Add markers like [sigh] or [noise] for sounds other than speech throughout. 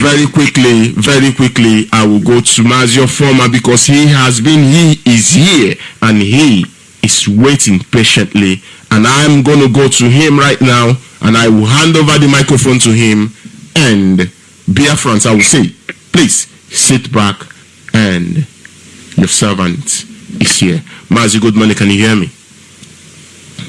very quickly, very quickly, I will go to Mazio Former because he has been, he is here and he is waiting patiently. And I'm going to go to him right now and I will hand over the microphone to him. And Beer France, I will say, please sit back and your servant is here. Mazi, good morning. Can you hear me?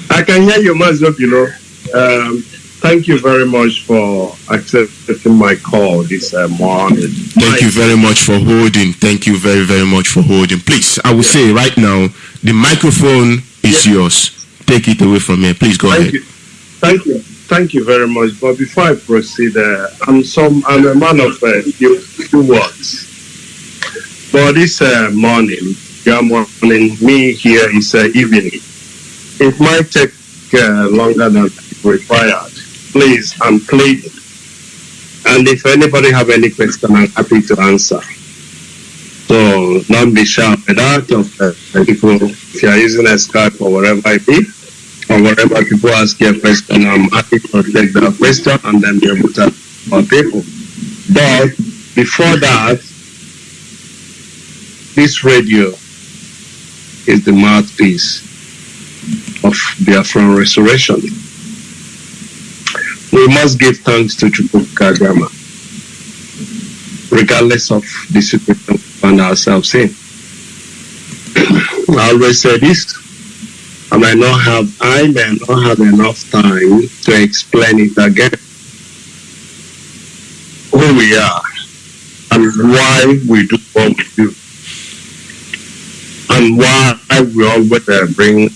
I can hear you, Mazio, you know. Um, thank you very much for accepting my call this uh, morning. Thank you very much for holding. Thank you very, very much for holding. Please, I will say right now, the microphone is yours. Take it away from me. Please go Thank ahead. you. Thank you. Thank you very much. But before I proceed, uh, I'm some I'm a man of uh, few, few words. But this uh, morning, your morning, me here is uh, evening. It might take uh, longer than required. Please, I'm pleading. And if anybody have any question, I'm happy to answer. So don't be shy with that of people. If you are using a Skype or whatever it be, or whatever people ask you a question, I'm happy to take that question and then be able to answer people. But before that, this radio is the mouthpiece of Biafran restoration. We must give thanks to Chukwuka Gama, regardless of the situation we find ourselves in. [clears throat] I always say this, I may not have I may not have enough time to explain it again. Who we are and why we do what we do. And why we always bring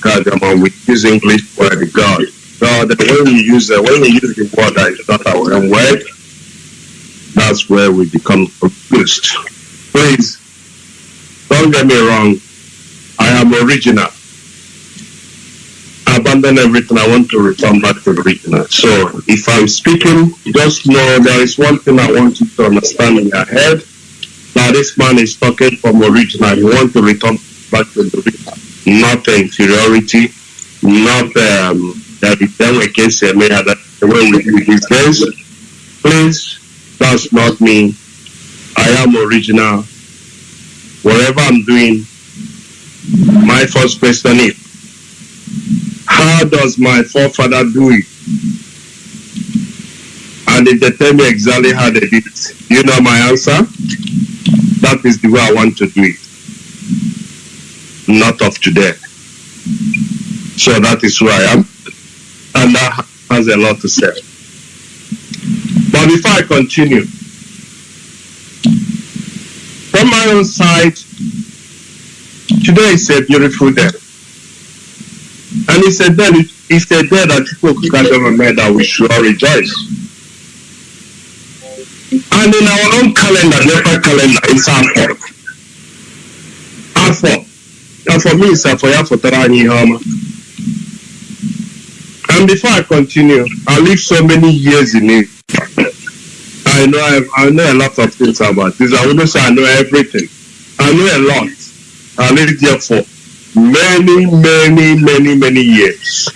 Kagama with use English word God. God when we use uh, when we use the word that is not our own word, that's where we become confused. Please don't get me wrong. I am original I abandon everything, I want to return back to the original. So if I'm speaking, just know there is one thing I want you to understand in your head. That this man is talking from original. He want to return back to the original. Not inferiority, not um, that them against me, that's the way we do these days. Please, that's not me. I am original. Whatever I'm doing, my first question is, how does my forefather do it? And if they tell me exactly how they did it, you know my answer? That is the way I want to do it. Not of today. So that is who I am. And that has a lot to say. But before I continue, from my own side, today is a beautiful day. And he said, then if they're dead that people gather a that we should all rejoice. And in our own calendar, never calendar, it's Afọ. Afọ. And for me, it's Afọ ya fotara anyị ihe. And before I continue, I live so many years in it. I know I've, I know a lot of things about this. I wouldn't say I know everything. I know a lot. I lived there for many, many, many, many years.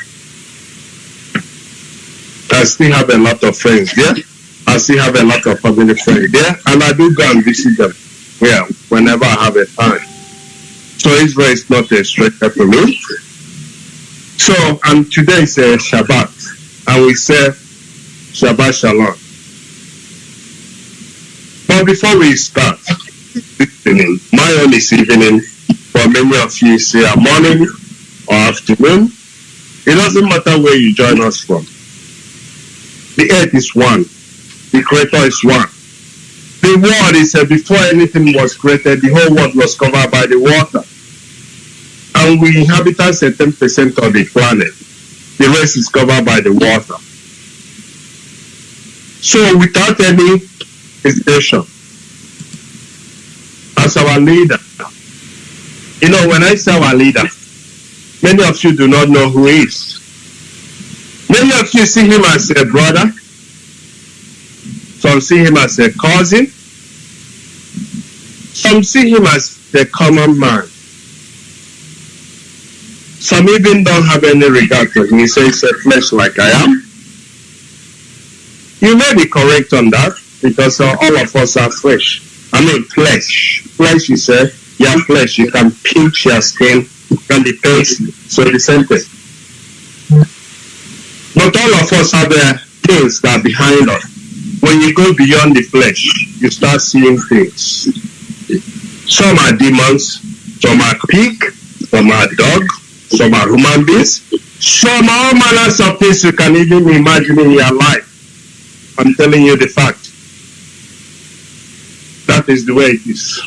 I still have a lot of friends there. I still have a lot of family friends there, and I do go and visit them yeah, whenever I have a time. So Israel is not a stranger to me. So, and today is a Shabbat, and we say Shabbat Shalom. But before we start this evening, my own is evening for many of you say a morning or afternoon. It doesn't matter where you join us from. The earth is one. The creator is one. The world is uh, before anything was created, the whole world was covered by the water. And we inhabit a certain percent of the planet. The rest is covered by the water. So without any hesitation, as our leader, you know, when I say our leader, many of you do not know who he is. Many of you see him as a brother. Some see him as a cousin. Some see him as the common man. Some even don't have any regard for me, He says, a flesh like I am. You may be correct on that. because uh, all of us are flesh. I mean, flesh. Flesh is uh, your flesh. You can pinch your skin, you can be painful. So the same thing. But all of us have uh, things that are behind us. When you go beyond the flesh, you start seeing things. Some are demons, some are pig, some are dog, some are human beings, some are all manners of things you can even imagine in your life. I'm telling you the fact. That is the way it is.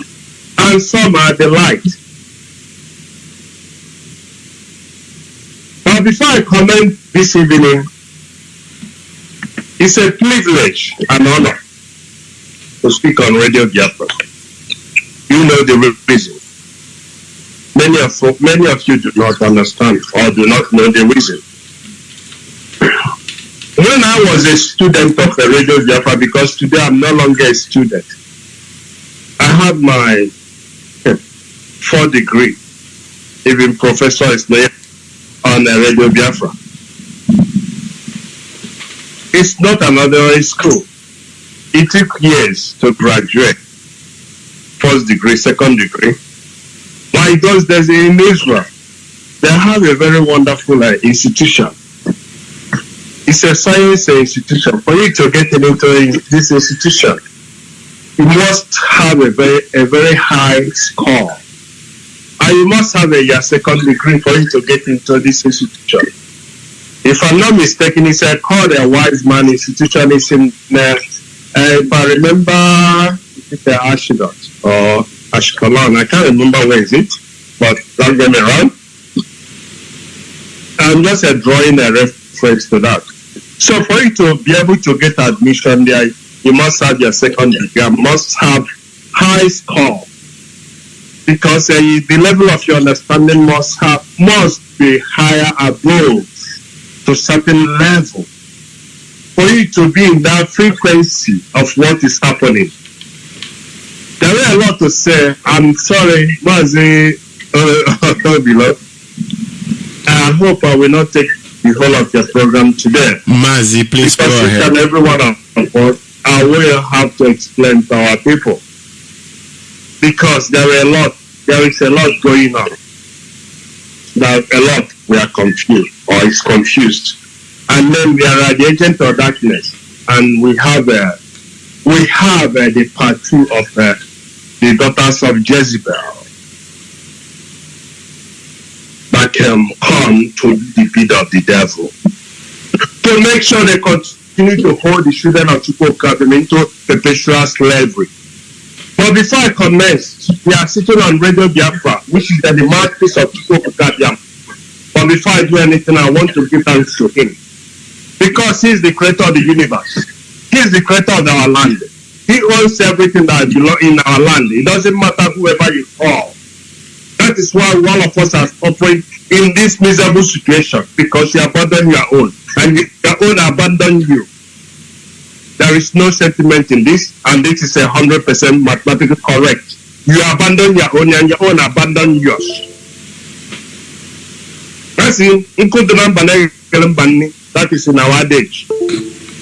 And some are the light. But before I comment this evening, it's a privilege and honor to speak on Radio Biafra. You know the reason. Many of, many of you do not understand or do not know the reason. When I was a student of the Radio Biafra, because today I'm no longer a student, I had my hmm, fourth degree, even professor is there on the Radio Biafra. It's not another school. It took years to graduate. First degree, second degree. Why? Because there's in Israel, they have a very wonderful uh, institution. It's a science institution. For you to get into this institution, you must have a very a very high score. And you must have a your second degree for you to get into this institution. If I'm not mistaken, it's a called a Weizmann institution. It's in uh, uh, if I remember it's the Ashdod or Ashkelon. I can't remember where is it, but don't get me wrong. I'm just uh, drawing a reference to that. So for you to be able to get admission there, you must have your second degree. You must have high score because uh, the level of your understanding must have must be higher above to certain level for you to be in that frequency of what is happening. There are a lot to say. I'm sorry, Mazi uh. [laughs] I hope I will not take the whole of your program today. Mazi, please because go ahead. and every one of us, I will have to explain to our people. Because there are a lot, there is a lot going on. There a lot we are confused or is confused. And then we are at the agent of darkness and we have uh, we have uh, the part two of uh, the daughters of Jezebel that um, come to the pit of the devil to make sure they continue to hold the children of Chukwuka into perpetual slavery. But before I commence, we are sitting on Radio Biafra, which is the mouthpiece of Chukwuka Biafra. But before I do anything, I want to give thanks to him. Because he is the creator of the universe. He is the creator of our land. He owns everything that belongs in our land. It doesn't matter whoever you call. That is why all of us are suffering in this miserable situation because you abandon your own and your own abandon you. There is no sentiment in this, and this is a hundred percent mathematically correct. You abandon your own and your own abandon yours. That's in Nkuduna Mbana Mbani, that is in our adage.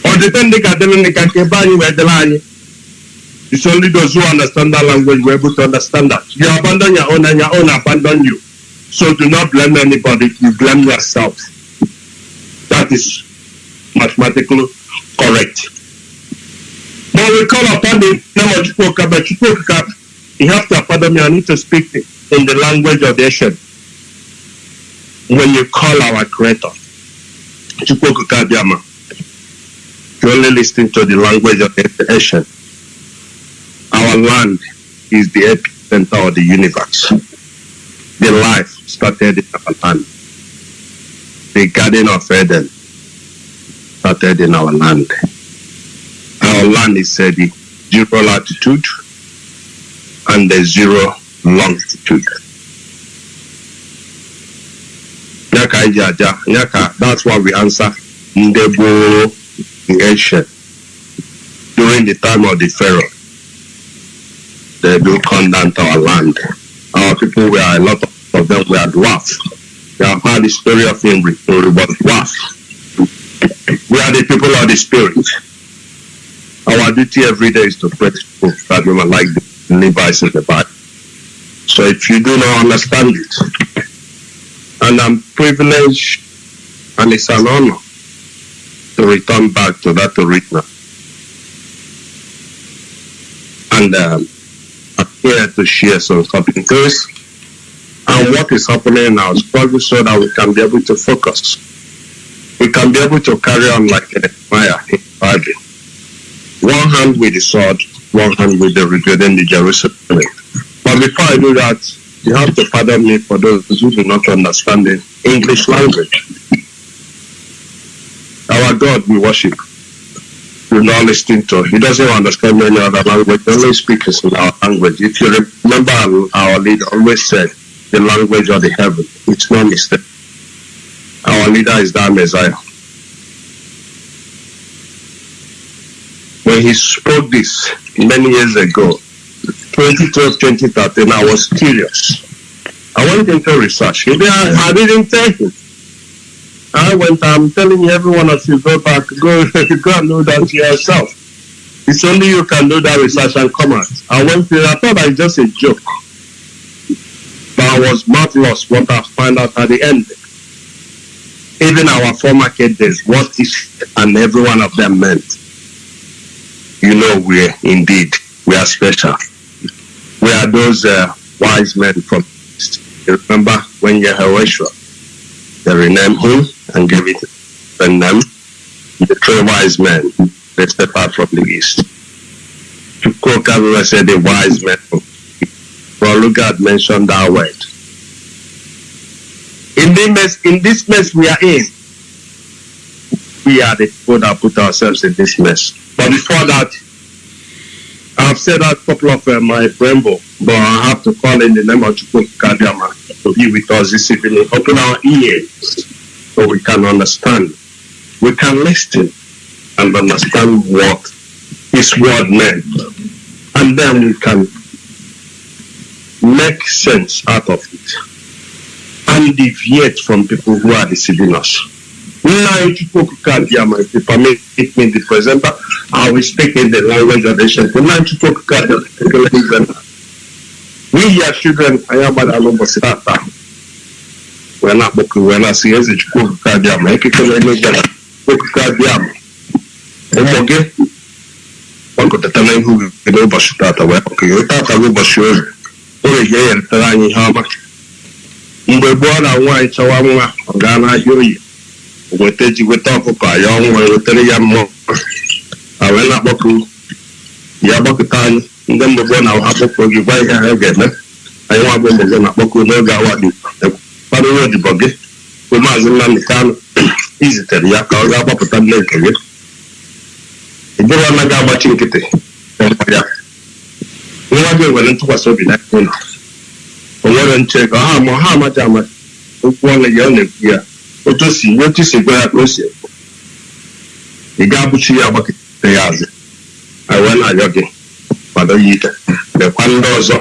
Or they can keep buying where the line. It's only those who understand that language who are able to understand that. You abandon your own and your own abandon you. So do not blame anybody, you blame yourself. That is mathematically correct. But we call upon the name of Chukwuka, but Chukwuka, you have to pardon me, I need to speak in the language of the Asian. When you call our creator, Chukwuka Biama, only listening to the language of the Asian. Our land is the epicenter of the universe. The life started in our land. The Garden of Eden started in our land. Our land is uh, the zero latitude and the zero longitude. That's why we answer ancient during the time of the Pharaoh. They will come down to our land. Our people were a lot of them were dwarfs. We have heard the story of Imri, Imri was dwarf. We are the people of the spirit. our duty every day is to pray to that we might like the Levites in the Bible. So if you do not understand it, and I'm privileged and it's an honor to return back to that original. And um, I'm to share some something things and what is happening now is probably so that we can be able to focus. We can be able to carry on like Nehemiah in the Bible. One hand with the sword, one hand with the rebuilding the Jerusalem. But before I do that, you have to pardon me for those who do not understand the English language. Our God we worship. We're not listen to. He doesn't understand any other language. Only speaks in our language. If you remember, our leader always said, the language of the heaven. It's no mistake. Our leader is that Messiah. When he spoke this many years ago, 2012, 2013, I was curious. I went into research. I didn't tell him. I went, I'm telling you, every one of you, go back, [laughs] go, go and know that yourself. It's only you can do that research and come out. I went there, I thought it was just a joke. But I was marvelous what I found out at the end. Even our former kid days, what is and every one of them meant. You know, we're indeed, we are special. We are those uh, wise men from. You remember when Yehoshua, they renamed him and gave it the the three wise men, they step out from the East. To everyone said the wise men but look at mentioned that word. In this mess, in this mess we are in, we are the people that put ourselves in this mess. But before that, I've said that a couple of uh, my Brembo, but I have to call in the name of Chukwu Kadiama to be with us this evening. Open our ears so we can understand. We can listen and understand what His word meant. And then we can make sense out of it and deviate from people who are deceiving us. If hear my paper, make me the presenter, I will speak in the language of the Shanti. Now, if you can't We are children, I am at Alobosita. We're not booking, we're not seeing the Chukwu Kadiama. I can't let me get Chukwu Kadiama. Okay? Gbakọtata na ihu gị n'ụbọchị tata wee ọkụ tata bụ ụbọchị ozi o ga enyetara anyị ihe ọma mgbe gboo na nwaanyị chọwa nwa ọ gaa n'ahịa oyi weta ji weta ọkụkọ ya ọnwa wetara ya mmụọ a wee na-akpọkụ ya gbakọta anyị ndị mgbe gboo na akpọkọ gị gwa ihe ha ga-eme. Anyị nwa bụ ụmụ gị na-akpọkụ n'oge awa dị kwadoro odibo gị bụ maazị Nnamdi Kanu [clears throat] izitere ya ka ọ gaa gbapụta nne nke gị. Ịdịrị anaghị agbachi nkịtị ya. Nwa gị nwere ntụkwasị obi na ụlọ o nwere nche ka ha ma ha amaghị amaghị okwu ọnụ ya ọ na-ekwu ya. Otu si otu si gwa ya ka o si ekwu. Ị ga-abụchi ya agbakịta ya azụ. A wee na-ayọ gị. Kwado ya ike lekwa ndị ọzọ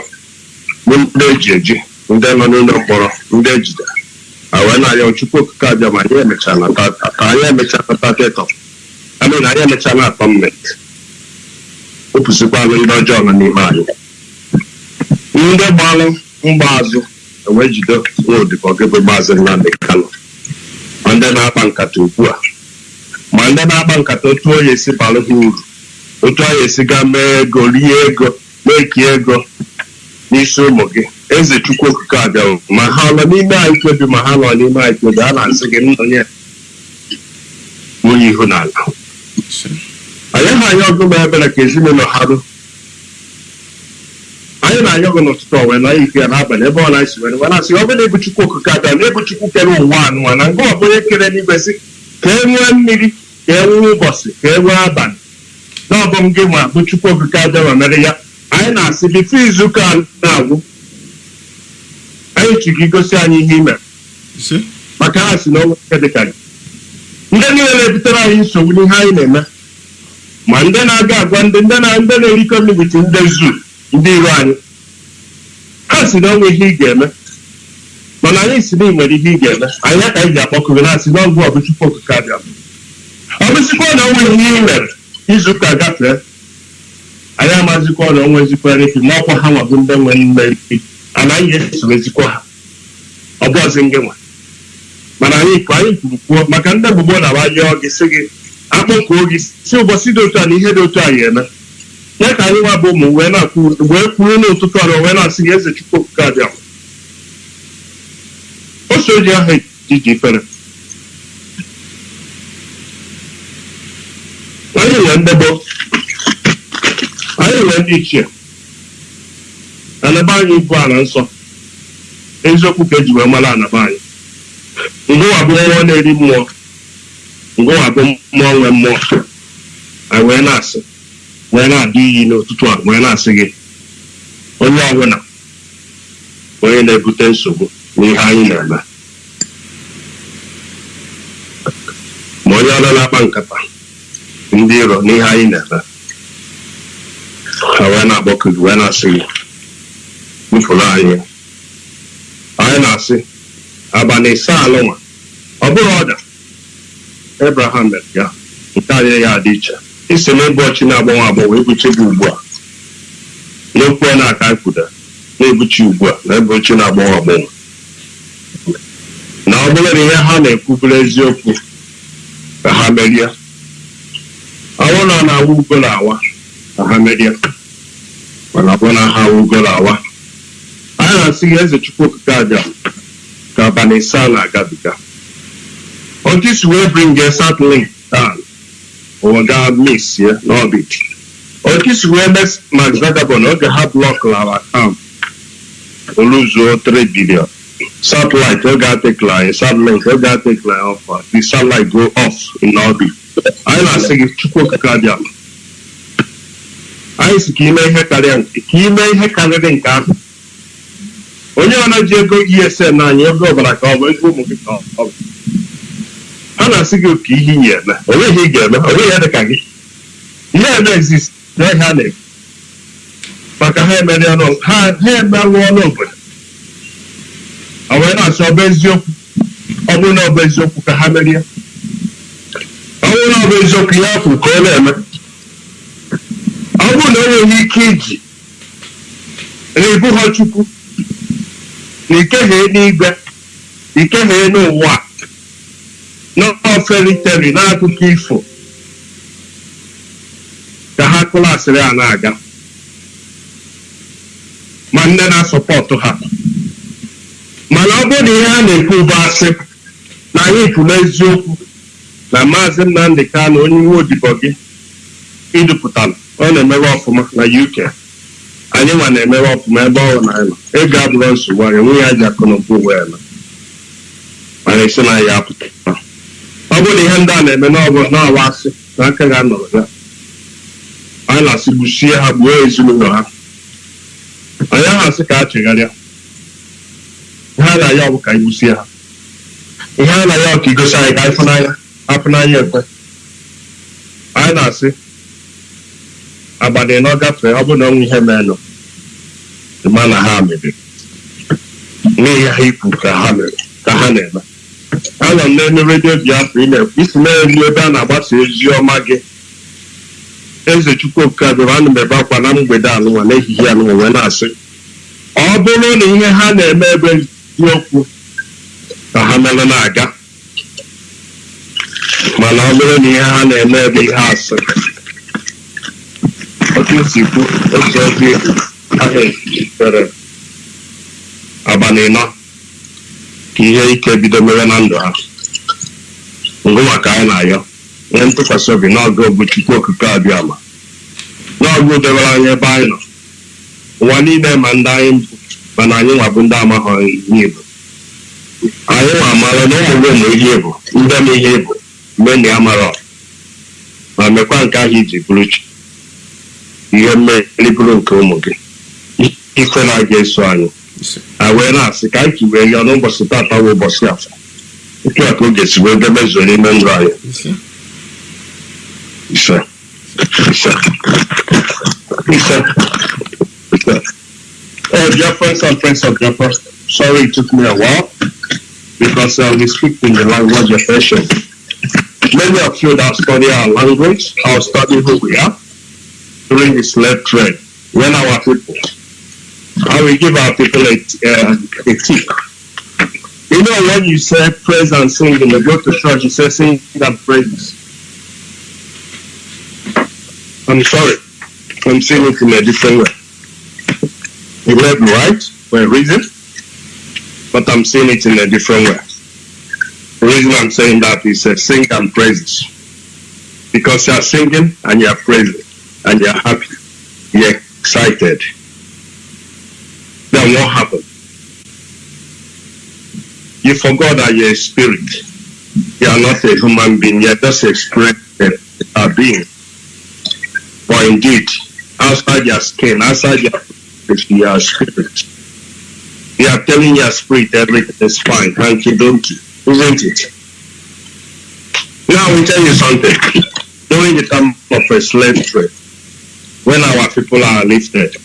bụ ndị eji eji ndị nọ n'ụlọ mkpọrọ ndị ejide wee na-ayọ chukwu okike abịa ma anyị emechaa na ka anyị emechaa na tatetọ amị na anyị emechaa na atọ mmeti opụsịkwanụ ndị ọjọọ nọ n'ime anyị. Ndị gbalụ mgbaazụ wee jide nwa odibo gị bụ maazị Nnamdi Kanu. Ma ndị na-akpa nkata ugbu a. Ma ndị na-akpa nkata otu onye esi balụ ha uru. Otu onye esi gaa mee ego rie ego mekie ego n'isi ụmụ gị. Eze chukwu okike abịawo ma ha nọ n'ime anyị kwebi ma ha nọ n'ime anyị kwebi a na-asị gị nna nwunye ihu n'ala anyị ha anya ọgụ ma ebere ka ezinụlọ ha rụ. Anyị na-anya ọgụ n'ụtụtụ ọwe na ike ya n'abalị ebe ọ na-esi were were asị ọ bụrụ na ebu chukwu okike abịa na ebu chukwu kere ụwa anụwa na nga ọ bụ onye ka e nwee mmiri ka e nwee ụbọchị ka e nwee abalị. Na ọbụ m gị ma bụ chukwu okike ma mere ya anyị na-asị bifo izuụka na-agwụ anyị chi gị gosi anyị ihe imere maka ha si na ọnwa nke dịka gị ndị niile na-ebutere anyị nsogbu n'ihe anyị na-eme ma ndị na-aga agwa ndị ndị na ndị na-erikọ nri wit ndị zu ndị iro anyị ha si na ọnwa ihe ị ga-eme mana anyị si na ị nwere ihe ị ga-eme anyị ya ka anyị ji akpọkụrụ na-asị n'ọgwụ ọbụ chukwu okike abịa ọ bụsịkwa na ọnwa ihe ị mere izuụka gafee anyị amazikwa na onwe ezikwara efi ma ọkwa ha nwabụ ndị nwe mmeri anaghị esorezikwa ha. Ọ bụ ọzi ngị nwa. Mana anyị anyị kwuru kwuo maka ndị gbugbo na wayọọ gị sị gị akpọkuo gị si ụbọchị dị otu a na ihe dị otu a ya eme. Ya ka anyị nwa bụ ụmụ wee na-akwụ wee kwuru n'ụtụtụ ọrụ wee na-asị gị eze chukwu okike abịa. O so ji aha ejiji ifere. Anyị nwere ndebo. Anyị nwere ndị ichie. Anaba anyị bụ ala nsọ. Eziokwu ka eji wee mara anaba anyị. Ngụwa bụ mmụọ na-eri mmụọ ngụwa bụ mmụọ nwe mmụọ anyị wee na-asị wee na-adị iyi n'ụtụtụ a wee na-asị gị onye ọbụla onye na-ebute nsogbu n'ihe anyị na-eme. Ma onye ọla na-akpa nkata ndị iro n'ihe anyị na-eme. Ha wee na-agbakọ gị wee na-asị gị bufụrụ anyị. Anyị na-asị abalị ise alụnwa ọ bụrụ ọda Abraham mere ya nke anyị ya dị iche. Isi n'ebe ọchị na-agbanwe agbanwe ebuche gị ugbu a. N'okwu na-aka kwuda na-ebuchi ugbu a na ebe na-agbanwe agbanwe. Na ọ bụrụ na ihe ha na-ekwu bụrụ eziokwu ka ha merie. awụ na na awụ ugo na awa ahamedia mana abụ na ha awụ ugo na awa anyị na-asị ya eze chukwu okike abịa ka abalị saa na-agabiga ọtụ si wee bring a satellite down or ga miss ya n'orbit ọtụ si wee mes mark zuckerberg na oge ha blọk lara kam oluzuo 3 billion. Satellite oge atekla ya. Satellite oge atekla ya ọfa the satellite go off in orbit anyị na-asị gị chukwu okike abịa. Anyị si ka ime ihe karịrị nke ahụ. Onye ọ na-eji ego esn anyị ego ọbara ka ọ bụ ego ụmụ gị ka ọ bụ. A na-asị gị oke ihe iyi eme o nweghị ị ga-eme o nweghị ihe dị ka gị. Ihe eme exist na ihe a na-ekwu maka ha emerụ ọnụ obodo. Ọ wee na-asị ọ bụ eziokwu. Ọ bụrụ na ọ eziokwu ka ha merie. Na ọ bụ eziokwu ihe kwuru ka ọ na-eme. Ọ bụrụ na o nweghị ike iji na ibu ha chukwu na ikeghee n'igwe ikeghee n'ụwa n'oferiteri n'akụkọ ifo ka ha klasịrị a na-aga. Ma nne na-asọpọtụ ha. Mana ọ bụrụ na ihe a na-ekwu bụ asị na anyị kwuru eziokwu na maazị Nnamdị Kanụ onye iwe odibo gị idupụtara ọ na-emewe ọfụma na UK anyị nwa na-emewe ọfụma ebe ọ na nọ ego abụrụ nsogbu anyị enweghị ya ji akụ na ụba wee na mana esi na ya apụta. Ọ bụrụ na ihe ndị a na-eme n'ọwa asị na aka ga anọrọ ya. Anyị na-asị gbuchie ha gbuo ezinụlọ ha. Anyị ahụ asị ka a chegharịa. Ihe a na-aya ọ ka anyị gbusie ha. Ihe a ọ ka igosi anyị ka anyị fụnanya apụnanya ekwe. Anyị na-asị abalị na ọ gafee ọ bụrụ na ọnwụ ihe menụ ma na ha mebiri n'ihi ha ikwu ka ha na-eme. Anọ m n'elu redio biafra ị na-ekwu isi na-elu ebe a na-agbasa ozi ọma gị. Eze chukwuoke abịara ana m akwa na mgbede anụnwa n'ehihie anụnwa wee na-asị ọ bụrụ na ihe ha na-eme ebe eziokwu ka ha mere na-aga mana ọ bụrụ na ihe ha na-eme ebe ihe asị. Otu si kwu otu ozi ahụ esitere abalị ịnọ ka ihe ike bido mere na ndụ ha. Ngụ maka anyị na-ayọ nwee ntụkwasị obi n'ọgụ bụ chukwu okike abịa ma n'ọgụ debere anyị ebe anyị nọ ụwa niile ma ndị anyị mana anyị nwa ndị amaghị ihe bụ anyị nwa amara na ụmụ ụmụ ihe bụ ndị m ihe bụ mgbe na ya mara ma mekwa nke ahụ iji bụrụ chi ihe mmeri bụrụ nke ụmụ gị. Ife na-aga eso anyị. A wee na-asị ka anyị wee ya n'ụbọchị tata bụ ụbọchị afọ. Otu a ka oge si wee bịa mezuo n'ime ndụ anyị. Ise. Ise. Ise. Ise. Oh, dear friends and friends of Jaffa, sorry it took me a while because uh, we speak in the language of Persian. Many of you that study our language, or study who we are, during the slave trade when our people, I will give our people a, uh, a tip. You know, when you say praise and sing, and you go to church, you say sing and praise. I'm sorry, I'm saying it in a different way. You may be right for a reason, but I'm saying it in a different way. The reason I'm saying that is uh, sing and praises. Because you are singing and you are praising and you are happy, you are excited. Then what happened? You forgot that you're a spirit. You are not a human being, you're just a spirit, a being. For indeed, outside your skin, outside your you are a spirit. You are telling your spirit everything is fine, hanky donkey, isn't it? Now I will tell you something. [laughs] During the time of a slave trade, when our people are lifted,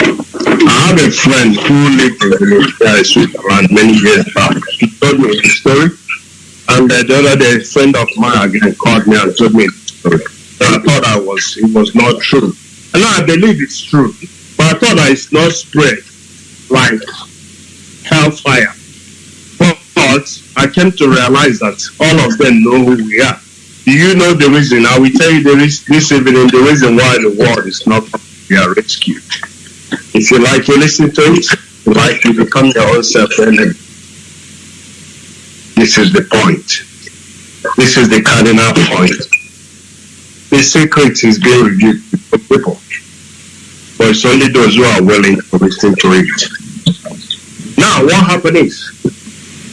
I have a friend who lived in the Switzerland many years back. He told me the story, and the other day, a friend of mine again called me and told me story. I thought I was it was not true. And I believe it's true, but I thought that it's not spread like hellfire. But I came to realize that all of them know who we are. Do you know the reason? I will tell you the reason, this evening the reason why the world is not we are rescued. If you like, you listen to it. You like, you become your own self enemy. This is the point. This is the cardinal point. The secret is being revealed to people. But it's only those who are willing to listen to it. Now, what happened is,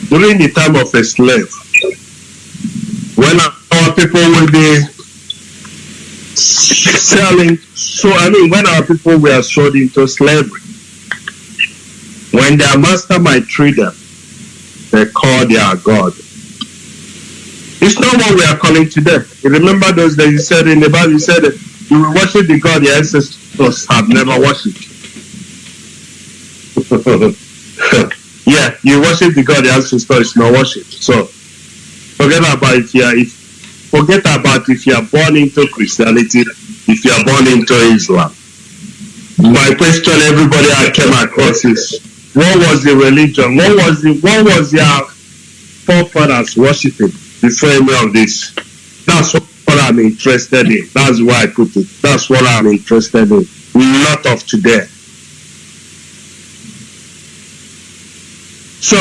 during the time of a slave, when our people will be selling, so I mean, when our people were sold into slavery, when their master might treat them, they call their God. It's not what we are calling today. You remember those days you said in the Bible, you said that you will worship the God your ancestors have never worshipped. [laughs] yeah, you worship the God the your ancestors not worship. So forget about it here. If forget about if you are born into Christianity, if you are born into Islam. My question everybody I came across is what was the religion? What was the what was your forefathers worshiping before any of this? That's what I'm interested in. That's why I put it. That's what I'm interested in. Not of today. So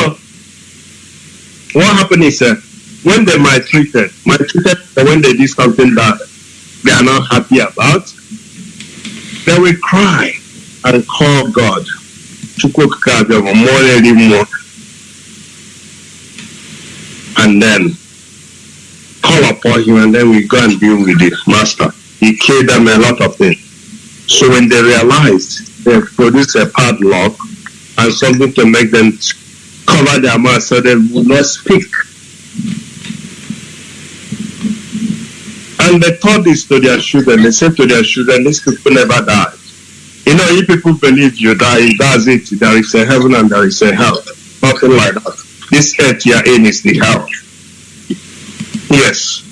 what happened is uh, when they maltreated, maltreated when they did something that they are not happy about, they will cry and call God. To cook cars ever more and then call upon him and then we go and deal with the master. He killed them a lot of things. So when they realized they produced a padlock and something to make them cover their mouth so they would not speak. And they taught this to their children. They said to their children, these people never died. You know, if people believe you die, that's it. There is a heaven and there is a hell. Nothing like that. This earth you're in is the hell. Yes.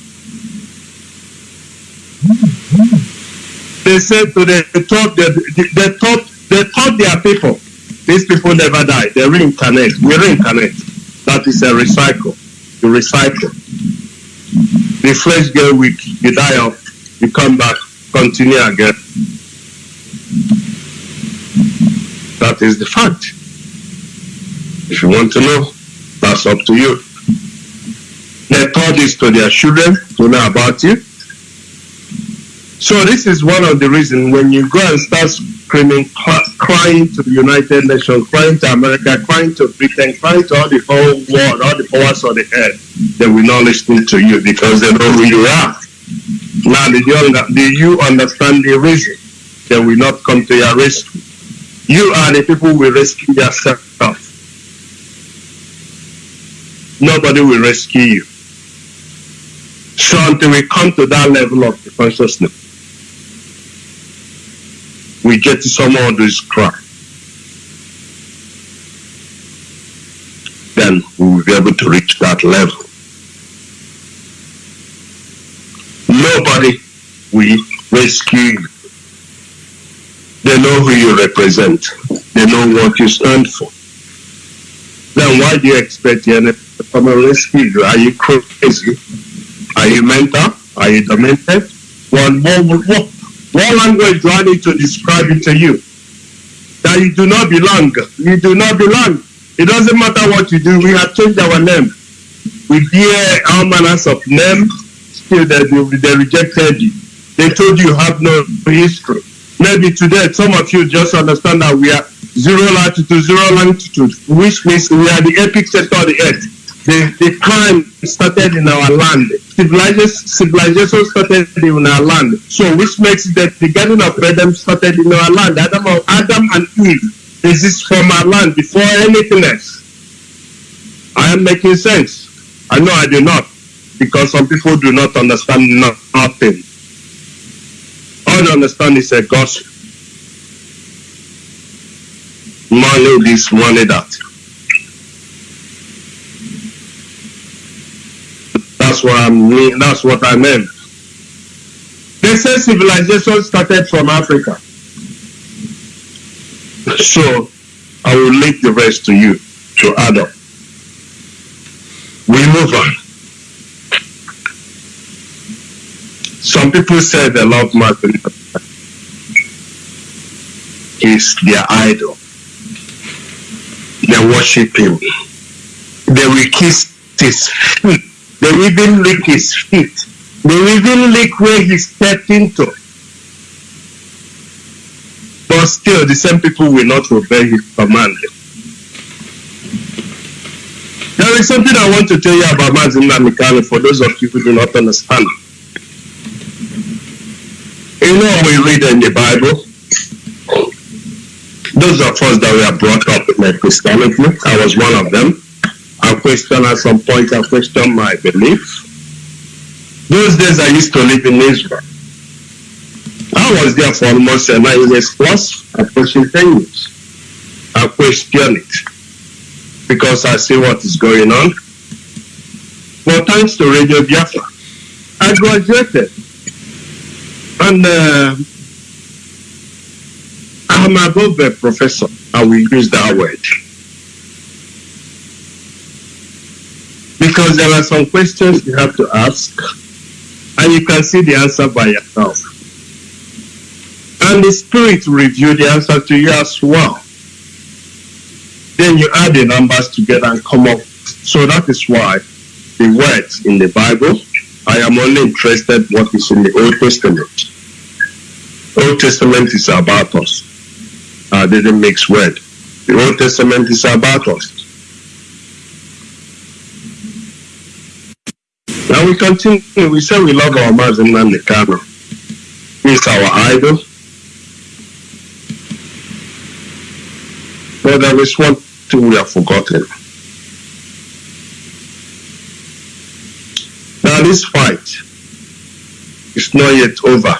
They said to the, they taught, they, taught, they taught their people, these people never die. They reincarnate. We reincarnate. That is a recycle. You recycle. The flesh get weak. You die off. You come back. Continue again. That is the fact. If you want to know, that's up to you. They taught this to their children to know about you. So this is one of the reasons when you go and start screaming, crying to the United Nations, crying to America, crying to Britain, crying to all the whole world, all the powers of the earth, they will not listen to you because they know who you are. Now, do you, do you understand the reason? They will not come to your rescue. You are the people who will rescue yourself. Nobody will rescue you. So until we come to that level of consciousness, we get to someone who is cry. Then we will be able to reach that level. Nobody will rescue you. They know who you represent. They know what you stand for. Then why do you expect the NFF to rescue you? Are you crazy? Are you mental? Are you demented? What, what, what, what language do I need to describe it to you? That you do not belong. You do not belong. It doesn't matter what you do. We have changed our name. We bear all manners of name. Still, they, they, rejected you. They told you you have no history. Maybe today, some of you just understand that we are zero latitude, zero longitude, which means we are the epic center of the earth. The, the crime started in our land. Civilization, civilization started in our land. So, which makes that the Garden of Eden started in our land. Adam, Adam and Eve exist from our land before anything else. I am making sense. I know I do not, because some people do not understand nothing. All they understand is a gospel. Money this, money that. That's what I mean. That's what I meant. They say civilization started from Africa. So I will leave the rest to you to add up. We move on. Some people say they love Martin. He's their idol. They worship him. They will kiss his feet. They even lick his feet. They even lick where he stepped into. But still, the same people will not obey his command. There is something I want to tell you about Mazi Nnamdi Kanu for those of you who do not understand. You know, we read in the Bible, those of us that were brought up in Christianity, I was one of them. I questioned at some point, I questioned my belief. Those days I used to live in Israel. I was there for almost uh, nine years plus, approaching 10 years. I question it because I see what is going on. But thanks to Radio Biafra, I graduated. And uh, I'm above a professor. I will use that word. Because there are some questions you have to ask, and you can see the answer by yourself. And the Spirit will the answer to you as well. Then you add the numbers together and come up. So that is why the words in the Bible, I am only interested what is in the Old Testament. Old Testament is about us. I didn't mix word. The Old Testament is about us. Now we continue. We say we love our Mazi Nnamdi Kanu. He's our idol. But there is one thing we have forgotten. Now this fight is not yet over.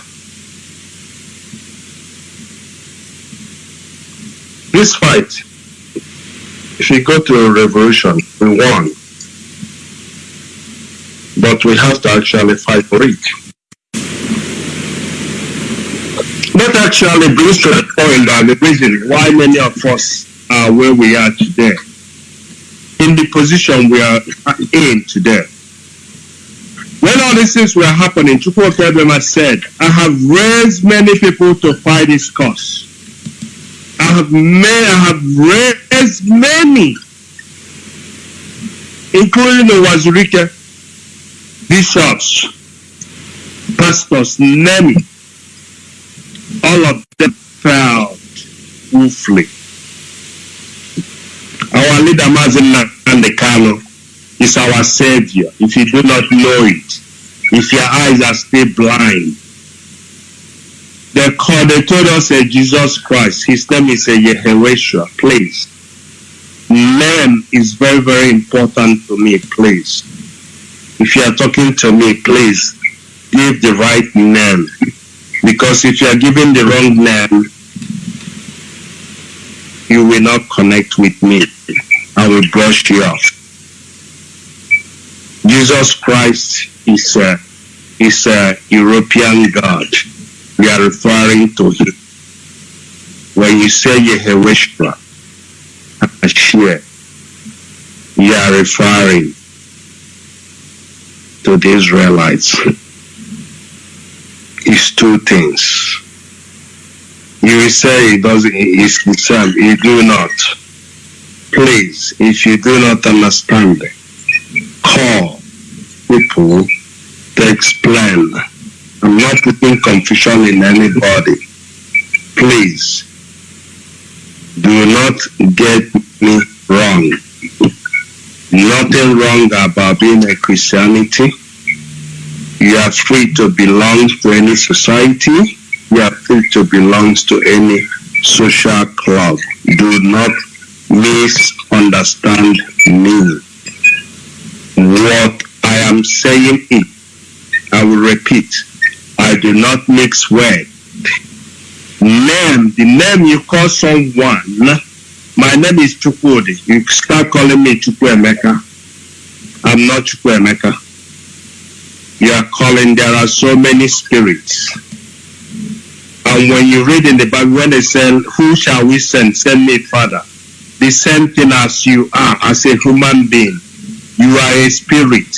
This fight, if you go to a revolution, we won. But we have to actually fight for it. That actually brings to the point the reason why many of us are where we are today, in the position we are in today. When all these things were happening, Chukwuka said, I have raised many people to fight this cause. I have made, I have raised many, including the Uwazuruike, bishops, pastors, name it. All of them fell woefully. Our leader Mazi Nnamdi Kanu is our savior. If you do not know it, if your eyes are still blind, they called, they told us a Jesus Christ. His name is a Yehweh. Please. Name is very, very important to me, please. If you are talking to me, please give the right name. Because if you are giving the wrong name, you will not connect with me. I will brush you off. Jesus Christ is a, is a European god. We are referring to him. When you say Yehweh Hashem, you are referring to the Israelites. It's two things. You say it doesn't, it's the same. You do not. Please, if you do not understand, call people to explain. I'm not putting confusion in anybody. Please, do not get me wrong. Nothing wrong about being a Christianity. You are free to belong to any society. You are free to belong to any social club. Do not misunderstand me. What I am saying is, I will repeat, I do not mix words. Name, the name you call someone, my name is Chukwudi. You start calling me Chukwuemeka. I'm not Chukwuemeka. You are calling, there are so many spirits. And when you read in the Bible, when they say, Who shall we send? Send me, Father. The same thing as you are, as a human being. You are a spirit.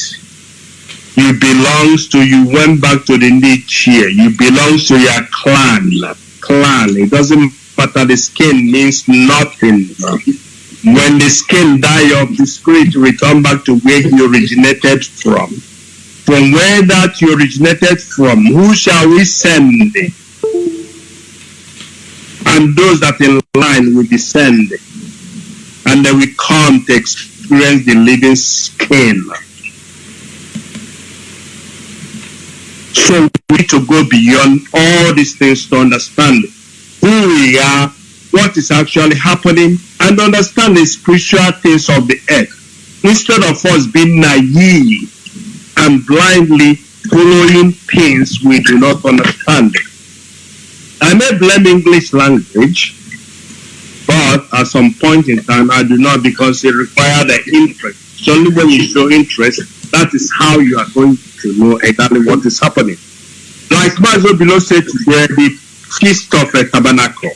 You belongs to, you went back to the niche here. You belong to your clan. Clan. It doesn't matter. The skin means nothing. When the skin die off, the spirit return back to where you originated from. From where that you originated from, who shall we send? And those that in line will descend. And then we come to experience the living skin. So we need to go beyond all these things to understand who we are, what is actually happening, and understand the spiritual things of the earth. Instead of us being naive and blindly following things we do not understand. I may blame English language, but at some point in time I do not because it requires the interest. It's only when you show interest, that is how you are going to know exactly what is happening. Like Mazo below said today, the feast of a tabernacle.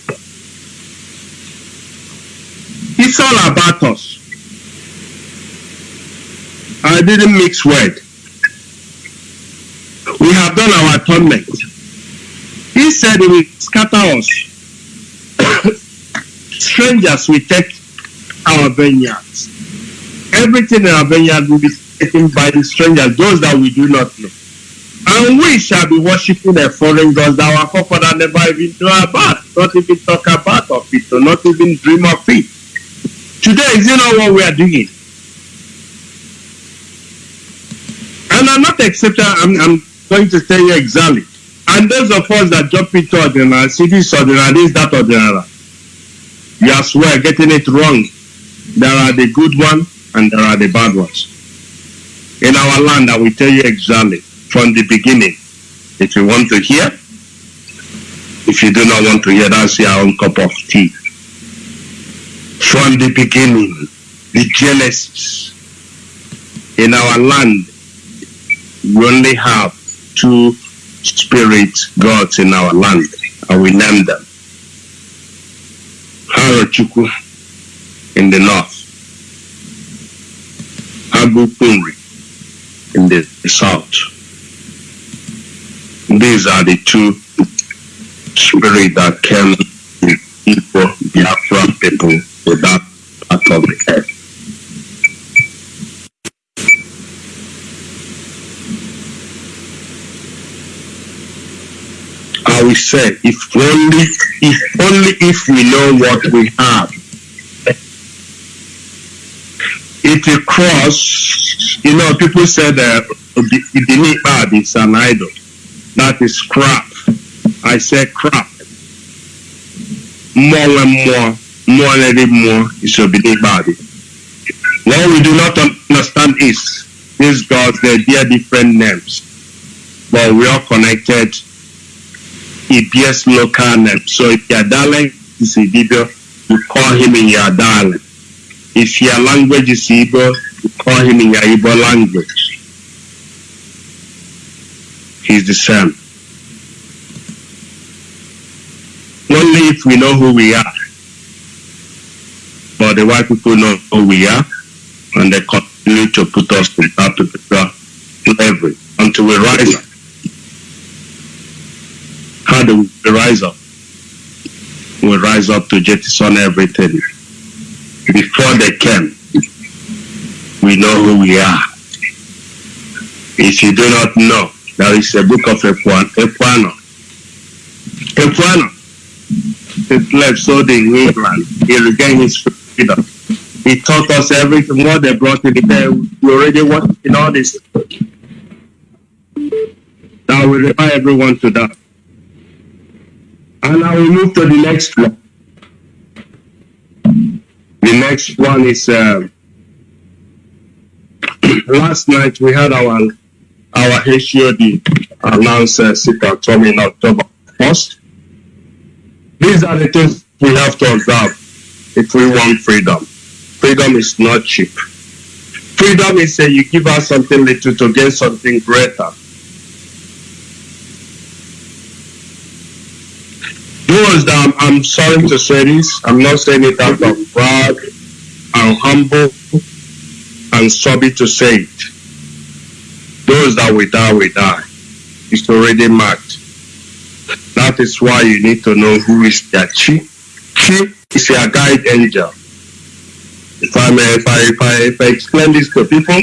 It's all about us. I didn't mix word. We have done our atonement. He said will scatter us. [coughs] Strangers will take our vineyards. Everything in our vineyard will be taken by the strangers, those that we do not know. And we shall be worshipping a foreign gods that our forefather never even knew about, not even talk about of it, or not even dream of it. Today, is you know what we are doing? And I'm not accepting, I'm, I'm going to tell you exactly. And those of us that jump into ordinary, see this ordinary, this, that ordinary, you are swear getting it wrong. There are the good ones and there are the bad ones. In our land, I will tell you exactly from the beginning. If you want to hear, if you do not want to hear, that's your own cup of tea. From the beginning, the Genesis, in our land, we only have two spirit gods in our land, and we name them. Harochukwu in the north, Agupunri in the south. These are the two spirits that came with people, Biafran people, to that part of the earth. I will say, if only, if only if we know what we have. If you cross, you know, people said uh, the the bad is an idol. That is crap. I say crap. More and more, more and more is a body. What we do not understand is these gods, they bear different names, but we are connected he bears local name. So if your darling is Igbo, you call him in your darling. If your language is Igbo, you call him in your Igbo language. Is the same. Only if we know who we are. But the white people know who we are, and they continue to put us in that particular slavery until we rise up. How do we rise up? We rise up to jettison everything. Before they came, we know who we are. If you do not know, there is a book of Equiano. Equiano, the slave sold in England. He regained his freedom. He taught us everything, what they brought in the day. We already want in all this. Now we remind everyone to that. And I will move to the next one. The next one is uh, [clears throat] last night we had our our HOD announce uh, home in October 1st. These are the things we have to observe if we want freedom. Freedom is not cheap. Freedom is uh, you give us something little to gain something greater. Those that I'm, I'm sorry to say this, I'm not saying it out of pride. I'm humble and sorry to say it. Those that will die will die. It's already marked. That is why you need to know who is their chief. Chief is your guide angel. If I may, if I, if I, if I explain this to people,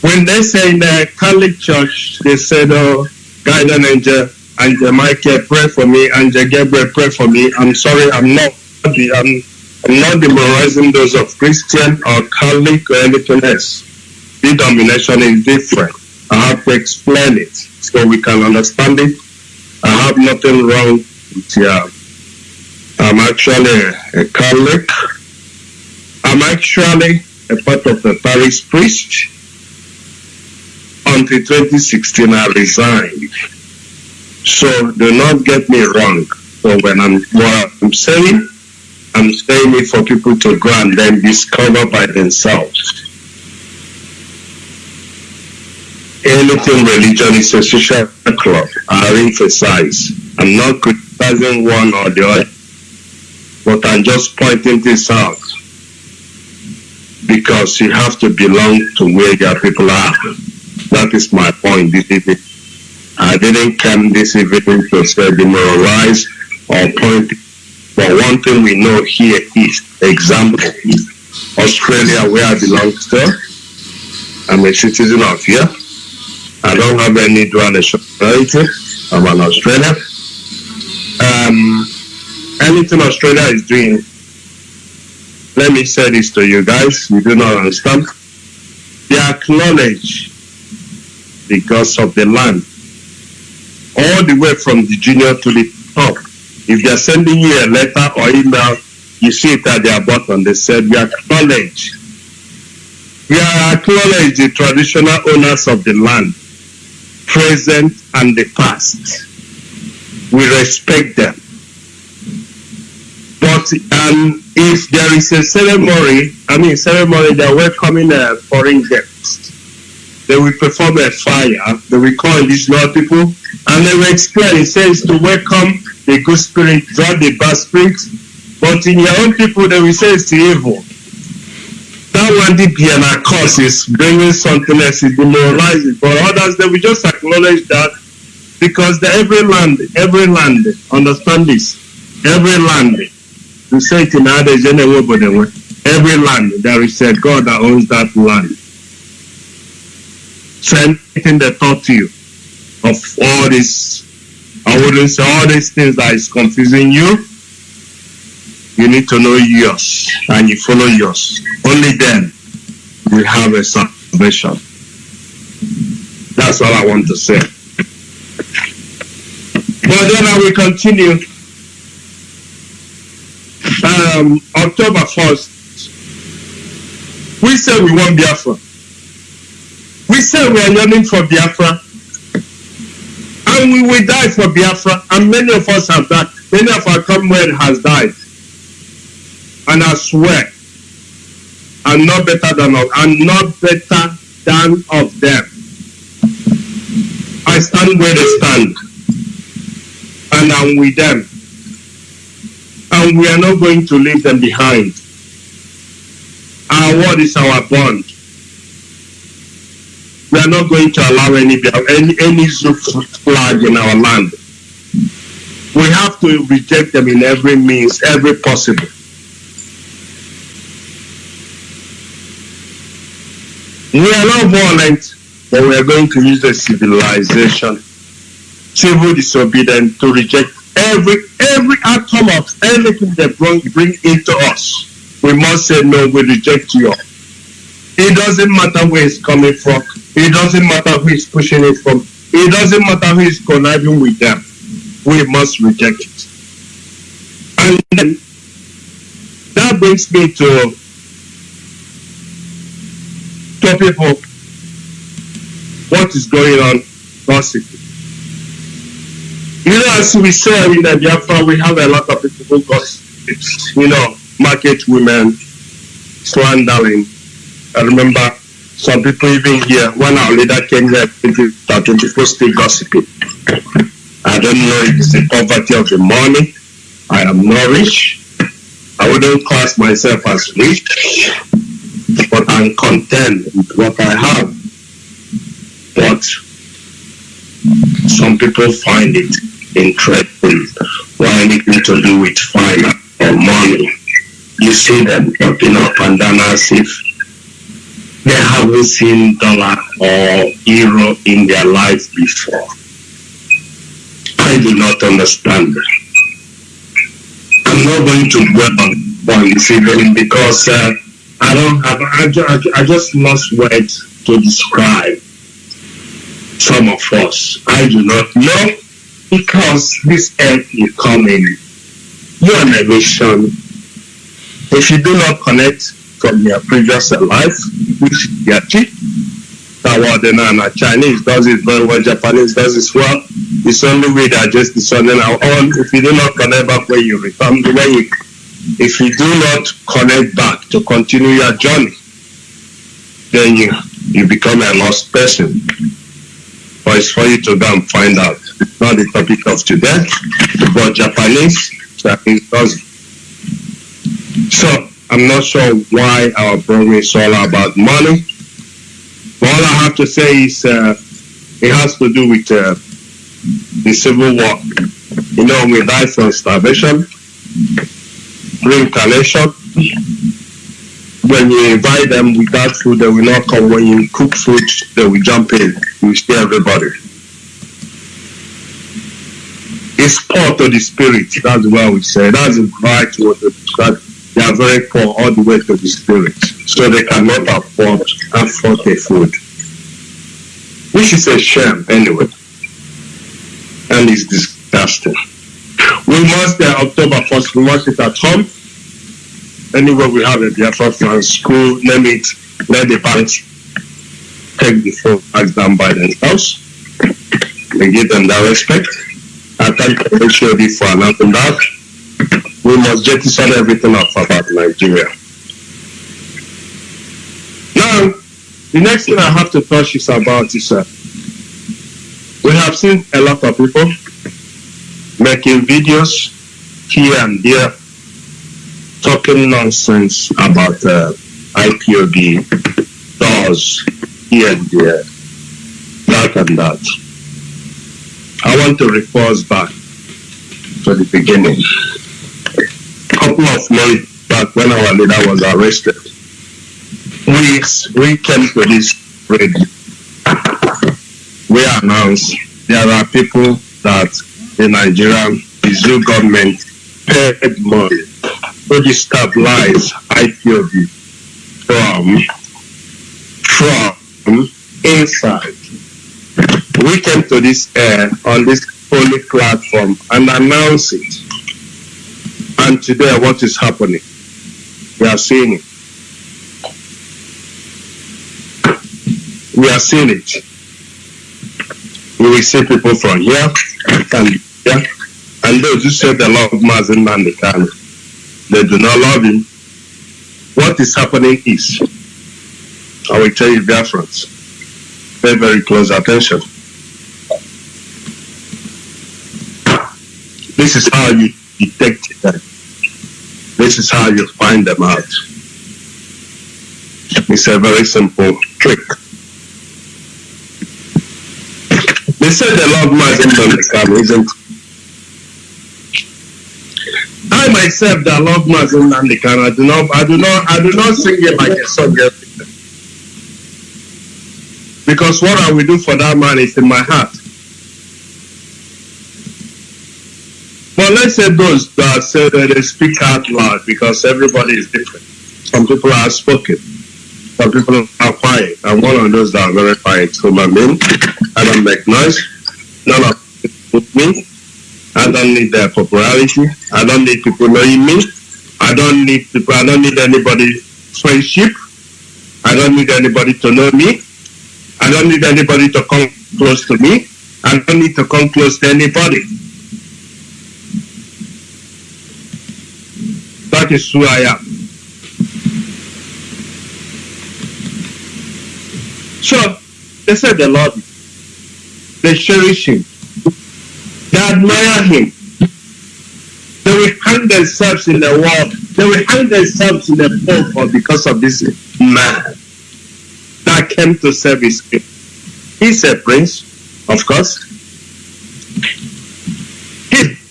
when they say in the Catholic Church, they said, "Oh, guardian angel, Angel Michael, pray for me. Angel Gabriel, pray for me." I'm sorry, I'm not the, I'm, I'm not demoralizing those of Christian or Catholic or anything else. Denomination is different. I have to explain it so we can understand it. I have nothing wrong with yeah. I'm actually a Catholic. I'm actually a part of the parish priest. Until 2016, I resigned. So do not get me wrong. So when I'm what I'm saying, I'm saying it for people to go and then discover by themselves. Anything religion is a social club. I emphasize. I'm not criticizing one or the other, but I'm just pointing this out because you have to belong to where your people are. That is my point this. I didn't come this evening to say demoralize or point, but one thing we know here is, example, Australia, where I belong to. I'm a citizen of here. I don't have any dual nationality. I'm an Australian. Um, anything Australia is doing, let me say this to you guys, you do not understand. They acknowledge because of the land all the way from the junior to the top. If they're sending you a letter or email, you see it at their bottom. They said, We acknowledge. We acknowledge the traditional owners of the land, present and the past. We respect them. But um, if there is a ceremony, I mean, ceremony, they're welcoming a foreign guest. They will perform a fire. They will call indigenous people and they will explain. It says to welcome the good spirit, draw the bad spirit. But in your own people, they will say it's evil. Be an cause is bringing something else, is demoralizing. But others, they will just acknowledge that because the every land, every land, understand this, every land, we say it in others, every land, there is a God that owns that land. So anything they taught you of all this, I wouldn't say all these things that is confusing you, you need to know yours and you follow yours. Only then you have a salvation. That's all I want to say. But then I will continue. Um, October 1st, we say we want Biafra. We say we are yearning for Biafra. And we will die for Biafra. And many of us have died. Many of our comrades has died. And I swear, I'm not better than of, I'm not better than of them. I stand where they stand. And I'm with them. And we are not going to leave them behind. Our word is our bond. We are not going to allow any any, any flag in our land. We have to reject them in every means, every possible. We are not violent, but we are going to use the civilization, civil disobedience to reject every every atom of anything they bring, bring into us. We must say no, we reject you. It doesn't matter where it's coming from. It doesn't matter who is pushing it from. It doesn't matter who is conniving with them. We must reject it. And then that brings me to what is going on gossiping. You know, as we say in the Biafra, we have a lot of people who you know, market women, slandering. I remember some people even here, when our leader came here, that uh, people still gossiping. I don't know if it's the poverty of the money. I am not rich. I wouldn't class myself as rich, but I'm content with what I have. But some people find it interesting or anything to do with finance or money. You see them talking up and down as if they haven't seen dollar or euro in their life before. I do not understand. I'm not going to dwell on this evening because uh, I don't I, ju- I just lost words to describe some of us. I do not know because this earth is coming. You're a mission. If you do not connect from your previous life, which Yachi, Tawadena, Chinese does it very well, Japanese does it well. It's only way that just discerning our own. If you do not connect back where you return, when you, if you do not connect back to continue your journey, then you, you become a lost person. But it's for you to go and find out. It's not the topic of today, but Japanese, Japanese does. So I'm not sure why our program is all about money. But all I have to say is uh, it has to do with uh, the civil war. You know, we die from starvation, reincarnation. When you invite them without food, they will not come. When you cook food, they will jump in. You steal everybody. It's poor to the spirit. That's what we say. That's right to describe. They are very poor all the way to the spirit. So they cannot afford afford the food. Which is a shame anyway. And it's disgusting. We must uh, October 1st, we must it at home. Anywhere we have a Biafra plan, school, name it, let the banks take the four flags down by themselves. We give them that respect. I thank the HOD for announcing that. We must jettison everything off about Nigeria. Now, the next thing I have to touch is about is uh, we have seen a lot of people making videos here and there talking nonsense about uh, IPOB, doors here and there, that and that. I want to refer us back to the beginning. A couple of months back when our leader was arrested, we, we came to this radio. We announced there are people that the Nigerian government paid money to destabilize IPOB from, from inside. We came to this air on this holy platform and announced it. And today, what is happening? We are seeing it. We are seeing it. We will see people from here and yeah? And those who say they love Mazi Nnamdi Kanu, they do not love him. What is happening is, I will tell you, Biafrans, pay very close attention. This is how you detect them. This is how you find them out. It's a very simple trick. They say they love Mazi Nnamdi Kanu, isn't it? I myself that love Mazi Nnamdi Kanu, I do not I do not I do not sing it like a song. Because what I will do for that man is in my heart. But let's say those that say that they speak out loud because everybody is different. Some people are spoken. Some people are quiet. I'm one of those that are very quiet. So my mean, I don't make noise. None of it with me. I don't need their popularity. I don't need people knowing me. I don't need people. I don't need anybody's friendship. I don't need anybody to know me. I don't need anybody to come close to me. I don't need to come close to anybody. That is who I am. So they said the Lord. They cherish him. They admire him. They will hang themselves in the world. They will hang themselves in the pole because of this man that came to serve his king. He's a prince, of course.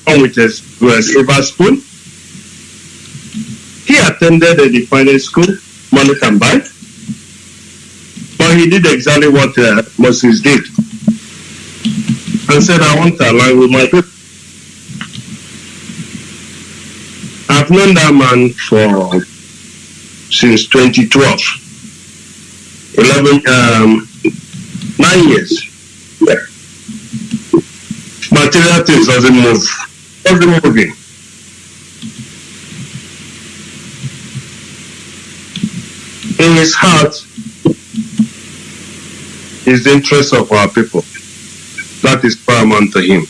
With a, with a silver spoon. He attended a defining school, money can buy. But he did exactly what uh, Moses did and said, I want to align with my people. I've known that man for since 2012. 11, um, nine years. Yeah. Material things doesn't move. Doesn't moving. In his heart is the interest of our people. That is paramount to him.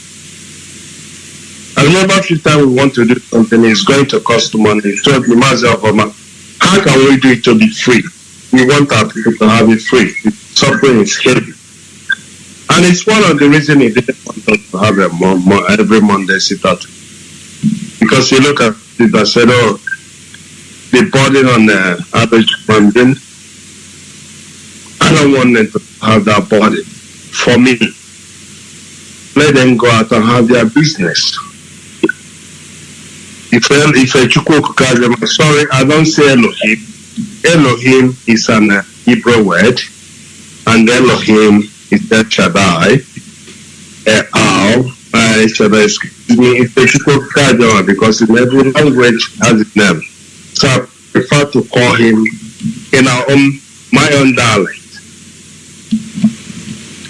I remember every time we want to do something, it's going to cost money. He told me, myself, how can we do it to be free? We want our people to have it free. Suffering is heavy. And it's one of the reasons he didn't want us to have a mo- every Monday sit out. Because you look at it and said, oh, the burden on the average being, I don't want them to have that burden. For me, let them go out and have their business. If I if Chukwu sorry, I don't say Elohim. Elohim is an uh, Hebrew word, and Elohim is El Shaddai. Uh, Al, uh, Shaddai, excuse me, it's a Chukwu because in every language has its name. So I prefer to call him in our own, my own dialect.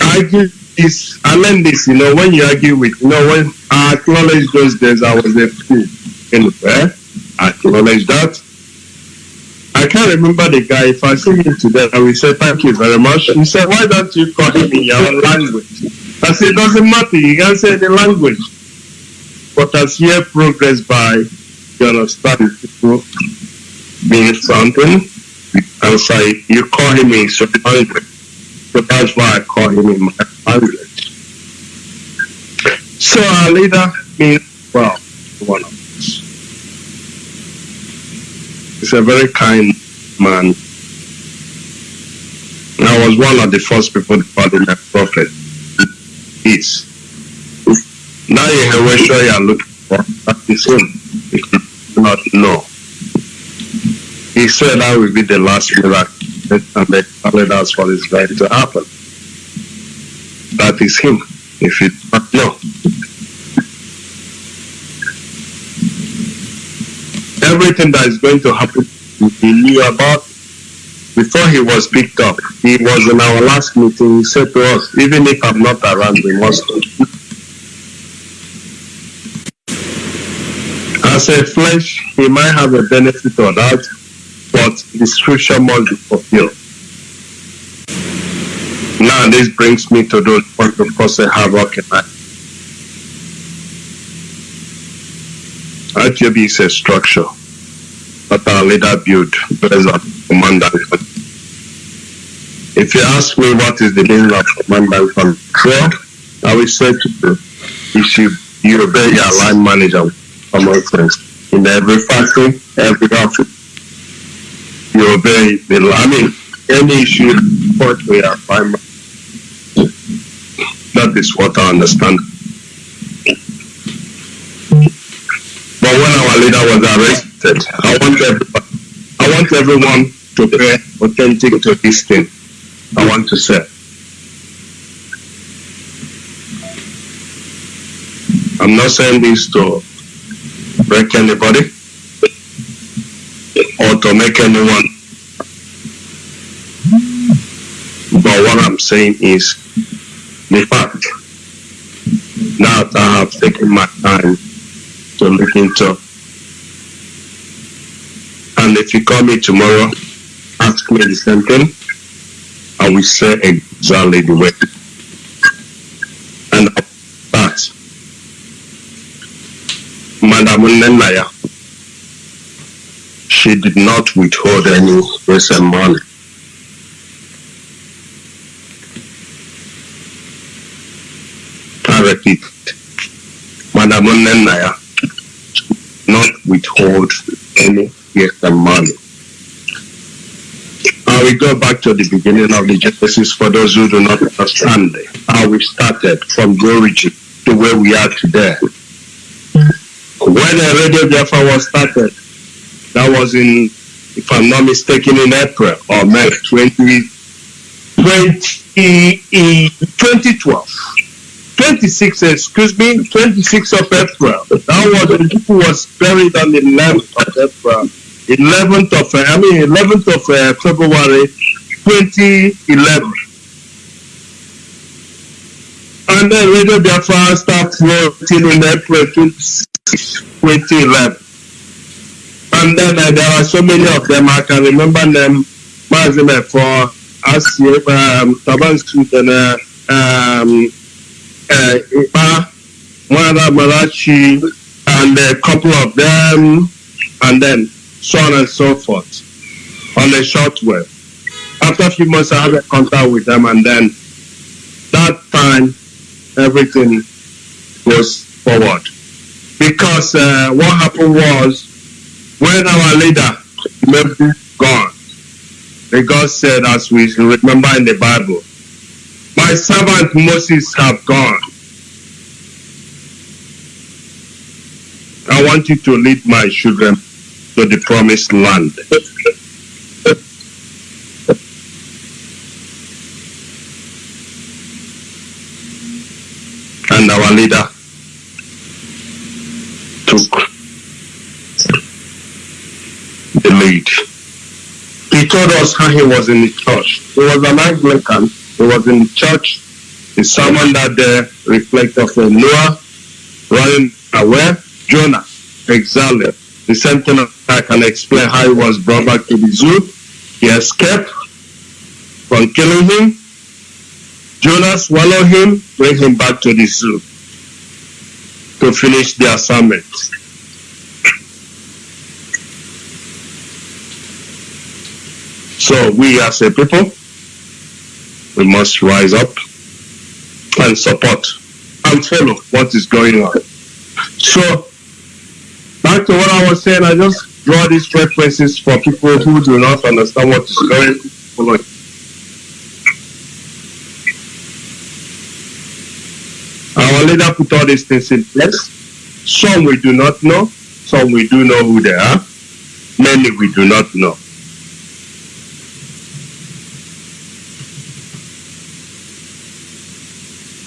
I give this, I learned this, you know, when you argue with, you know, when I acknowledge those days I was a fool in prayer, eh? I acknowledge that. I can't remember the guy. If I see him today, I will say, thank you very much. He said, why don't you call him in your own language? I said, it doesn't matter. You can say the language. But as year progress by, you understand, people being something, and say you call him in certain language. So that's why I call him in my language. [laughs] So uh, our leader means well one of us. He's a very kind man. And I was one of the first people to call him a prophet. Is now you have what you are looking for. Is him. You not know. He said that will be the last miracle and they calling us for this going to happen. That is him, if you don't know. Everything that is going to happen, he knew about before he was picked up. He was in our last meeting, he said to us, even if I'm not around, we must As a flesh, he might have a benefit or that, but the scripture must be fulfilled. Now this brings me to those point of cause havoc in life. ITB is a structure that our leader built based on command and. If you ask me what is the meaning of command and control, I will say to you, it should you obey your line manager common sense in every factory, every office. You obey the I mean any issue to your line manager. That is what I understand. But when our leader was arrested, I want everybody, I want everyone to pay authentic to this thing. I want to say. I'm not saying this to break anybody or to make anyone. But what I'm saying is the fact now that I have taken my time to look into. And if you call me tomorrow, ask me the same thing, I will say exactly the way. And that, Madam Nenaya, she did not withhold any recent money. Repeat, Madam Nenaya not withhold any recent money. I will go back to the beginning of the Genesis for those who do not understand how we started from the origin to where we are today. When the Radio Biafra was started, that was in, if I'm not mistaken, in April or May 20, 20, 2012. 26, excuse me, 26 of April. That was when people was buried on the 11th of April. 11th of, I mean, 11th of uh, February 2011. And then Radio Biafra started floating in April 2011. And then uh, there are so many of them, I can remember them, Mazime for Asif, um, Taban and uh, um, Ipa, Mwara Malachi, and a couple of them, and then so on and so forth on a short wave. After a few months, I had a contact with them, and then that time, everything goes forward. Because uh, what happened was, when our leader, maybe gone, the God said, as we remember in the Bible, my servant Moses have gone. I want you to lead my children to the promised land. And our leader took the lead. He told us how he was in the church. He was an Anglican. He was in the church. The sermon that day reflects of uh, Noah running away, Jonah, exactly. The same thing I can explain how he was brought back to the zoo. He escaped from killing him. Jonah swallowed him, bring him back to the zoo to finish the assignment. So we as a people, we must rise up and support and follow what is going on. So back to what I was saying, I just draw these references for people who do not understand what is going on. Our leader put all these things in place. Some we do not know, some we do know who they are, many we do not know.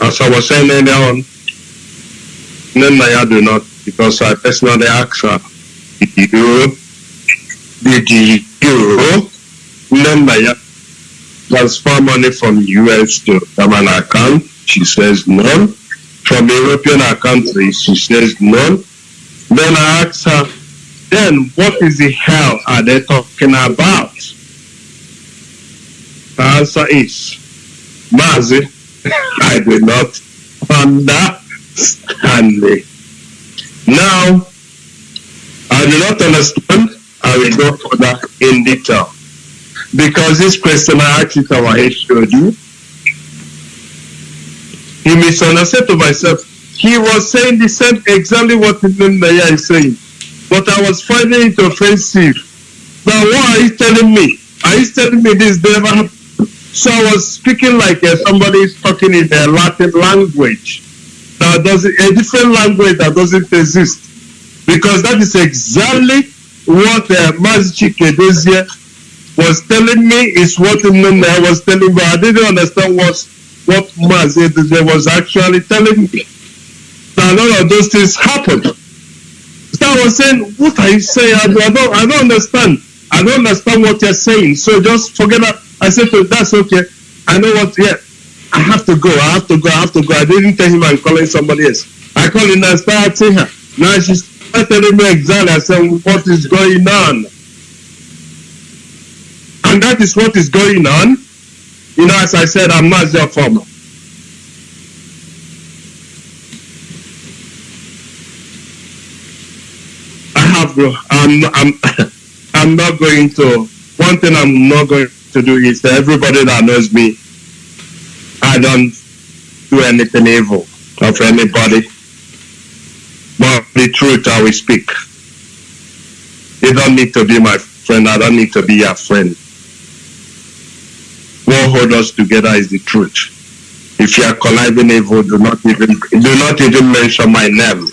As I was saying earlier on, Naya do not, because I personally asked her, did you, did you, oh, Naya transfer money from US to German account? She says no. From European countries, she says no. Then I asked her, then what is the hell are they talking about? The answer is, Mazi, I do not understand. Now, I do not understand. I will go further in detail. Because this question I asked it our HOD, he misunderstood to myself. he was saying the same exactly what Naya is saying. But I was finding it offensive. Now what are you telling me? Are you telling me this never happened? So I was speaking like uh, somebody is talking in a Latin language that doesn't a different language that doesn't exist. Because that is exactly what uh, Mazi Chika Edoziem was telling me is what I was telling me. I didn't understand what what Mazi was actually telling me. Now none of those things happened. So I was saying, what are you saying? I, I don't I don't understand. I don't understand what you're saying. So just forget that. I said to him, that's okay. I know what yeah. I have to go. I have to go. I have to go. I didn't tell him I'm calling somebody else. I called him and started her. Now she's telling me exactly. I said, what is going on? And that is what is going on. You know, as I said, I'm not your farmer. I have, I'm, I'm, [laughs] I'm not going to, one thing I'm not going to do is that everybody that knows me, I don't do anything evil of anybody. But the truth I will speak. You don't need to be my friend. I don't need to be your friend. What holds us together is the truth. If you are conniving evil, do not even do not even mention my name.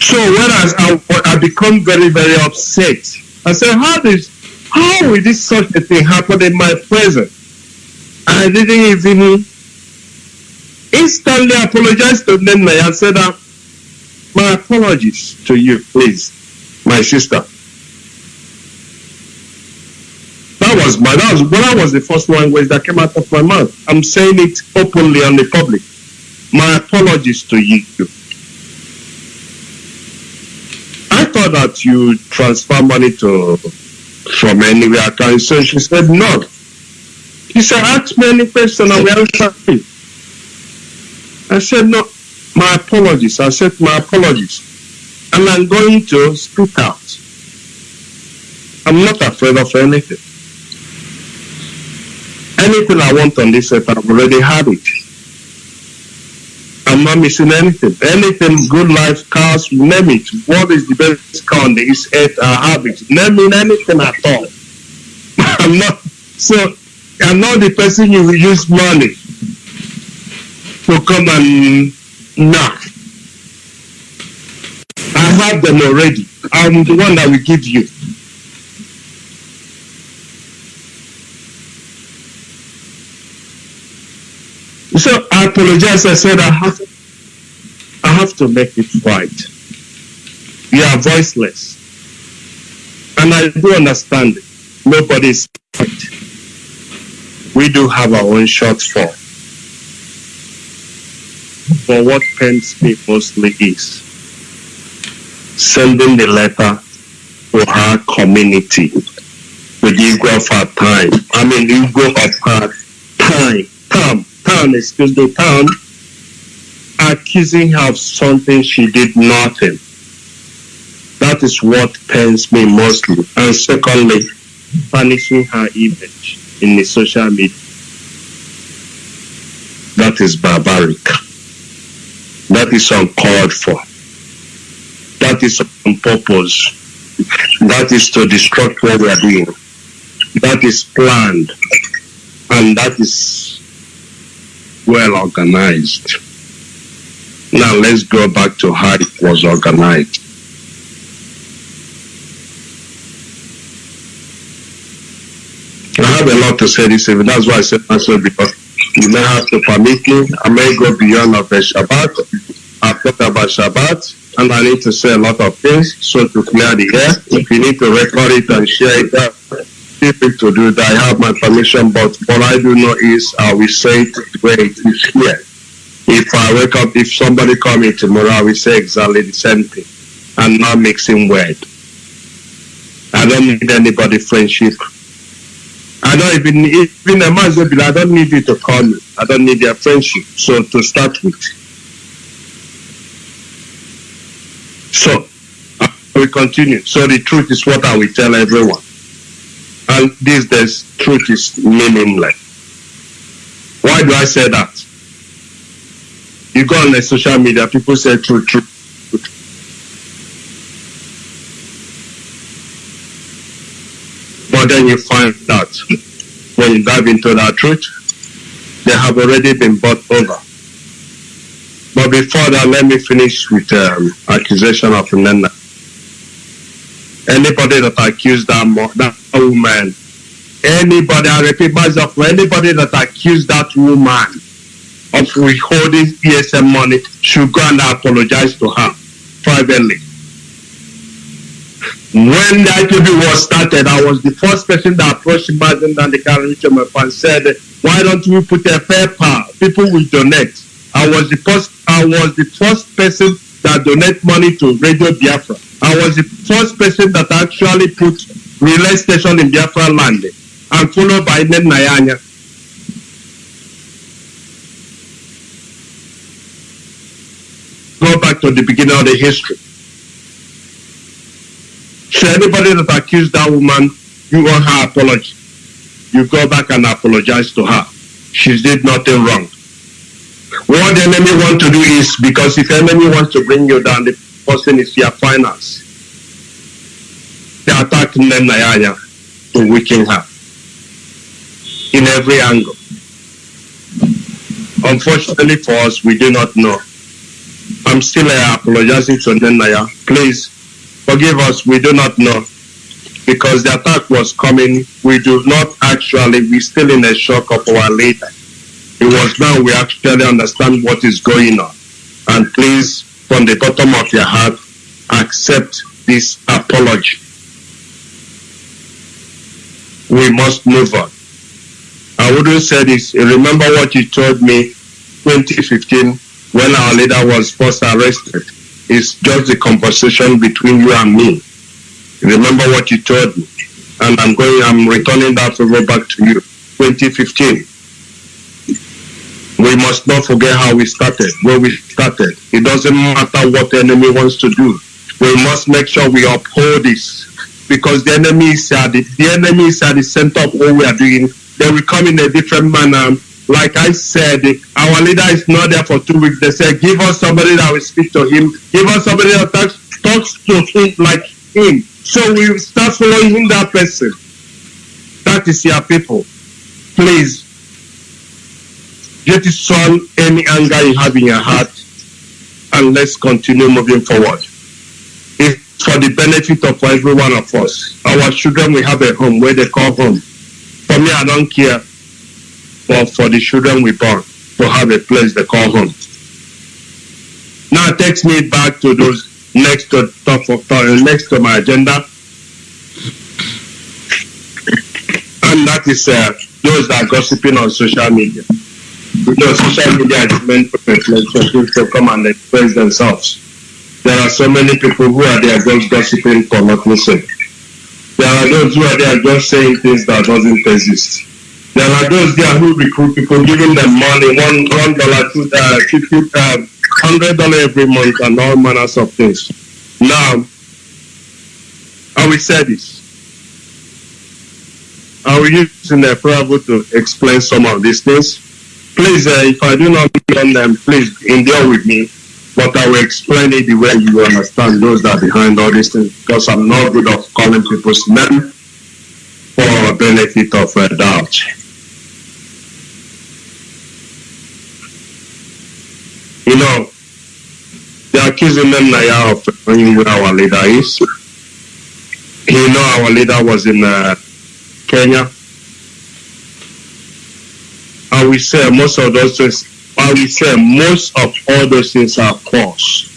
So I, I, I become very very upset, I say, how is how will this such a thing happen in my presence? I didn't even instantly apologize to them and said that my apologies to you, please, my sister. That was my that was well, that was the first language that came out of my mouth. I'm saying it openly on the public. My apologies to you. Thought that you transfer money to from anywhere account. So she said no. She said, ask me any question I will answer you. I said, no, my apologies. I said, my apologies. And I'm going to speak out. I'm not afraid of anything. Anything I want on this earth, I've already had it. I'm not missing anything. Anything, good life, cars, name it. What is the best car on this earth? I have it. Name it anything at all. [laughs] I'm not, so I'm not the person you will use money to come and knock. I have them already. I'm the one that will give you. So I apologize. I said I have, I have to make it right. You are voiceless, and I do understand it. Nobody is right. We do have our own shortfall. But what pains me mostly is sending the letter to her community with ego of her time. I mean, ego of her time. Time town, excuse me, town, accusing her of something she did nothing. That is what pains me mostly. And secondly, punishing her image in the social media. That is barbaric. That is uncalled for. That is on purpose. That is to destruct what we are doing. That is planned. And that is well organized. Now let's go back to how it was organized. I have a lot to say this evening. That's why I said myself because you may have to permit me. I may go beyond of the Shabbat. I've talked about Shabbat and I need to say a lot of things. So to clear the air, if you need to record it and share it, free to do that. I have my permission, but what I do know is I will say it the way it is here. If I wake up, if somebody call me tomorrow, I will say exactly the same thing and not mixing word. I don't need anybody friendship. I don't even even a I don't need you to call me. I don't need your friendship. So to start with. So we continue. So the truth is what I will tell everyone. And these days truth is meaningless. Why do I say that? You go on the social media, people say truth, true. But then you find that when you dive into that truth, they have already been bought over. But before that, let me finish with um, accusation of Nena. Anybody that accused that, that woman, anybody, I repeat myself, anybody that accused that woman of withholding ESN money should go and apologize to her privately. When the IPOB was started, I was the first person that approached Imagine and the Caribbean and said, why don't we put a power? People will donate. I was the first I was the first person that donate money to Radio Biafra. I was the first person that actually put relay station in Biafra land and followed by Nen Nayanya. Go back to the beginning of the history. So anybody that accused that woman, you want her apology. You go back and apologize to her. She did nothing wrong. What the enemy want to do is because if enemy wants to bring you down, the person is your finance. They attack Nenayaya to weaken her in every angle. Unfortunately for us, we do not know. I'm still uh, apologizing to Nenaya. Please forgive us. We do not know because the attack was coming. We do not actually. We're still in a shock of our leader. It was now we actually understand what is going on. And please, from the bottom of your heart, accept this apology. We must move on. I wouldn't say this. Remember what you told me 2015 when our leader was first arrested. It's just the conversation between you and me. Remember what you told me. And I'm going, I'm returning that favor back to you. 2015 we must not forget how we started, where we started. It doesn't matter what the enemy wants to do. We must make sure we uphold this because the enemies are the, the enemy is at the center of what we are doing. They will come in a different manner. Like I said, our leader is not there for two weeks. They said, give us somebody that will speak to him. Give us somebody that talks, talks to him like him. So we start following him, that person. That is your people. Please get it solve any anger you have in your heart and let's continue moving forward. For the benefit of every one of us. Our children will have a home where they call home. For me, I don't care. But for the children we born to have a place they call home. Now it takes me back to those next to top of uh, next to my agenda. And that is uh, those that are gossiping on social media because social media is meant for people to come and express themselves. There are so many people who are there just gossiping for nothing sake. There are those who are there just saying things that doesn't exist. There are those there who recruit people, giving them money, one one dollar, two uh, fifty, uh, hundred dollar every month, and all manners of things. Now, I will say this. I will use in the parable to explain some of these things please, uh, if I do not on them, please endure with me. But I will explain it the way you understand those that are behind all these things because I'm not good of calling people's name for benefit of uh, doubt. You know, they're accusing them now of knowing who our leader is. You know, our leader was in uh, Kenya I will say most of those things, I will say most of all those things are false.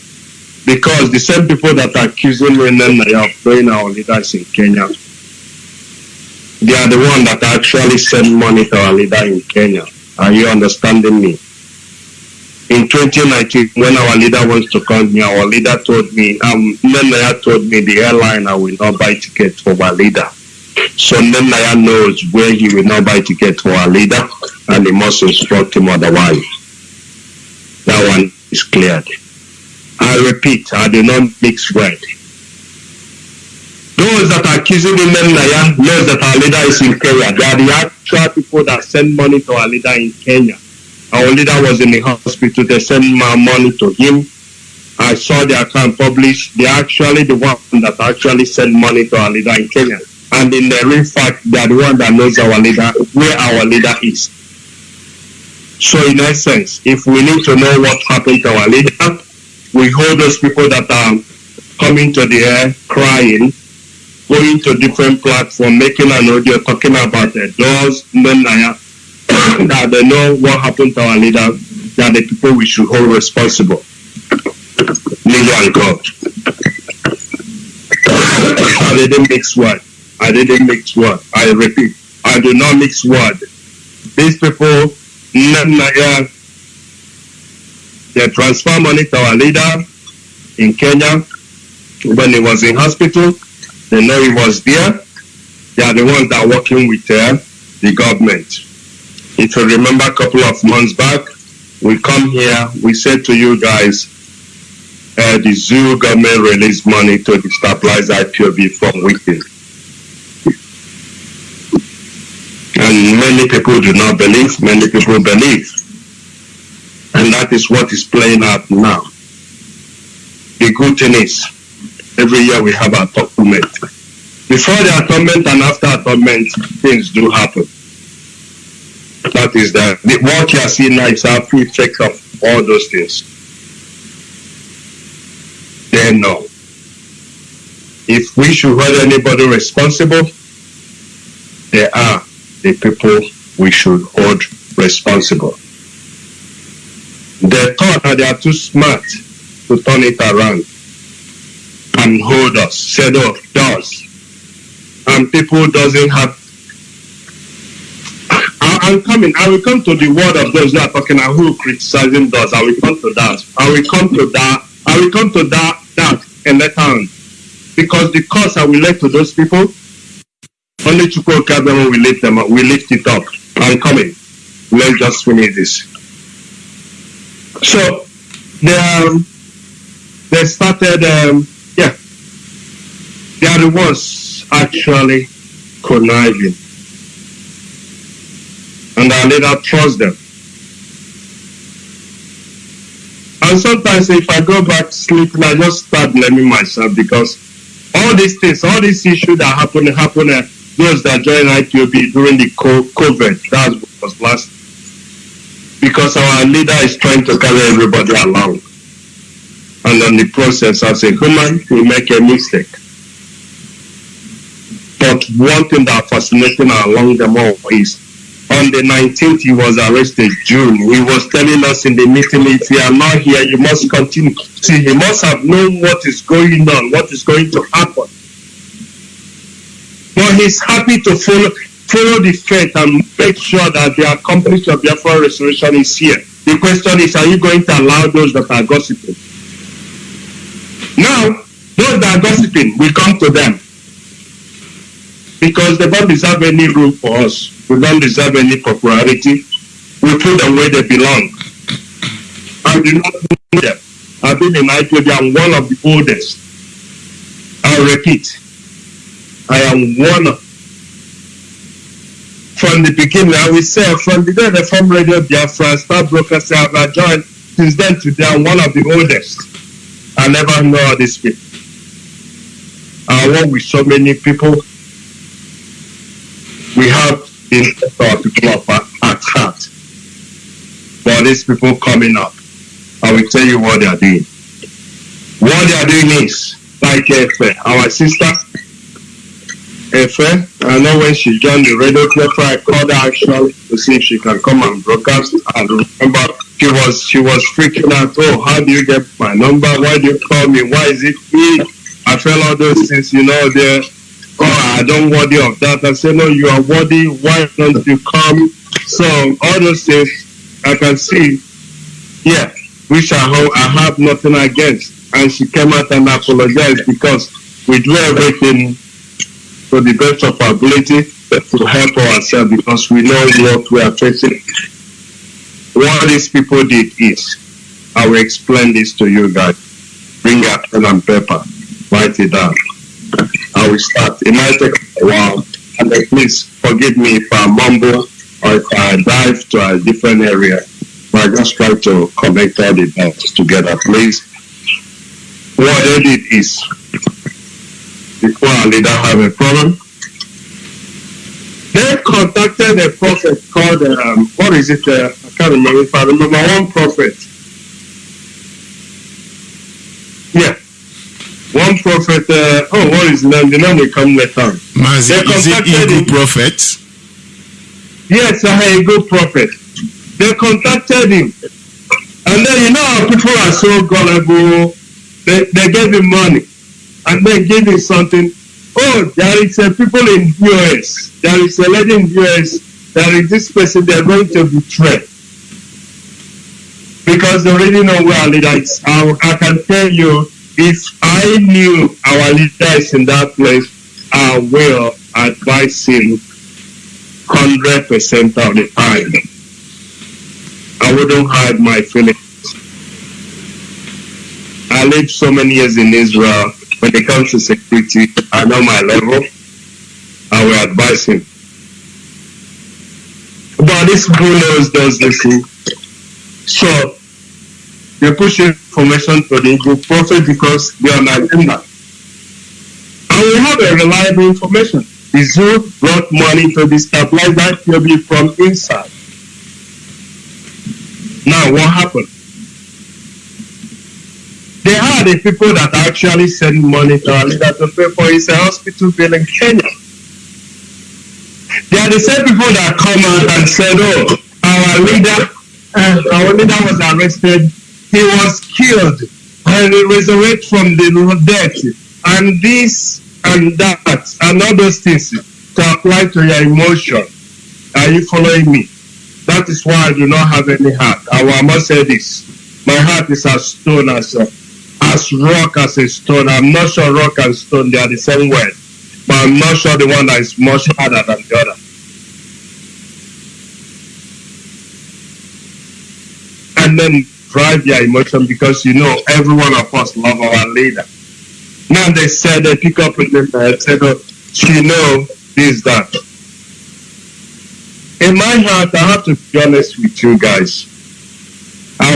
Because the same people that are accusing Renana of being our leaders in Kenya, they are the one that actually send money to our leader in Kenya. Are you understanding me? In 2019, when our leader wants to come here, our leader told me, um, Nenaya told me the airline I will not buy tickets for our leader. So Nenaya knows where he will not buy tickets for our leader and he must instruct him otherwise. That one is cleared. I repeat, I do not mix word. Those that are accusing him Naya knows that our leader is in Kenya. They are the actual people that send money to our leader in Kenya. Our leader was in the hospital. They sent my money to him. I saw the account published. They're actually the one that actually sent money to our leader in Kenya. And in the real fact, they are the one that knows our leader, where our leader is. So in essence, if we need to know what happened to our leader, we hold those people that are coming to the air crying, going to different platforms, making an audio talking about the doors, [coughs] that they know what happened to our leader, that the people we should hold responsible. Leader and God. I didn't mix word. I didn't mix word. I repeat, I do not mix word. These people, Naya, they transfer money to our leader in Kenya when he was in hospital. They know he was there. They are the ones that are working with uh, the government. If you remember a couple of months back, we come here, we said to you guys, uh, the zoo government released money to destabilize IPOB from within. And many people do not believe, many people believe. And that is what is playing out now. The good thing is, every year we have our atonement. Before the atonement and after atonement, things do happen. That is the, the what you are seeing now is after effect of all those things. Then no. If we should hold anybody responsible, they are the people we should hold responsible. They thought that they are too smart to turn it around and hold us, set up oh, does. And people doesn't have I, I'm coming. I will come to the word of those who are talking and who criticizing us. I will come to that. I will come to that. I will come to that that and let on. Because the cause I will let to those people, only Chukwu Kabemo will lift them up. We lift it up. I'm coming. Let's just finish this. So they um, they started um, yeah. They are the ones actually conniving and I later trust them. And sometimes if I go back to sleeping, I just start blaming myself because all these things, all these issues that happen, happen, those that joined IPOB during the COVID, that was last. Because our leader is trying to carry everybody along. And in the process, as a human, we make a mistake. But one thing that fascinates me along them all is on the 19th he was arrested june he was telling us in the meeting if you are not here you must continue see he must have known what is going on what is going to happen but he's happy to follow follow the faith and make sure that the accomplishment of Biafra restoration is here the question is are you going to allow those that are gossiping now those that are gossiping will come to them because they don't deserve any room for us we don't deserve any popularity. We put them where they belong. I do not know them. I've been in IPOB. I'm one of the oldest. I'll repeat. I am one from the beginning, I will say from the day the form Radio Biafra, Star Brokers, I have joined. Since then today, I'm one of the oldest. I never know all these people. I work with so many people. We have in our people of at heart. For these people coming up, I will tell you what they are doing. What they are doing is, like Efe, our sister, Efe, I know when she joined the radio club, I called her actually to see if she can come and broadcast. And remember, she was she was freaking out. Oh, how do you get my number? Why do you call me? Why is it me? I felt all those things, you know, there oh, I don't worthy of that. I say, no, you are worthy. Why don't you come? So all those things I can see, yeah, which I, ho- I have nothing against. And she came out and apologized because we do everything to the best of our ability to help ourselves because we know what we are facing. What these people did is, I will explain this to you guys. Bring a pen and paper, write it down. I will start. It might take a while. And please forgive me if I mumble or if I dive to a different area. But I just try to connect all the dots together, please. What they did is, before our leader have a problem, they contacted a prophet called, um, what is it? Uh, I can't remember if I remember one prophet. Yeah. One prophet, uh, oh, what is the name? The name will come later. Mazi, They is it him. Prophet? Yes, a good prophet. They contacted him. And then you know people are so gullible. They, they gave him money. And then gave him something. Oh, there is a people in US. There is a lady in US. There is this person they're going to betray. Because they already know where our leader is. I, I can tell you, if I knew our leader is in that place, I will advise him hundred percent of the time. I wouldn't hide my feelings. I lived so many years in Israel. When it comes to security, I know my level. I will advise him. But this knows does listen. So they push information to the Igbo prophet because they are on agenda. And we have a reliable information. The zoo brought money to destabilize that theory from inside. Now, what happened? They are the people that actually send money to our leader to pay for his hospital bill in Kenya. They are the same people that come out and said, oh, our leader, uh, our leader was arrested, he was killed, and he resurrected from the dead, and this and that, and all those things to apply to your emotion. Are you following me? That is why I do not have any heart. I will- must say this. My heart is as stone as a, as rock as a stone. I'm not sure rock and stone they are the same word, but I'm not sure the one that is much harder than the other. And then drive your emotion because you know every one of us love our leader. Now they said they pick up with them and said, oh, she know this that. In my heart, I have to be honest with you guys.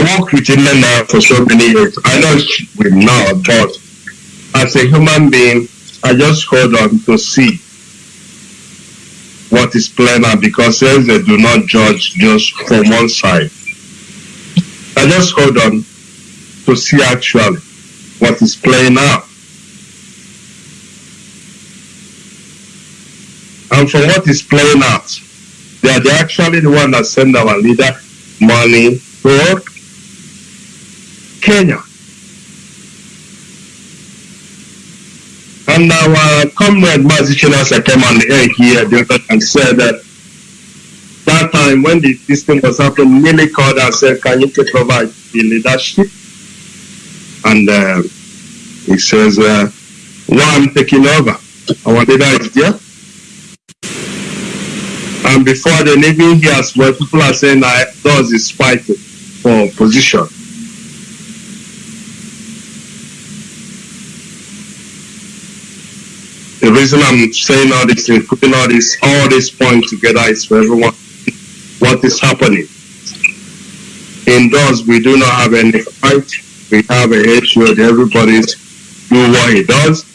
Worked with India now for so many years. I know she will now, but as a human being, I just hold on to see what is playing out because since they do not judge just from one side. I just hold on to see actually what is playing out. And from what is playing out, they are actually the one that send our leader money to Kenya. And our comrade Mazichina came on the air here and said that that time when the, this thing was happening, Millie called and said, Can you provide the leadership? And uh, he says, uh, I'm taking over? Our leader is there. And before the living here as well, people are saying that does is fighting for position. The reason I'm saying all this and putting all this all this point together is for everyone what is happening. Indoors we do not have any fight. We have a hatred, everybody's do what he does.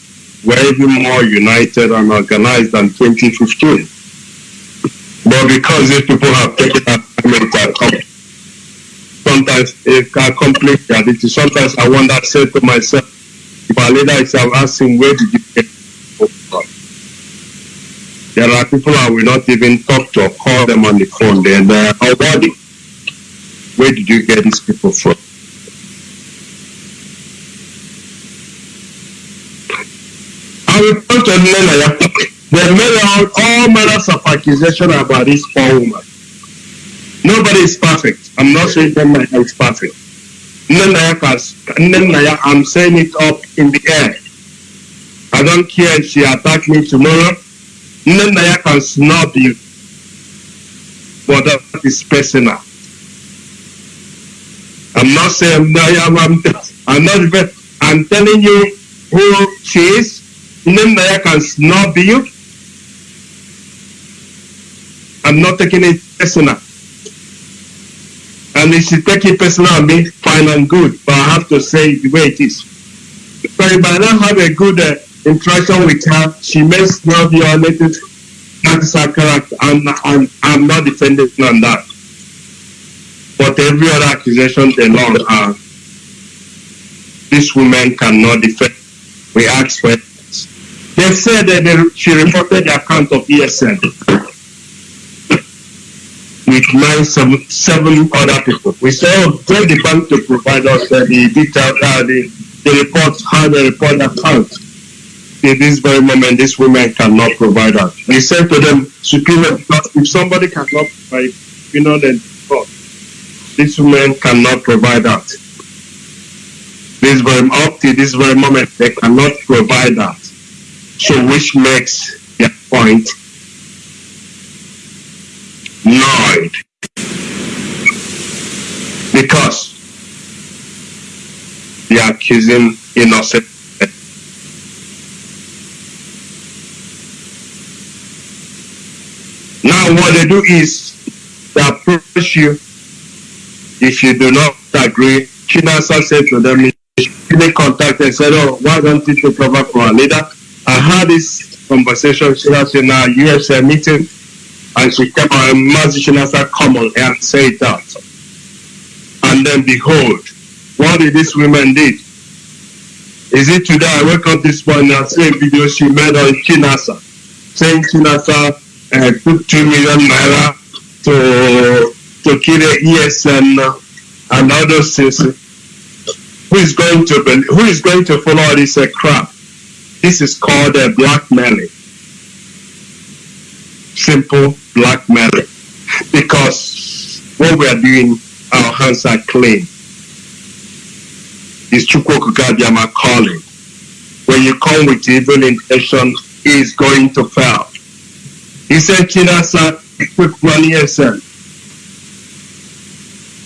We're even more united and organized than 2015. But because these people have taken that to sometimes it can accomplish reality. Sometimes I wonder, I say to myself, if our leader is asking, where did you get people from? There are people I will not even talk to or call them on the phone. They're there already. Where did you get these people from? I will come to Nenaya. They made out all manners of accusation about this poor woman. Nobody is perfect. I'm not saying Nenaya is perfect. Nenaya, I'm saying it up in the air. I don't care if she attack me tomorrow. Nenaya can snub you. But that is personal. I'm not saying I'm, I'm, I'm not even, I'm telling you who she is. Nenaya can snub you. I'm not taking it personal. And if she take it personal on me, fine and good. But I have to say the way it is. So if I don't have a good uh, interaction with her, she makes no violated. That is her character. And I'm, I'm not defending on that. But every other accusation they law are this woman cannot defend. We ask for it. They said that they, she reported the account of ESN with nine, seven, seven other people. We said, oh, tell the bank to provide us uh, the detail, uh, the, the report, how they report the account. In this very moment, this woman cannot provide that. We said to them, superior, if somebody cannot provide, you know, then oh, this woman cannot provide that. This very up to this very moment, they cannot provide that. So which makes their point noid. Because they are accusing innocent. Now what they do is they approach you if you do not agree. Chinasa said to them, they contact and said, oh, why don't you take over for a leader? I had this conversation, Chinasa in our USA meeting, and she out and Mazi Chinasa come on and say that. And then behold, what did this woman did? Is it today I wake up this morning and see a video she made on Chinasa, saying Chinasa uh, took two million naira to to the ESN and those things. Who is going to who is going to follow this uh, crap? This is called uh, blackmailing. Simple blackmailing. Because what we are doing, our hands are clean. It's Chukwu Okike Abiama calling. When you come with evil intention, is going to fail. He said, Chinasa, quick money yourself.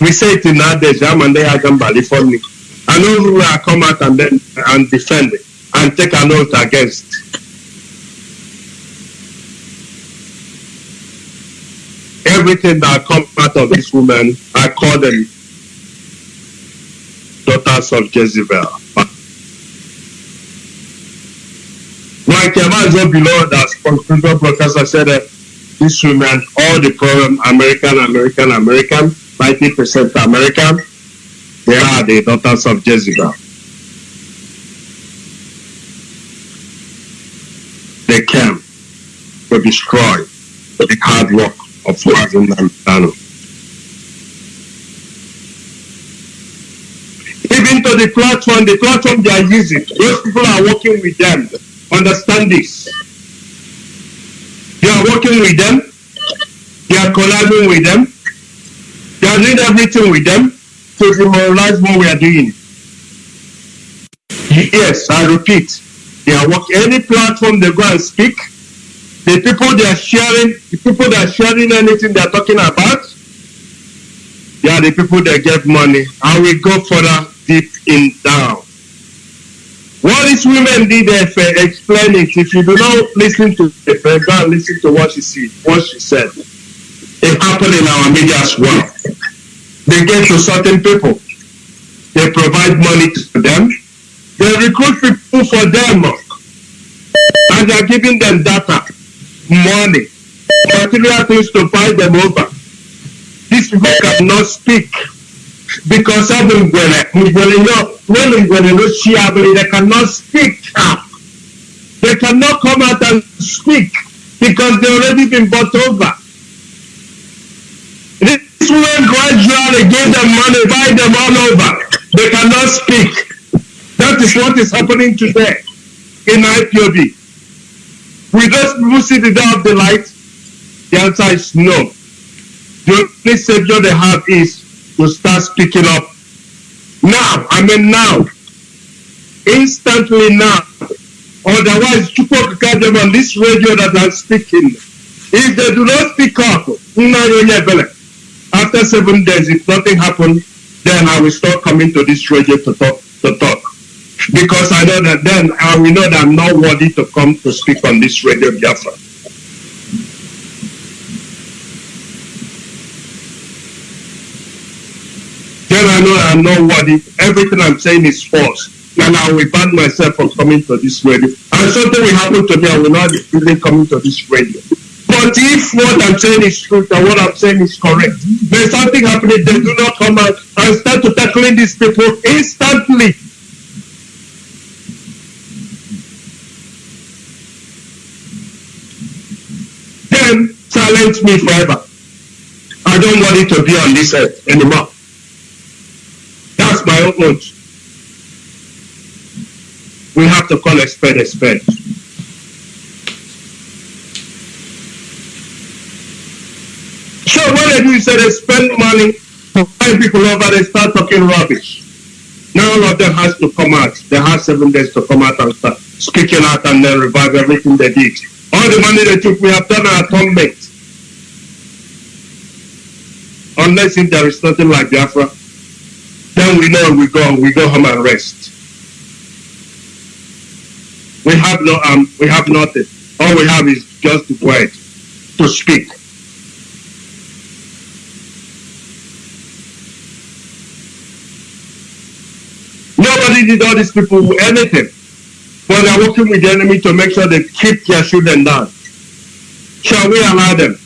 We it in Ade Jam and they are Gambali for me. I know who will come out and then and defend it and take an oath against. Everything that come out of this woman, I call them daughters of Jezebel. Like Yamazo below that sponsor broadcaster said that this woman, all the problem, American, American, American, 90% American, they are the daughters of Jezebel. They came to destroy the hard work of Mazi Nnamdi Kanu. Even to the platform, the platform they are using, those people are working with them. Understand this. They are working with them. They are collabing with them. They are doing everything with them to demoralize what we are doing. Yes, I repeat. They are working any platform they go and speak. The people they are sharing, the people that are sharing anything they are talking about, they are the people that get money. And we go further deep in down. What these women did there, explain it. If you do not listen to the go listen to what she said. What she said. It happened in our media as well. They get to certain people. They provide money to them. They recruit people for them. And they are giving them data, money, material things to buy them over. These people cannot speak because of Ngwele. Ngwele no, when Ngwele no Shiabili, they cannot speak. They cannot come out and speak because they already been bought over. This woman gradually give them money, buy them all over. They cannot speak. That is what is happening today in IPOB. Will those people see the day of the light? The answer is no. The only savior they have is to start speaking up. Now, I mean now. Instantly now. Otherwise, Chukwu them on this radio that I'm speaking. If they do not speak up, after seven days, if nothing happens, then I will start coming to this radio to talk to talk. Because I know that then I will know that I'm not worthy to come to speak on this radio Biafra. Then I know I'm not worthy. Everything I'm saying is false. And I will ban myself from coming to this radio. And something will happen to me, I will not even come to this radio. But if what I'm saying is true and what I'm saying is correct, there's something happening, they do not come out and start to tackling these people instantly. Then silence me forever. I don't want it to be on this earth anymore. That's my own oath. We have to call a spade a spade. So what they do is they spend money to find people over, they start talking rubbish. Now all of them has to come out. They have seven days to come out and start speaking out and then revive everything they did. All the money they took, we have done our atonement. Unless if there is nothing like Biafra, then we know we go we go home and rest. We have no um we have nothing. All we have is just the word to speak. Nobody did all these people anything. But they're working with the enemy to make sure they keep their children down. Shall we allow them?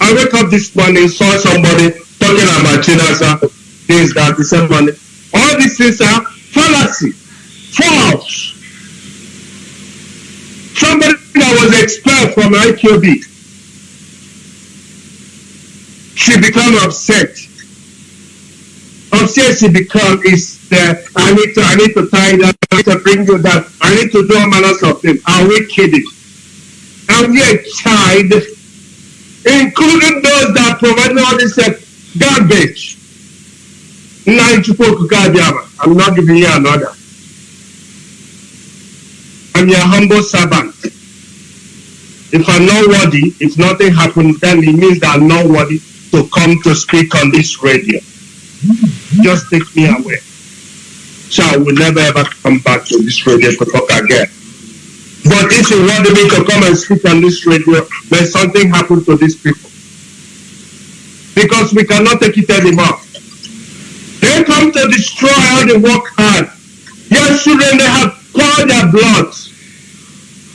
I wake up this morning, saw somebody talking about Chinasa, this, that, the same money. All these things are fallacy, false. Somebody that was expelled from IPOB, she become upset. Upset she become is that I need to I need to tie that, I need to bring you that, I need to do all manners of things. Are we kidding? And yet child including those that provide all this garbage. I'm not giving you another. I'm your humble servant. If I'm not worthy, if nothing happens, then it means that I'm not worthy to come to speak on this radio. Just take me away. So I will never ever come back to this radio to talk again. But if you want me to come and speak on this radio, there's something happened to these people. Because we cannot take it anymore. They come to destroy how they work hard. Your children, they have poured their blood.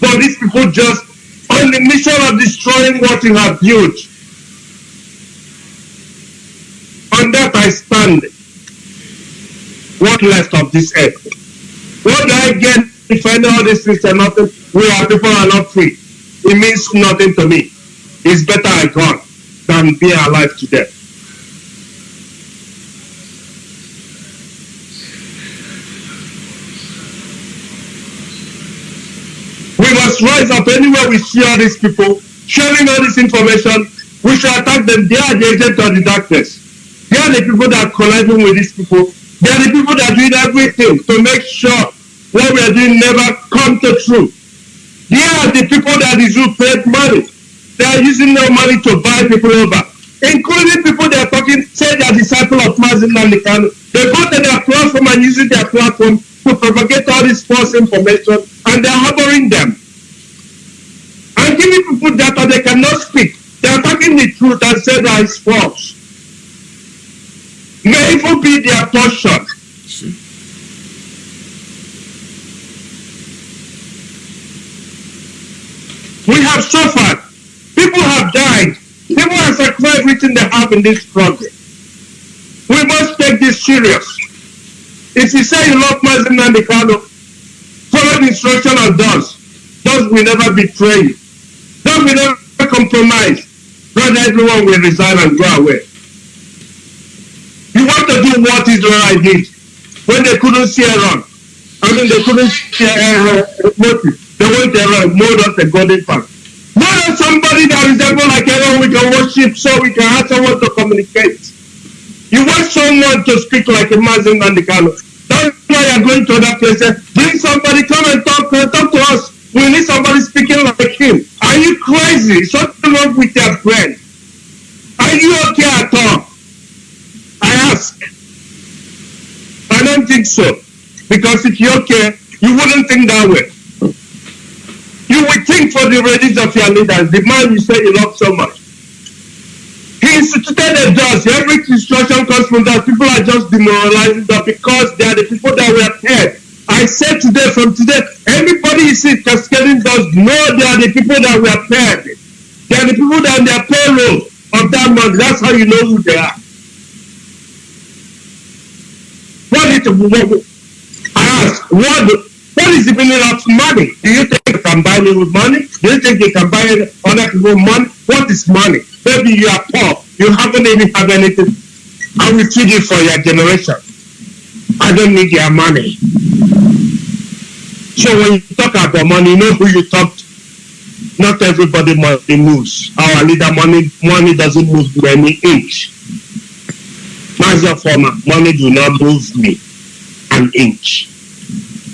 But these people just on the mission of destroying what you have built. On that I stand. What left of this earth? What do I get if I know all these things are nothing? We are people are not free. It means nothing to me. It's better I gone than be alive today. We must rise up anywhere we see all these people sharing all this information. We should attack them. They are the agents of the darkness. They are the people that are colliding with these people. They are the people that are doing everything to make sure what we are doing never come to true. They are the people that is who paid money. They are using their money to buy people over, including people that are talking, say they are disciples of Mazi Nnamdi Kanu. They go to their platform and using their platform to propagate all this false information and they're harboring them. And giving people data they cannot speak. They're talking the truth and say that it's false. May even be their portion. We have suffered. People have died. People have sacrificed everything they have in this struggle. We must take this serious. If you say you love Mazi Nnamdi Kanu, follow the instruction of those. Those will never betray you. Those will never compromise. Rather, everyone will resign and go away. You want to do what Israel did when they couldn't see Aaron. I mean, they couldn't see uh. They went around, made us a golden path. Than somebody that is able like Aaron we can worship so we can have someone to communicate. You want someone to speak like a Mazin Nandikano. That's why you're going to that place. Bring somebody, come and talk, talk to us. We need somebody speaking like him. Are you crazy? Something wrong with your brain. Are you okay at all? I ask. I don't think so. Because if you're okay, you wouldn't think that way. You will think for the readiness of your leaders, the man you say you love so much. He instituted a judge. Every instruction comes from that. People are just demoralizing that because they are the people that were paid. I said today, from today, anybody you see cascading does know they are the people that were paid. They are the people that are their payroll of that month. That's how you know who they are. What is I ask, what, what is the meaning of money? Do you think you can buy me with money? Do you think you can buy other people money? What is money? Maybe you are poor. You haven't even had anything. I will feed you for your generation. I don't need your money. So when you talk about money, you know who you talk to. Not everybody money moves. Our leader money money doesn't move me any inch. Master former, money do not move me an inch.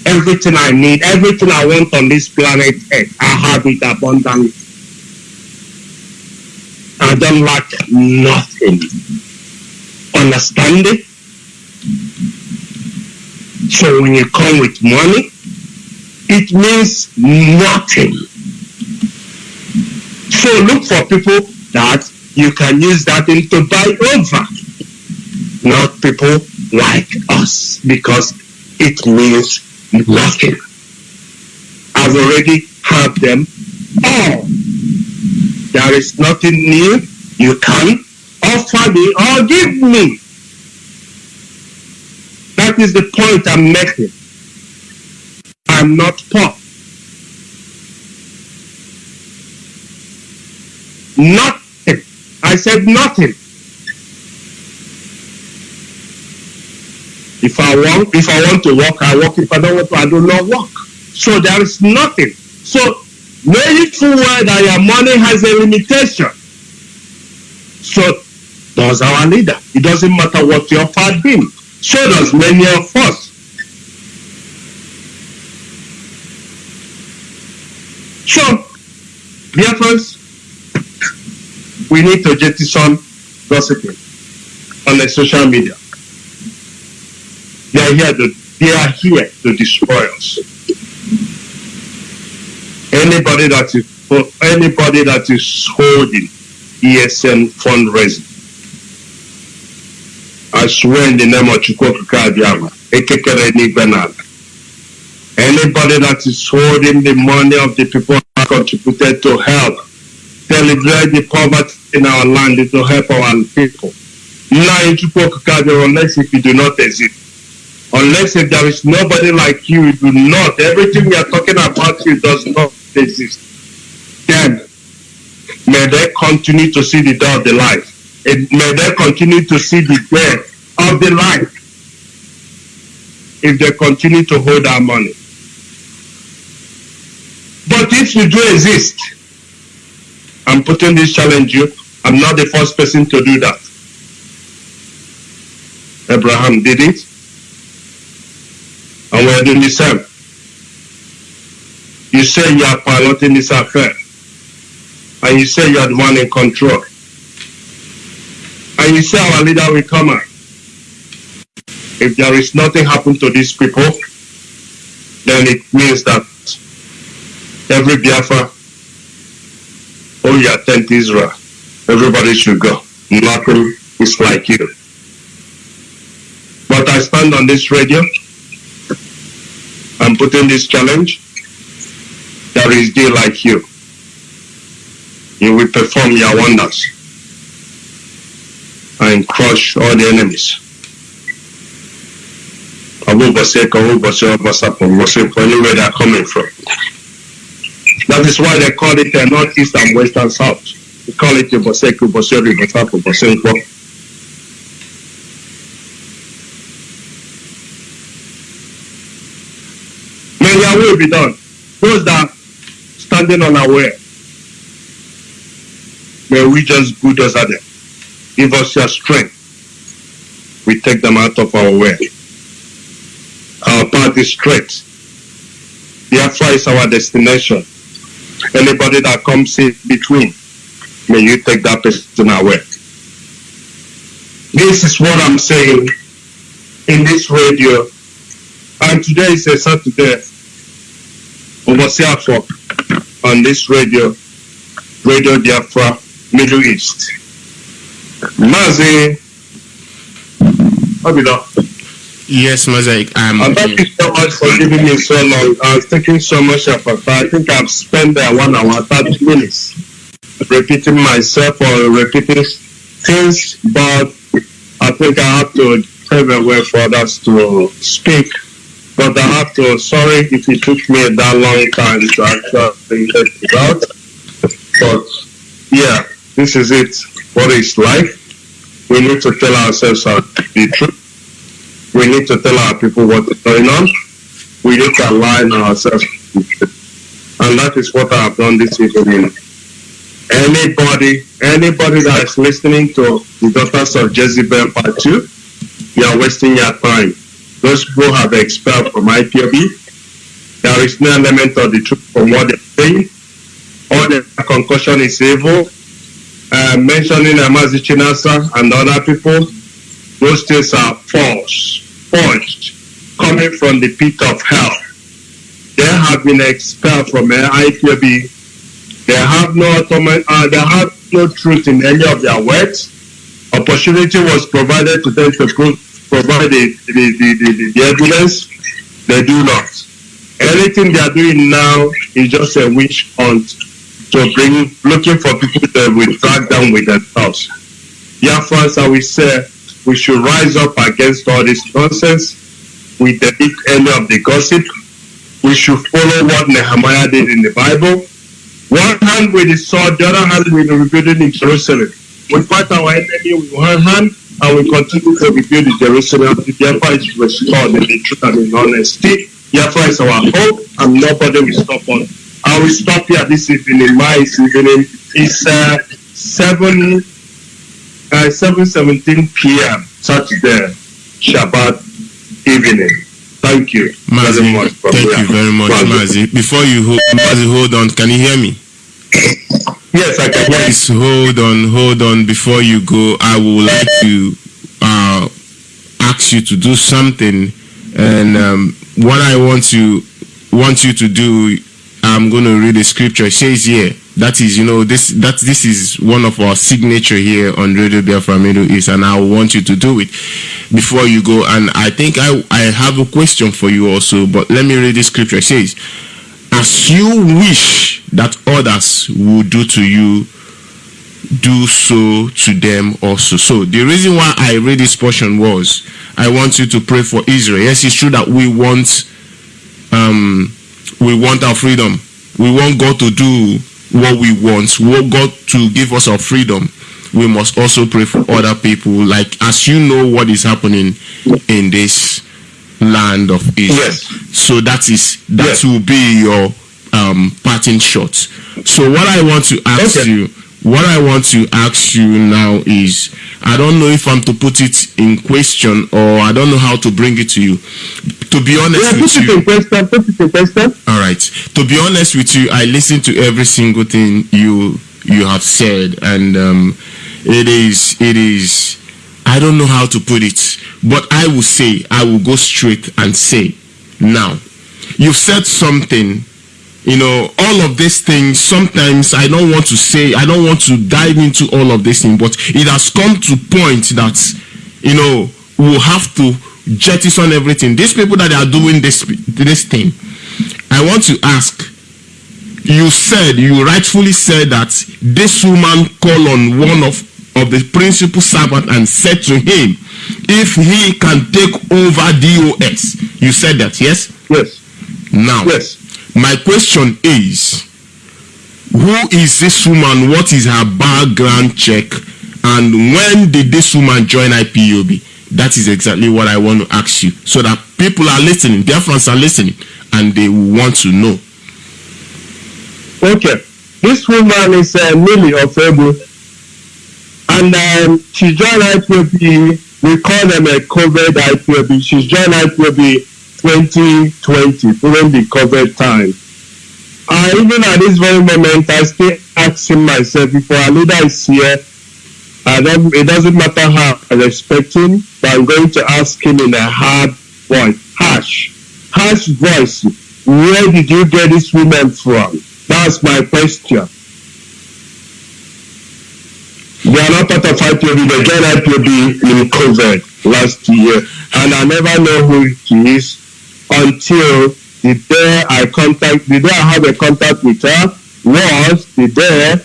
Everything I need, everything I want on this planet Earth, I have it abundantly. I don't lack nothing. Understand it? So when you come with money, it means nothing. So look for people that you can use that thing to buy over, not people like us, because it means nothing. I've already had them all. There is nothing new you can offer me or give me. That is the point I'm making. I'm not poor. Nothing. I said nothing. If I want, if I want to walk, I walk. If I don't want to, I do not walk. So there is nothing. So full well that your money has a limitation. So does our leader. It doesn't matter what your part been. So does many of us. So, dear friends, we need to jettison gossiping on the social media. They are here to they are here to destroy us. Anybody that is for anybody that is holding ESN fundraising, I swear in the name of Chukwuka Abiyama, ekekere n'igwe n'ala. Anybody that is holding the money of the people that contributed to help celebrate the poverty in our land to help our people. Now in Chukwuka unless if you do not exist. Unless if there is nobody like you, you do not. Everything we are talking about you does not exist. Then may they continue to see the door of the light. And may they continue to see the way of the light. If they continue to hold our money. But if you do exist, I'm putting this challenge you. I'm not the first person to do that. Abraham did it. Doing the same. You say you are piloting this affair. And you say you are the one in control. And you say our leader will come out. If there is nothing happen to these people, then it means that every Biafra, oh you attend Israel, everybody should go. Nothing is like you. But I stand on this radio, I'm putting this challenge. There is day like you. You will perform your wonders and crush all the enemies. Anywhere they are coming from. That is why they call it the northeast and western south. They call it Ubasek, Ubasek, Ubasek, Ubasek. May your will be done. Those that standing unaware, may we just bulldozer them. Give us your strength. We take them out of our way. Our path is straight. Biafra is our destination. Anybody that comes in between, may you take that person away. This is what I'm saying in this radio. And today is a Saturday. Overseer on this radio, Radio Biafra, Middle East. Mazi, Obido, Yes, Mosaic. I'm and thank you so much for giving me so long. I was taking so much of your time. I think I've spent there one hour, 30 minutes repeating myself or repeating things, but I think I have to pave a way for others to speak. But I have to, sorry if it took me that long time to actually get it out. But yeah, this is it. What it's like. We need to tell ourselves the truth. We need to tell our people what is going on. We need to align ourselves. And that is what I have done this evening. Anybody, anybody that is listening to the daughters of Jezebel part two, you are wasting your time. Those people have expelled from IPOB. There is no element of the truth from what they're saying. All the concussion is evil. Uh, mentioning Amazi Chinasa and other people, those things are false, forged, coming from the pit of hell. They have been expelled from IPOB they have no automa- uh, they have no truth in any of their words. Opportunity was provided to them to pro- provide the, the, the, the, the evidence. They do not. Anything they are doing now is just a witch hunt to bring, looking for people that will drag down with themselves. Therefore, as we say, we should rise up against all this nonsense. We delete any of the gossip. We should follow what Nehemiah did in the Bible one hand with the sword, the other hand with the rebuilding in Jerusalem. We fight our enemy with one hand and we continue to rebuild the Jerusalem. Therefore, it's restored in the truth and in honesty. Therefore, it's our hope and nobody will stop us. I will stop here this evening. My evening is uh, 7 uh, 7 17 p.m. Saturday, Shabbat evening. Thank you Mazi, very much. thank you very much, Mazi. Mazi. Before you hold, Mazi, hold on. Can you hear me? Yes, I can hear you. Hold on, hold on. Before you go, I would like to uh, ask you to do something, and um, what I want to want you to do, I'm going to read the scripture. It says here that is, you know, this that this is one of our signature here on Radio Biafra Middle East, and I want you to do it before you go. And I think I I have a question for you also, but let me read the scripture. It says, "As you wish that others will do to you." do so to them also. So the reason why I read this portion was I want you to pray for Israel. Yes, it's true that we want um we want our freedom. We want God to do what we want. We want God to give us our freedom. We must also pray for other people. Like as you know what is happening in this land of Israel. Yes. So that is that Yes. will be your um parting shot. So what I want to ask Okay. you what I want to ask you now is I don't know if I'm to put it in question or I don't know how to bring it to you. To be honest Yeah, with put you, it in question. Put it in question. all right. To be honest with you, I listen to every single thing you you have said, and um, it is it is. I don't know how to put it, but I will say I will go straight and say, now, you've said something. You know, all of these things. Sometimes I don't want to say. I don't want to dive into all of these things, but it has come to point that you know we'll have to jettison everything. These people that are doing this this thing, I want to ask. You said you rightfully said that this woman called on one of of the principal servant and said to him, if he can take over DOS. You said that, yes? Yes. Now, Yes. my question is who is this woman what is her background check and when did this woman join ipob that is exactly what i want to ask you so that people are listening their friends are listening and they want to know Okay. This woman is uh, Millie Ofebu. And um, she joined IPOB. We call them a COVID IPOB. She joined IPOB 2020 during the COVID time. Uh, even at this very moment, I still asking myself if our leader is here, don't, it doesn't matter how I respect him, but I'm going to ask him in a hard voice, harsh, harsh voice. Where did you get this woman from? That's my question. Not part of IPOB. They joined IPOB in COVID last year. And I never know who she is until the day I contact, the day I have a contact with her was the day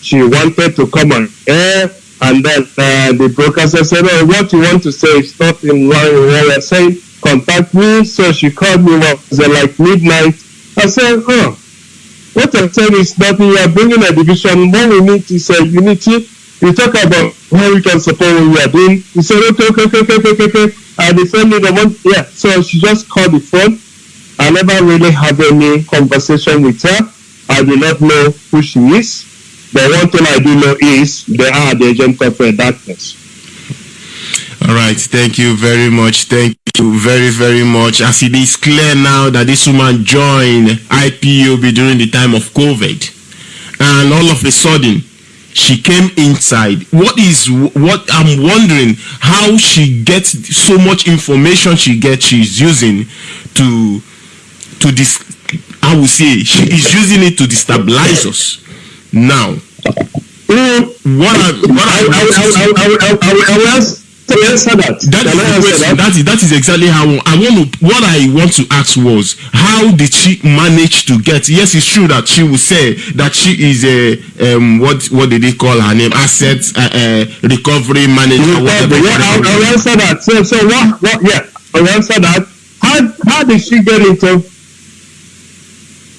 she wanted to come on air. And then uh, the broadcaster said, oh, what you want to say is not in line with what you're saying. Contact me. So she called me, was it, like midnight? I said, oh, what I'm saying is nothing. You are bringing a division. What we need is a unity. We talk about how we can support what we are doing. He said, okay, okay, okay, okay, okay, okay. I defended the one. Yeah. So she just called the phone. I never really had any conversation with her. I do not know who she is. But one thing I do know is they are the agent of darkness. All right, thank you very much. Thank you very, very much. As it is clear now that this woman joined IPOB during the time of COVID, and all of a sudden she came inside. What is what I'm wondering how she gets so much information she gets she's using to to this I would say she is using it to destabilize us. Now, Mm, what I what I, I, I, I, I, I, I, I will answer answer that. That Can I is, the question. that? that is that is exactly how I want to. What I want to ask was how did she manage to get? Yes, it's true that she will say that she is a um what what did they call her name? Asset uh, uh, recovery manager. Yeah, whatever. yeah, I'll, I'll answer that. So, so what, what, yeah, I'll answer that. How, how did she get into,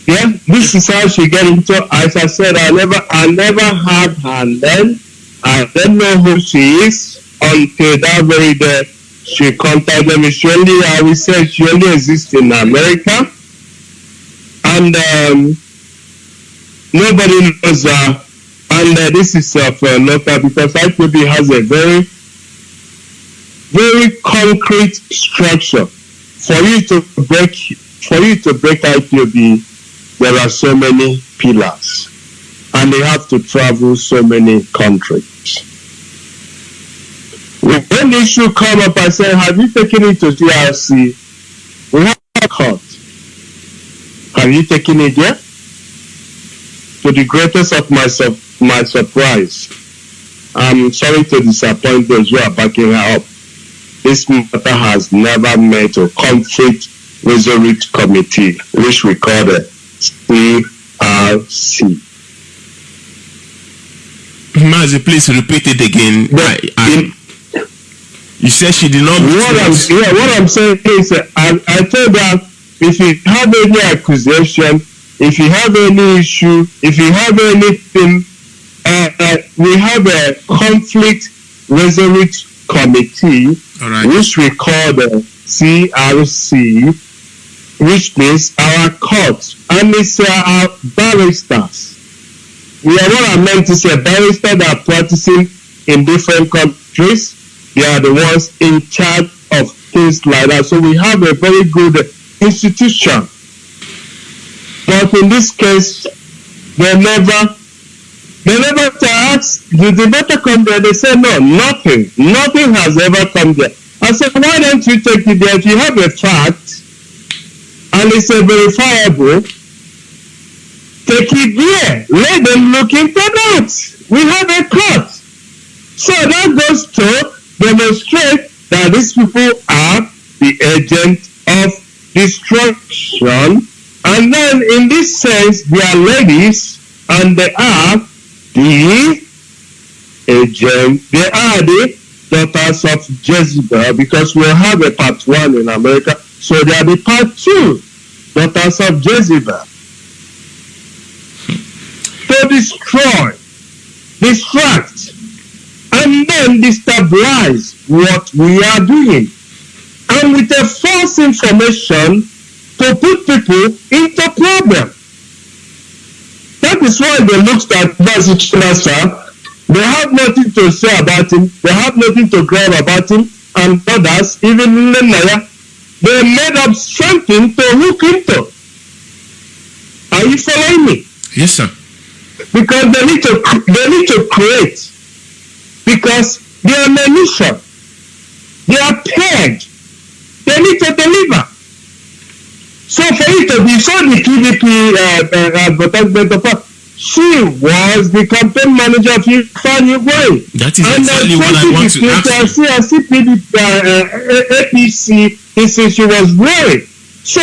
yeah, this is how she get into, as I said, I never, I never had her name. I don't know who she is until that very day she contacted me. She only, I will say, she only exists in America. And, um, nobody knows her. And uh, this is uh, local because IPOB has a very, very concrete structure. For you to break, for you to break IPOB, there are so many pillars, and they have to travel so many countries. When the issue come up, I say, "Have you taken it to DRC? We have court. Have you taken it there?" To the greatest of my sur- my surprise, I'm sorry to disappoint those who are backing her up. This matter has never met a conflict resolution committee, which we call the CRC. Mazi, please repeat it again. I, I, in- you said she did not. what I'm yeah, what I'm saying is, uh, I, I told her if you have any accusation, if you have any issue, if you have anything, uh, uh, we have a conflict resolution committee right. which we call the CRC, which means our court, and it's uh, our barristers. We are what I meant to say, barristers that are practicing in different countries. They are the ones in charge of things like that. So we have a very good institution. But in this case, they never they never asked, did the matter come there? They said, no, nothing. Nothing has ever come there. I said, why don't you take it there? If you have a fact and it's a verifiable, take it there. Let them look into that. We have a court. So that goes to demonstrate that these people are the agent of destruction. And then in this sense, they are ladies and they are the agent, they are the daughters of Jezebel because we'll have a part one in America. So they are the part two daughters of Jezebel. To destroy, distract, and then destabilize what we are doing. And with a false information to put people into problem. That is why they looked at Bazichasa. They have nothing to say about him. They have nothing to grab about him. And others, even Nenaya, they made up something to look into. Are you following me? Yes, sir. because they need to they need to create because they are mission they are paid they need to deliver so for it to be so the pdp uh, uh, her she was the campaign manager of Ifeanyi Igwe. That is And exactly uh, what I want to 2015, ask you. See PDP, uh, uh, APC, he said she was worried. So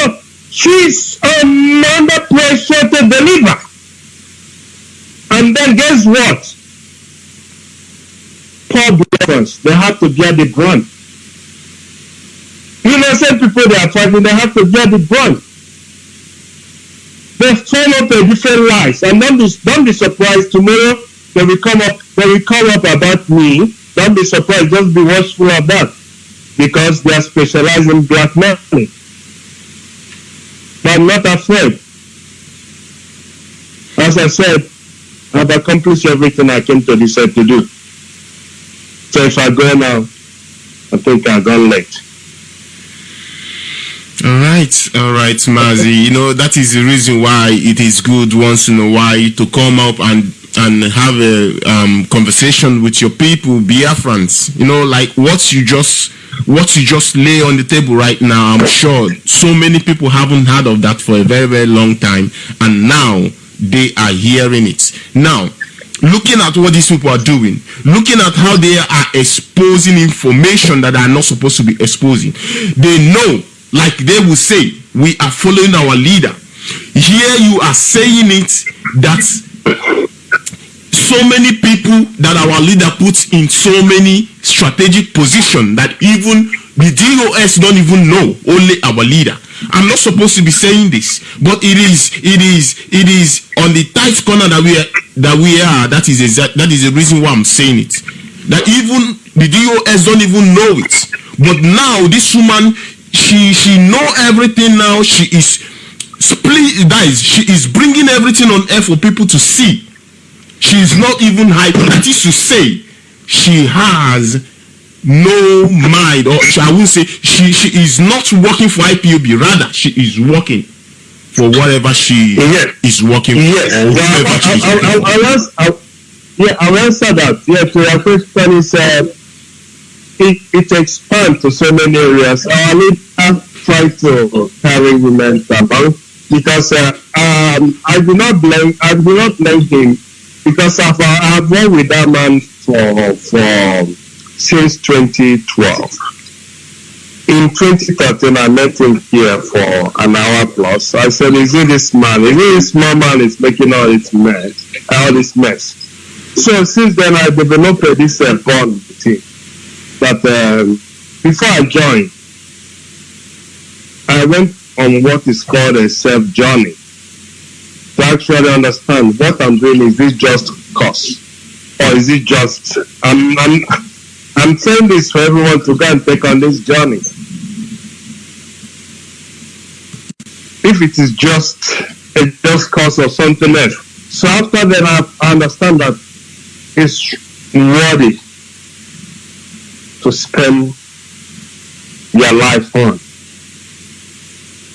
she's under pressure to deliver. And then guess what? They have to bear the brunt. Innocent people they are fighting, they have to bear the brunt. They follow the different lies, and don't be don't be surprised tomorrow they will come up they will come up about me. Don't be surprised, just be watchful that, because they are specialized in black money. But I'm not afraid. As I said, I've accomplished everything I came to this earth to do. So if I go now, I think I've gone late. All right, all right, Mazi. You know that is the reason why it is good once in a while to come up and and have a um, conversation with your people, be Biafrans. You know, like what you just what you just lay on the table right now. I'm sure so many people haven't heard of that for a very very long time, and now they are hearing it. Now, looking at what these people are doing, looking at how they are exposing information that are not supposed to be exposing, they know, like they will say, we are following our leader. Here you are saying it that so many people that our leader puts in so many strategic position that even the DOS don't even know only our leader. I'm not supposed to be saying this, but it is it is it is on the tight corner that we are that we are. That is exact that is the reason why I'm saying it. That even the DOS don't even know it. But now this woman she she know everything now. She is split guys, she is bringing everything on air for people to see she is not even hyper. That is to say, she has no mind, or I will say, she she is not working for IPOB. Rather, she is working for whatever she Yes. is working Yes, for, or whoever she is working I'll. I'll, answer, I'll, yeah, I'll answer that. Yeah, to your question is, uh, it, it expands to so many areas. Our leader try to carry women about because uh, um, I do not blame, I do not blame him because I've, I've worked with that man for, for since 2012. In 2013, I met him here for an hour plus. I said, "Is it this man? Is it this man is making all this mess? All this mess?" So since then, I developed this uh, bond with him. That um, before I joined, I went on what is called a self journey to actually understand what I'm doing. Is this just cause, or is it just? I'm I'm I'm saying this for everyone to go and take on this journey. If it is just a just cause or something else. So after that, I understand that it's worthy to spend your life on.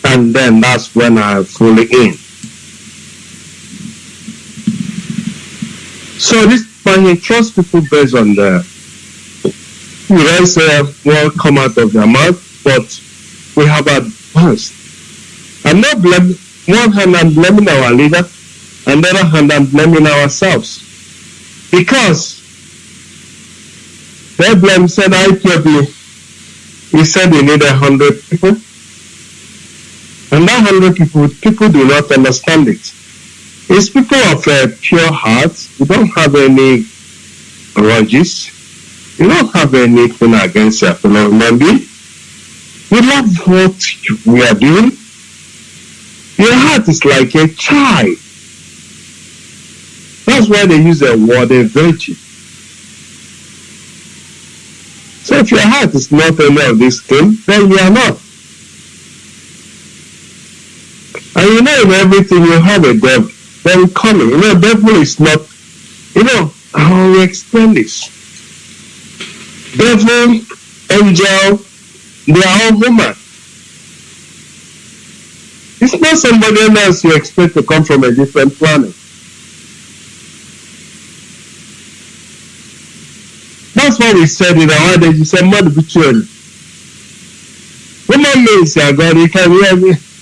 And then that's when I fully in. So this man he trusts people based on the we don't say what come out of their mouth, but we have advanced. I'm not blaming one hand I'm blaming our leader, and the other hand I'm blaming ourselves. Because they blame said IPOB. He said he needed hundred people. And that hundred people, people do not understand it. It's people of a pure heart. We don't have any grudges. We don't have anything against your fellow human being. We love what we are doing. Your heart is like a child. That's why they use the word a virgin. So if your heart is not any of these things, then you are not. And you know in everything you have a devil. Then coming. You know, devil is not you know, how we explain this. Devil, angel, they are all human. It's not somebody else you expect to come from a different planet. That's why we said in our days, you said, Mother between. Woman means that God, you can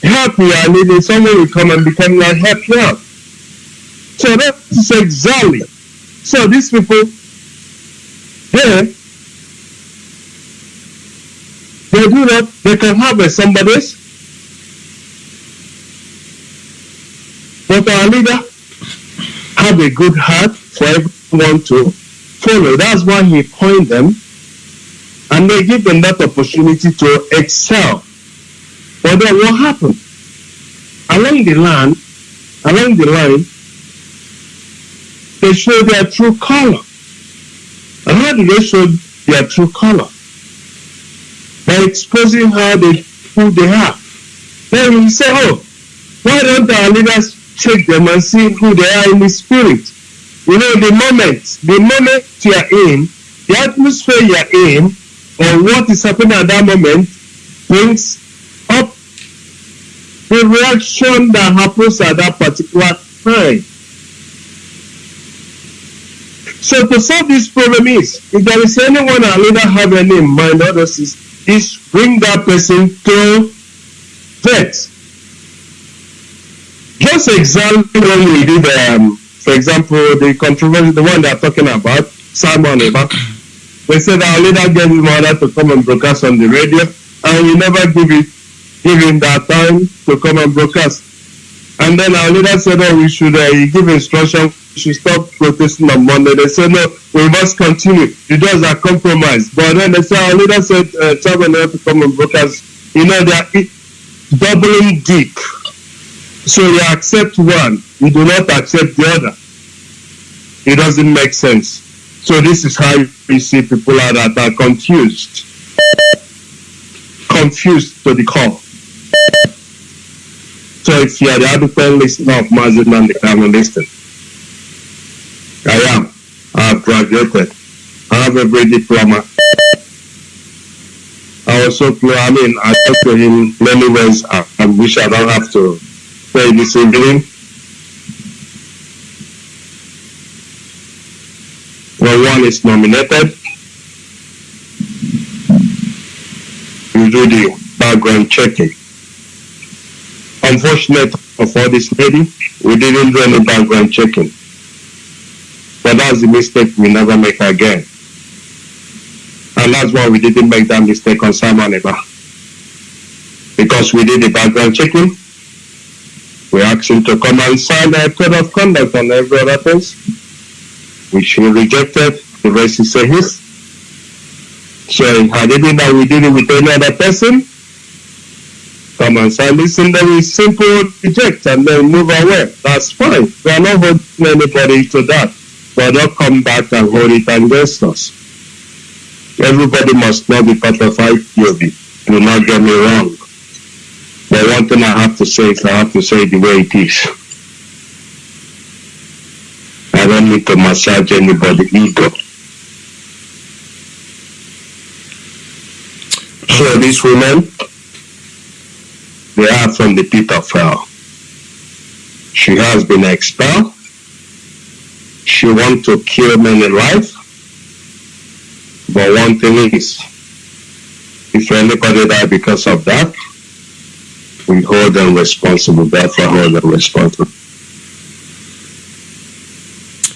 help me, I need it. Someone will come and become like help you out. So that is exactly. So these people here, they do that, they can harvest somebody's. But our leader have a good heart for everyone to follow. That's why he appoint them and they give them that opportunity to excel. But then what happened? Along the line, along the line, they show their true color. And how do they show their true color? By exposing how they who they are. Then we say, oh, why don't our leaders check them and see who they are in the spirit? You know, the moment, the moment you are in, the atmosphere you are in, or what is happening at that moment brings up the reaction that happens at that particular time. So to solve this problem is, if there is anyone our leader have any in mind, others is, is bring that person to vet. Just exactly when we did, um, for example, the controversy, the one they're talking about, Simon Eba, they said our leader gave him order to come and broadcast on the radio, and we never give it, give him that time to come and broadcast. And then our leader said, oh, we should uh, give instruction, should stop protesting on Monday. They said, no, we must continue. The doors are compromised. But then they said, our leader said, uh, Chairman, have to come and broadcast. You know, they are doubling deep. So you accept one, you do not accept the other. It doesn't make sense. So this is how we see people are that are confused. Confused to the core. So if you are the adequate listener of Mazi Nnamdi Kanu listen. I am. I have graduated. I have every diploma. I also play, I mean, I talk to him many ways. I, I wish I don't have to say this evening. When one is nominated, you do the background checking. Unfortunate for this lady, we didn't do any background checking. But that's the mistake we never make again. And that's why we didn't make that mistake on Eba. Because we did the background checking, we asked him to come and sign a code of conduct on every other which he rejected. The is a his. So had it been that we did it with any other person, come and sign this and then we simply reject and then move away. That's fine. We are not holding anybody to that. But don't come back and hold it against us. Everybody must not be part of IPOB. Do not get me wrong. But one thing I have to say is I have to say the way it is. I don't need to massage anybody's ego. So these women, they are from the pit of hell. She has been expelled. She want to kill many life. But one thing is, if anybody die because of that, we hold them responsible. Therefore, hold them responsible.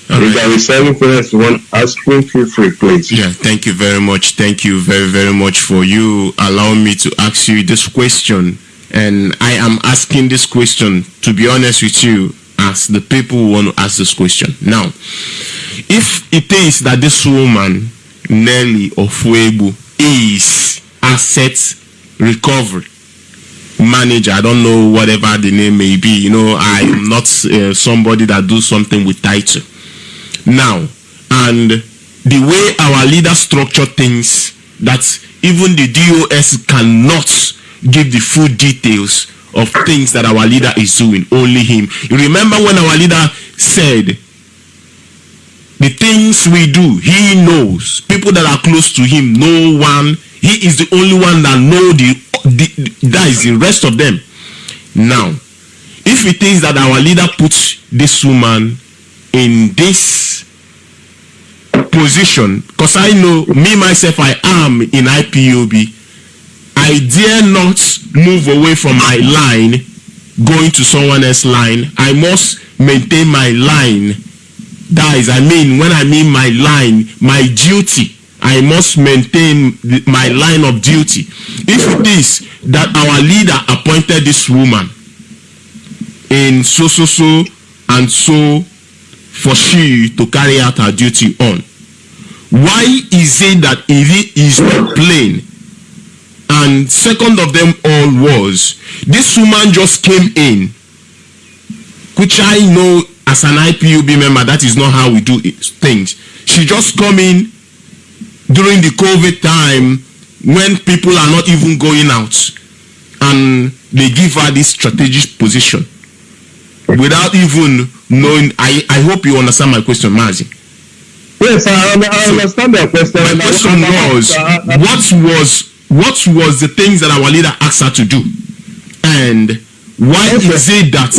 All If right. there is anything else you want to ask me, feel free, please. Yeah, thank you very much. Thank you very, very much for you allowing me to ask you this question. And I am asking this question, to be honest with you, as the people who want to ask this question. Now, if it is that this woman, Nelly Ofuebu, is asset recovery manager, I don't know whatever the name may be, you know, I am not uh, somebody that do something with title now and the way our leader structure things that even the dos cannot give the full details of things that our leader is doing. Only him. You remember when our leader said the things we do he knows. People that are close to him no one. He is the only one that know the, the that is the rest of them. Now if it is that our leader puts this woman in this position because i know me myself i am in ipob i dare not move away from my line going to someone else's line. I must maintain my line. That is, I mean, when I mean my line, my duty, I must maintain my line of duty. If it is that our leader appointed this woman in so so so and so for she to carry out her duty on, why is it that it is not plain? And second of them all was this woman just came in, which I know as an IPOB member that is not how we do it, things. She just come in during the COVID time when people are not even going out, and they give her this strategic position without even knowing. I I hope you understand my question, Mazi. Yes, I, I understand the question. My question was, what was what was the things that our leader asked her to do, and why Okay. is it that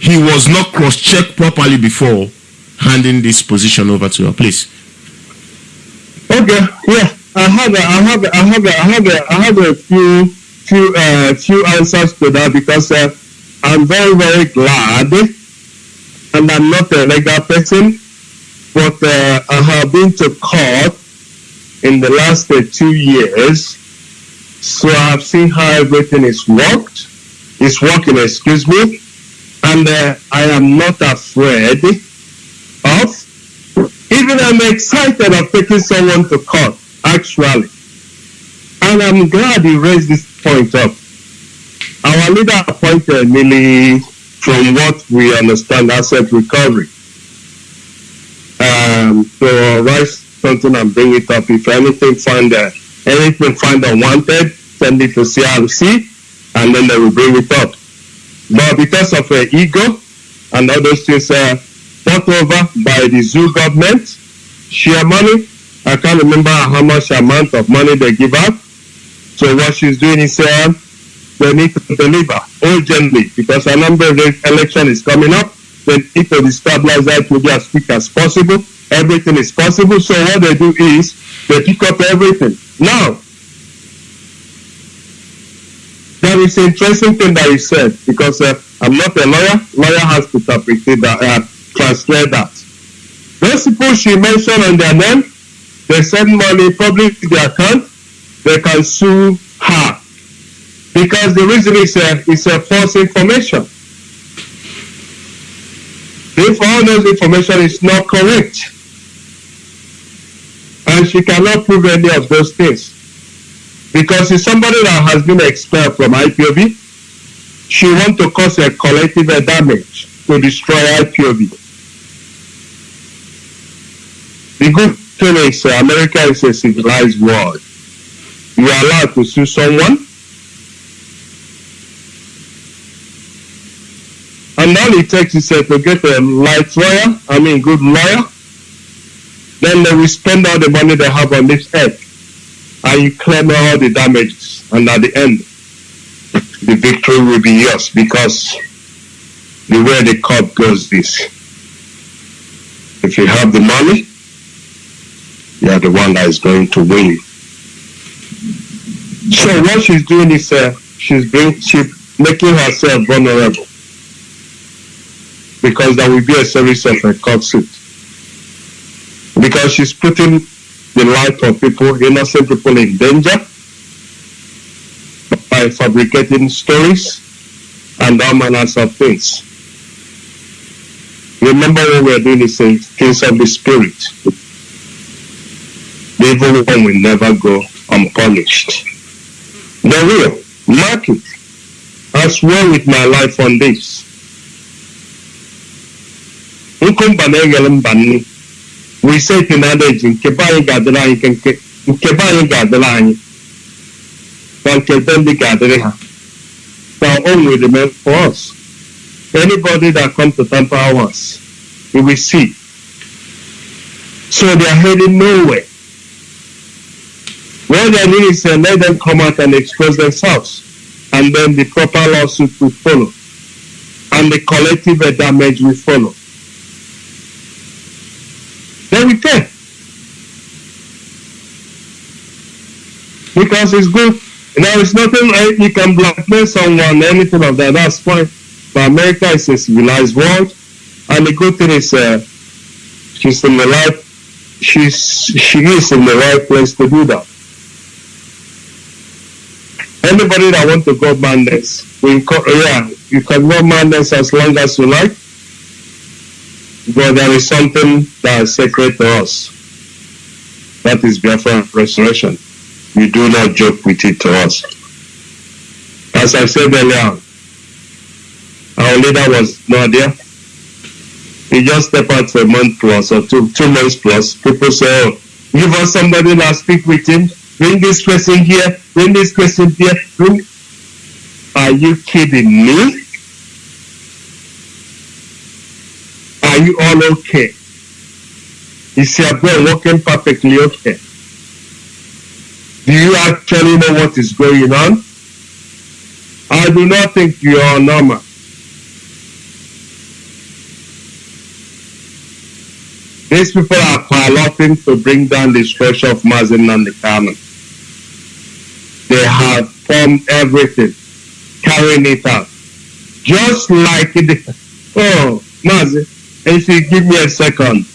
he was not cross-checked properly before handing this position over to her? Please. Okay, yeah, I have a, I have a, I have a, I have a, I have a few, few, uh, few answers to that because uh, I'm very, very glad, and I'm not a legal person, but uh, I have been to court in the last uh, two years, so I've seen how everything is worked, It's working. Excuse me, and uh, I am not afraid of even I'm excited of taking someone to court, actually. And I'm glad you raised this point up. Our leader appointed Millie, from what we understand, asset recovery. Um, so write and bring it up. If anything find uh, anything find unwanted, send it to CRC, and then they will bring it up. But because of uh, ego and those things, uh, bought over by the zoo government, share money. I can't remember how much amount of money they give out. So what she's doing is uh, they need to deliver urgently because a number of election is coming up. They need to establish that to be as quick as possible. Everything is possible. So what they do is they pick up everything. Now, there is an interesting thing that you said because uh, I'm not a lawyer. Lawyer has to interpret that, uh, translate that. Those people she mentioned on their name, they send money public to their account, they can sue her because the reason is a, is a false information. If all those information is not correct, and she cannot prove any of those things, because it's somebody that has been expelled from IPOB, she want to cause a collective damage to destroy IPOB. The good thing is uh, America is a civilized world. You are allowed to sue someone, and all it takes is uh, to get a light lawyer, I mean good lawyer, then they will spend all the money they have on this earth and you claim all the damages. And at the end, the victory will be yours because the way the court goes this. If you have the money, you are the one that is going to win. So what she's doing is uh, she's being she making herself vulnerable because there will be a series of a court suit because she's putting the life of people, innocent people in danger by fabricating stories and all manners of things. Remember what we're doing is a things of the spirit. The evil one will never go unpunished. They will. Mark it. I swear with my life on this. We say it in adage nke be anyị ga-adịrị anyị nke nke nke be anyị ga-adịrị anyị na nke be ndị ga-adịrị ha na own will remain for us anybody that come to tamper ours we will see. So they are heading nowhere. What they need is let them come out and expose themselves and then the proper lawsuit will follow and the collective damage will follow we. Because it's good know, it's nothing, uh, you can blackmail someone, anything of that, that's fine. But America is a civilized world. And the good thing is, uh, she's in the right, she's, she is in the right place to do that. Anybody that want to go madness, we yeah, you can go madness as long as you like. But there is something that is sacred to us. That is Biafra restoration. We do not joke with it to us. As I said earlier, our leader was not there. He just stepped out for a month plus or two, two months plus. People say, oh, give us somebody that speak with him. Bring this person here. Bring this person here. Bring... Are you kidding me? You all okay? Is your brain working perfectly okay? Do you actually know what is going on? I do not think you are normal. These people are piloting to bring down the structure of Mazi Nnamdi Kanu. They have formed everything, carrying it out. Just like the, [laughs] oh, Mazin, if you give me a second.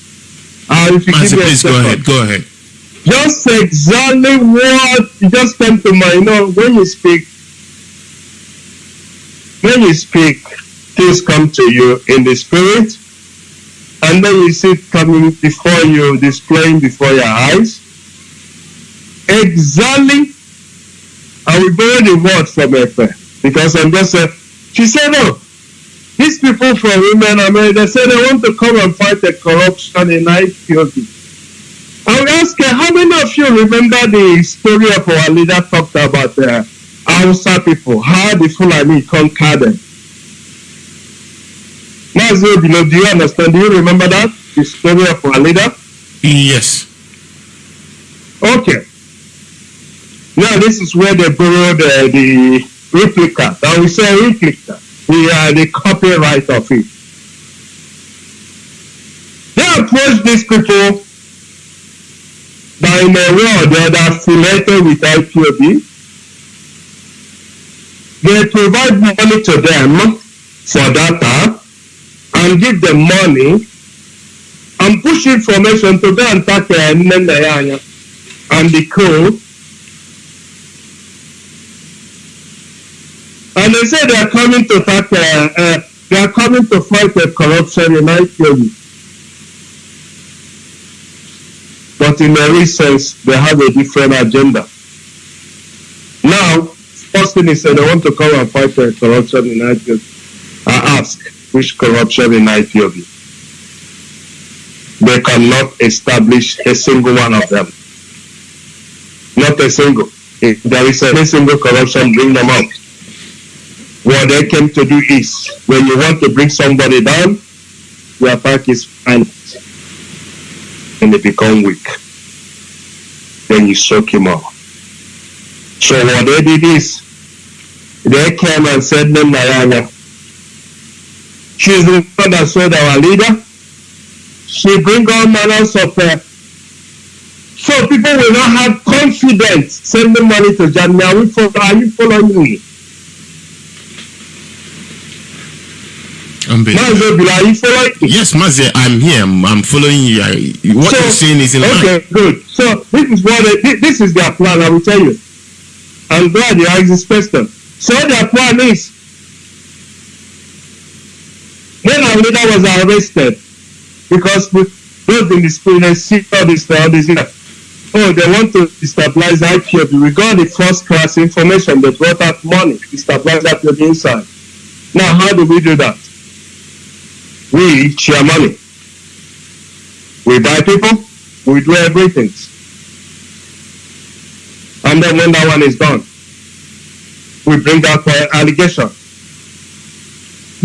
Uh, if you give me a please go ahead. Go ahead. Just exactly what just came to mind. You know, when you speak, when you speak, things come to you in the spirit, and then you see it coming before you, displaying before your eyes. Exactly, I will borrow the word from Efe because I'm just uh, she said, "Oh, these people from women America say they want to come and fight the corruption in IPOB." I will ask you, how many of you remember the story of our leader talked about uh, Hausa people, how the Fulani conquered them? Mazio do you understand? Do you remember that? The story of our leader? Yes. Okay. Now this is where they borrowed uh, the replica. Now we say replica. The, uh, the copyright of it. They approached these people that in a world they are affiliated with IPOB. They provide money to them for data and give them money and push information to go and attack uh, Nnenayanya and the co. And they say they are coming to attack, uh, uh, they are coming to fight the corruption in IPOB. But in a real sense, they have a different agenda. Now, first thing is that they want to come and fight the corruption in IPOB. I ask, which corruption in IPOB? They cannot establish a single one of them. Not a single. If there is any single corruption, bring them out. What they came to do is, when you want to bring somebody down, the attack is violent. And they become weak. Then you soak him out. So what they did is, they came and said, no, Narayana, she's the one that sold our leader. She bring all manners of uh, so people will not have confidence sending money to follow, are you following me? Mazo, are you following? Yes, Mazi, I'm here. I'm, I'm following you. I, what So, you're saying is in line. Okay, good. So this is what they, thi- this is their plan. I will tell you. I'm glad you asked this question. So their plan is when our leader was arrested because we, those in the spirit they see all this all this. Oh, they want to destabilize IPOB. We got the first class information. They brought out money to stabilize IPOB inside. Now, how do we do that? We share money. We buy people, we do everything. And then when that one is done, we bring out uh, allegation.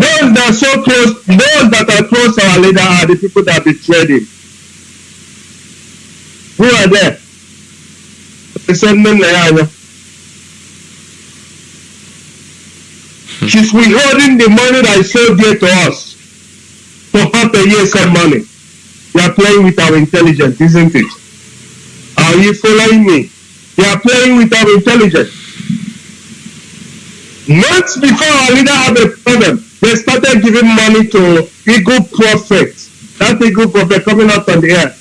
Those that are so close, those that are close to our leader are the people that betrayed him. Who are there? They said, "No, no, no, no." She's withholding the money that is so dear to us for half a year some money. You are playing with our intelligence, isn't it? Are you following me? You are playing with our intelligence. Months before our leader had a problem, they started giving money to Eagle Prophet. That Eagle Prophet coming out on the air.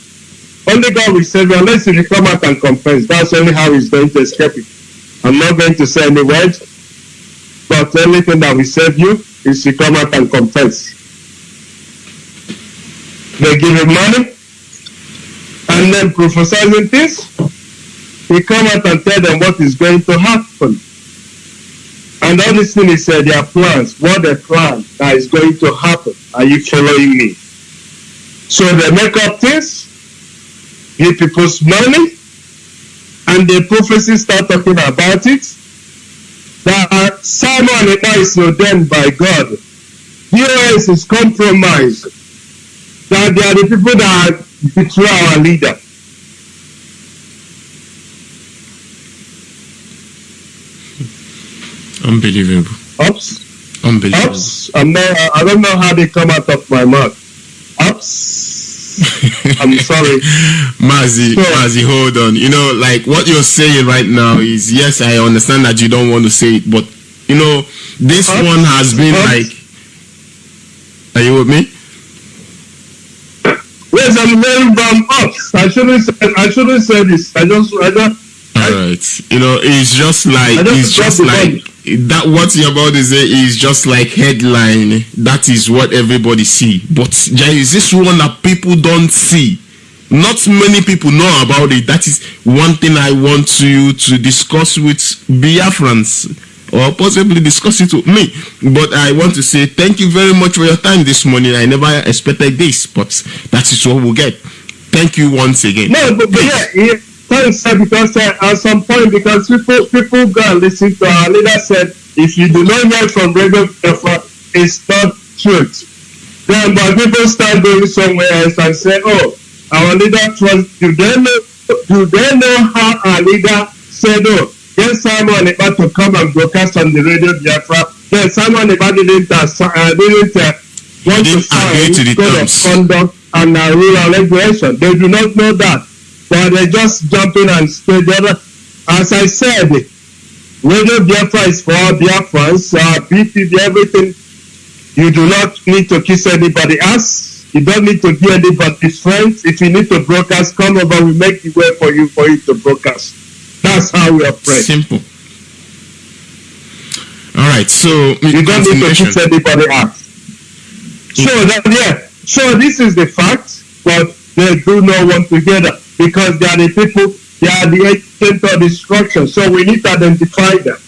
Only God will save you unless you come out and confess. That's only how he's going to escape it. I'm not going to say any word, but the only thing that will save you is to come out and confess. They give him money, and then prophesizing things, he come out and tell them what is going to happen. And all these things is uh, their plans, what they plan that is going to happen. Are you following me? So they make up things, give people's money, and the prophecy start talking about it. That Simon is ordained by God. Here is his compromised. That they are the people that betray our leader. Unbelievable. Ups, Unbelievable. ups. I'm not. I don't know how they come out of my mouth. Ups. [laughs] I'm sorry. Mazi, So- Mazi, hold on. You know, like what you're saying right now is yes, I understand that you don't want to say it, but you know, this one has been like. Are you with me? Yes, I'm very from ups. I shouldn't say. I shouldn't say this. I just. I just. All right. You know, it's just like it's just like that. What you're about to say is just like headline. That is what everybody see. But there is this one that people don't see. Not many people know about it. That is one thing I want you to discuss with Biafrans or possibly discuss it with me. But I want to say thank you very much for your time this morning. I never expected this, but that is what we'll get. Thank you once again. No, but, but yeah, yeah. Thanks, sir, because uh, at some point, because people people go and listen to our leader said, if you do not hear from Radio it's not truth. Then, but people start going somewhere else and say, oh, our leader trust. Do they know? Do they know how our leader said, oh, get Simon about to come and broadcast on the Radio Biafra? Then Simon about didn't uh, didn't uh, want to sign to the code of terms. conduct and uh, and regulation. They do not know that. But they just jump in and stay there. As I said, Radio Biafra is for all Biafrans, uh, BTV, everything. You do not need to kiss anybody else. You don't need to be anybody's friends. If you need to broadcast, come over. We make the way for you for you to broadcast. That's how we operate. Simple. All right. So You don't need to kiss anybody else. So that yeah. So this is the fact, but they do not want to hear that because they are the people, they are the agent of destruction. So we need to identify them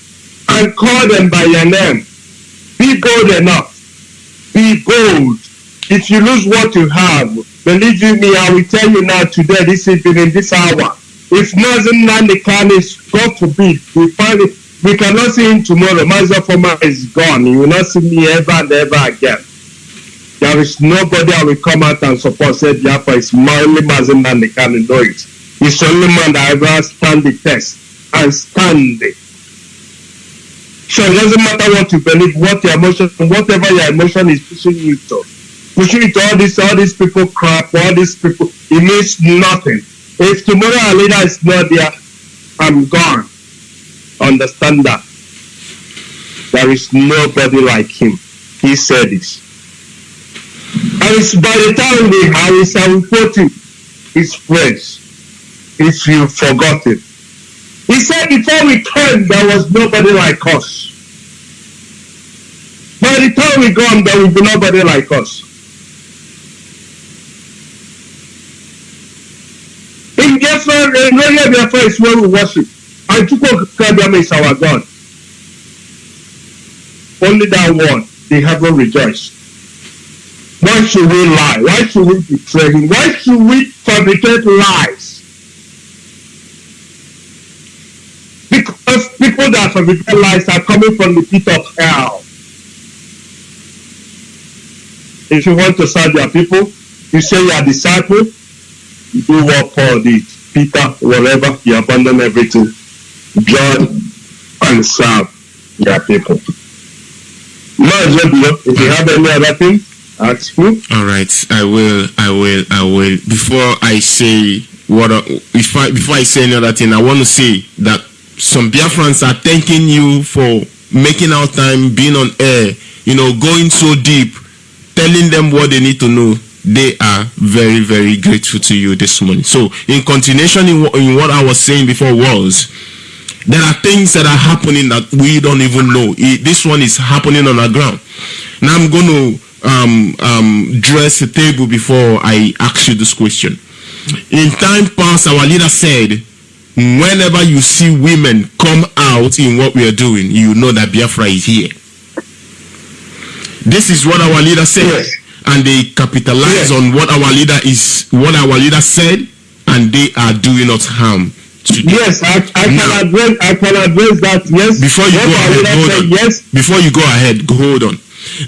and call them by their name. Be bold enough. Be bold. If you lose what you have, believe you me, I will tell you now today, this evening, this hour. If Nazim is, God forbid, we find it, we cannot see him tomorrow. Mazda Former is gone. You will not see me ever and ever again. There is nobody that will come out and support say Biafra is only Mazi Nnamdi Kanu and know it. He's the only man that ever stand the test and stand it. So it doesn't matter what you believe, what your emotion, whatever your emotion is pushing you to. Pushing you to all these, all these people crap, all these people, it means nothing. If tomorrow our leader is not there, I'm gone. Understand that. There is nobody like him. He said this. And it's by the time we have quote him, his phrase, if you forgot it. He said before we came, there was nobody like us. By the time we gone, there will be nobody like us. In Radio Biafra is where we worship. And Chukwu Okike Abiama is our God. Only that one, the heaven rejoiced. Why should we lie? Why should we betray him? Why should we fabricate lies? Because people that fabricate lies are coming from the pit of hell. If you want to serve your people, you say you are disciple, do what Paul did. Peter, whatever, you abandon everything. John, and serve your people. Maazị Obio, if you have any other thing, ask me. All right, I will, I will, I will. Before I say what, if I before I say another thing, I want to say that some Biafrans are thanking you for making our time, being on air, you know, going so deep, telling them what they need to know. They are very, very grateful to you this morning. So, in continuation in, in what I was saying before was, there are things that are happening that we don't even know. It- this one is happening on our ground. Now I'm going to um, um, dress the table before I ask you this question. In time past, our leader said, whenever you see women come out in what we are doing, you know that Biafra is here. This is what our leader said, Yes. And they capitalize Yes. on what our leader is, what our leader said, and they are doing us harm. Yes, I, I Now- can address I can address that. Yes. Before you What go ahead, hold on. Yes. Before you go ahead, hold on.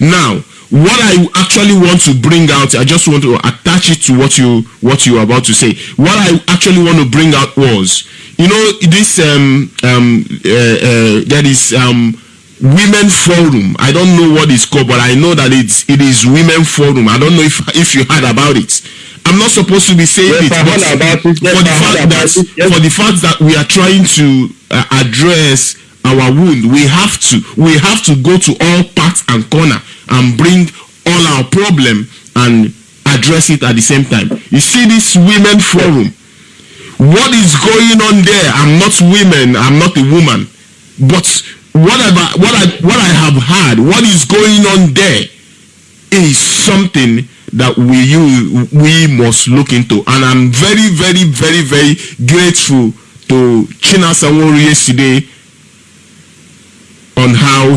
Now, what I actually want to bring out, I just want to attach it to what you what you are about to say. What I actually want to bring out was, you know, this um um uh, uh, that is um women forum. I don't know what it's called, but I know that it's it is women forum. I don't know if if you heard about it. I'm not supposed to be saying Yes, it, but it. Yes, for the fact that. Yes. for the fact that we are trying to uh, address our wound we have to we have to go to all parts and corner and bring all our problem and address it at the same time you see this women forum what is going on there i'm not women i'm not a woman but whatever what i what i have heard what is going on there is something that we you we must look into and i'm very very very very grateful to Chinasa Nworu yesterday on how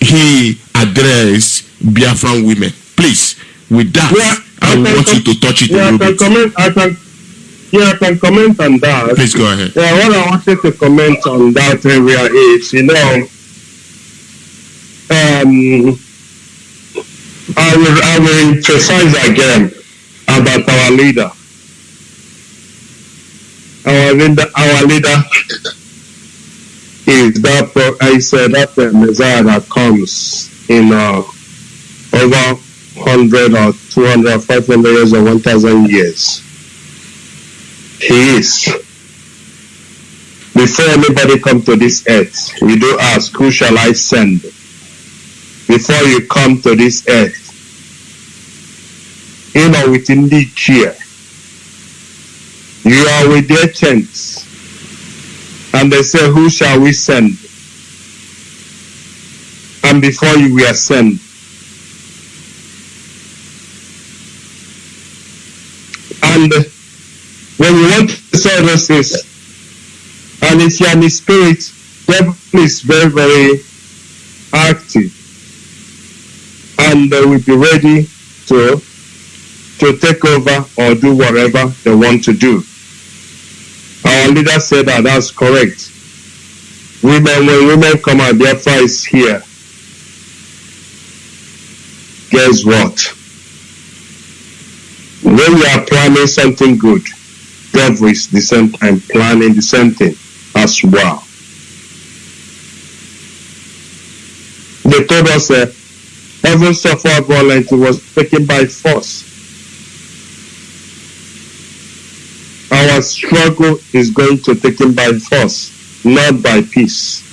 he addressed Biafran women please with that Yeah, i I want you to touch it a Yeah, I little bit comment. I can. Yeah, I can comment on that. please go ahead Yeah, what I wanted to comment on that area is, you know, um, I will, I will emphasize again about our leader. Our leader, our leader is that I said that uh, Messiah that comes in uh, over 100 or 200 or 500 years or 1,000 years. Is before anybody come to this earth, you do ask, who shall I send? Before you come to this earth, you know, within the chair, you are with their tents, and they say, who shall we send? And before you were sent, and when you want to those and if you are in the spirit, devil is very, very active. And they will be ready to to take over or do whatever they want to do. Our leader said that that's correct. Women, when women come out, their is here. Guess what? When you are planning something good, is the same time planning the same thing as well. They told us uh, heaven suffered violence was taken by force. Our struggle is going to take him by force, not by peace.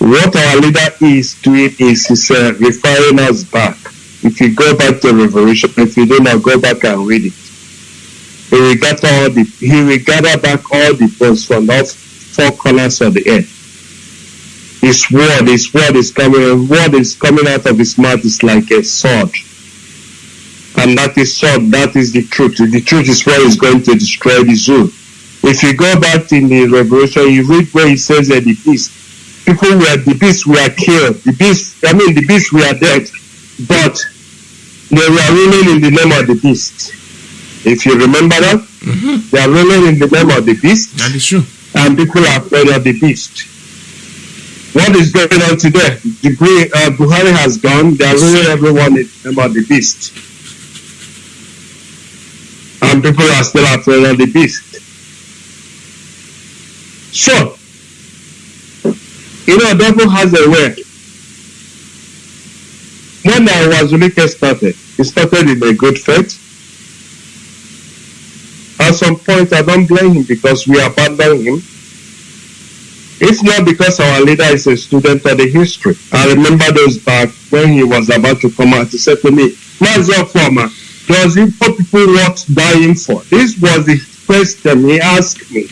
What our leader is doing is he's uh, referring us back. If you go back to Revelation, if you do not go back and read it, he will gather all the he will gather back all the bones from the four corners of the earth. His word, his word is coming, word is coming out of his mouth is like a sword. And that is sword, that is the truth. The truth is what is going to destroy the zoo. If you go back in the Revelation, you read where he says that the beast, people were the beasts were killed. The beast, I mean the beasts were dead, but they were ruling in the name of the beast. If you remember that, Mhm. they are ruling in the name of the beast that is true and people are afraid of the beast. What is going on today? The uh, Buhari has gone. They are ruling everyone in the name of the beast. And people are still afraid of the beast. So, you know, devil has a way. When Uwazuruike started, he started in a good faith. at some point, I don't blame him because we abandoned him. It's not because our leader is a student of the history. I remember those back when he was about to come out, he said to me, Master Former, does Igbo people worth dying for? This was the question he asked me.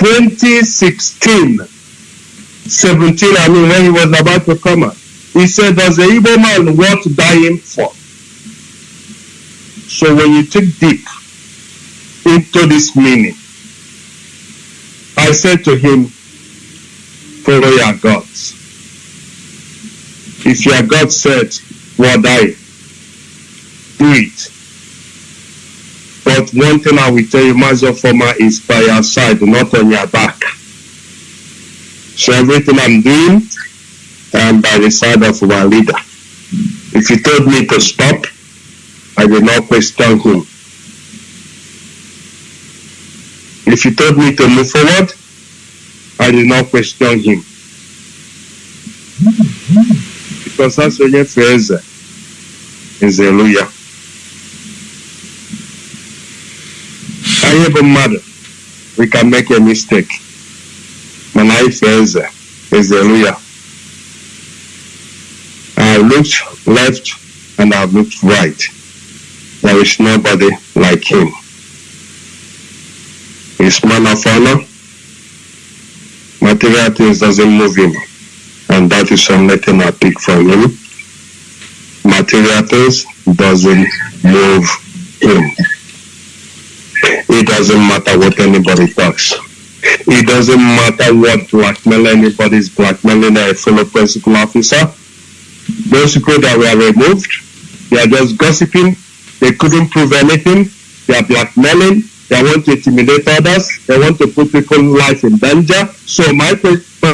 2016, 17, I mean, when he was about to come out. He said, does the Igbo man worth dying for? So when you take deep into this meaning, I said to him, follow your gods. If your God said, well, die, do it. But one thing I will tell you, Master Former, is by your side, not on your back. So everything I'm doing, I'm by the side of our leader. If he told me to stop, I will not question him. If he told me to move forward, I did not question him. Because that's onye fee eze eze elu ya. Anyị bụ mmadụ, we can make a mistake. Mana anyị fee eze eze elu ya. I looked left and I looked right. There is nobody like him. His man of honor. Material things doesn't move him. And that is only thing I pick from him. Material things doesn't move him. It doesn't matter what anybody talks. It doesn't matter what blackmail anybody is blackmailing a fellow principal officer. Those people that were removed, they are just gossiping. They couldn't prove anything. They are blackmailing. They want to intimidate others. They want to put people's life in danger. So my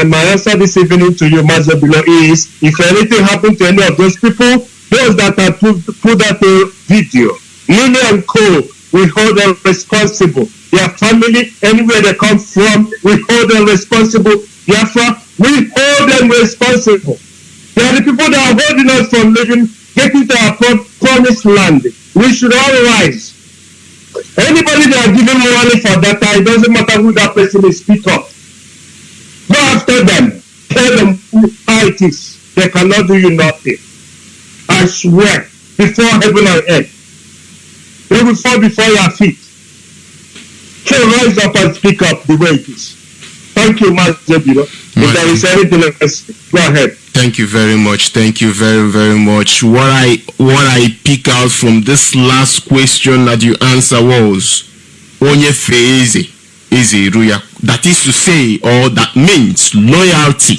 my, answer this evening to you, Master Below, is if anything happened to any of those people, those that have put, put that uh, video, Lily and Co, we hold them responsible. Their family, anywhere they come from, we hold them responsible. Therefore, we hold them responsible. They are the people that are holding us from living, getting to our promised land. We should all rise. Anybody that are giving money for data, it doesn't matter who that person is, speak up. Go after them. Tell them who how it is. They cannot do you nothing. I swear, before heaven and earth, they will fall before your feet. So rise up and speak up the way it is. Thank you, Master Biro. If there is anything else, go ahead. Thank you very much. Thank you very very much. What I what I pick out from this last question that you answer was onye fee eze eze eru ya. That is to say, or that means loyalty.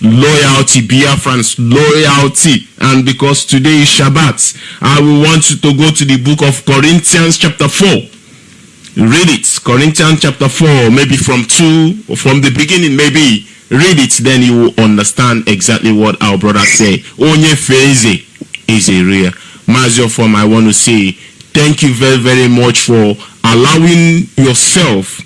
Loyalty, Biafrans, loyalty. And because today is Shabbat, I will want you to go to the book of Corinthians chapter 4. Read it. Corinthians chapter 4, maybe from 2, or from the beginning, maybe. Read it, then you will understand exactly what our brother say. Onye feze is a real. Mazio form, I want to say thank you very, very much for allowing yourself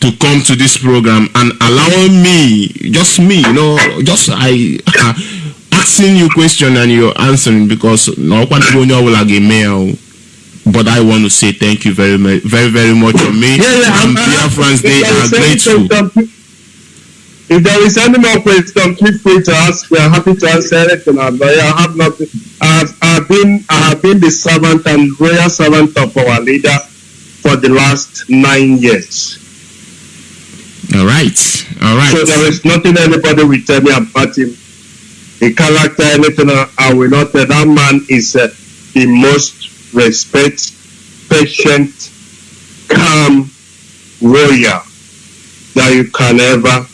to come to this program and allowing me, just me, you know, just I [laughs] asking you question and you're answering because no get mail. But I want to say thank you very, very, very much from me. and Biafrans, are grateful. If there is any more question, feel free to ask. We are happy to answer anything. I I have nothing. I have, I have been I have been the servant and royal servant of our leader for the last nine years. All right, all right. So there is nothing anybody will tell me about him. The character, anything I I will not. That man is uh, the most respect, patient, calm warrior that you can ever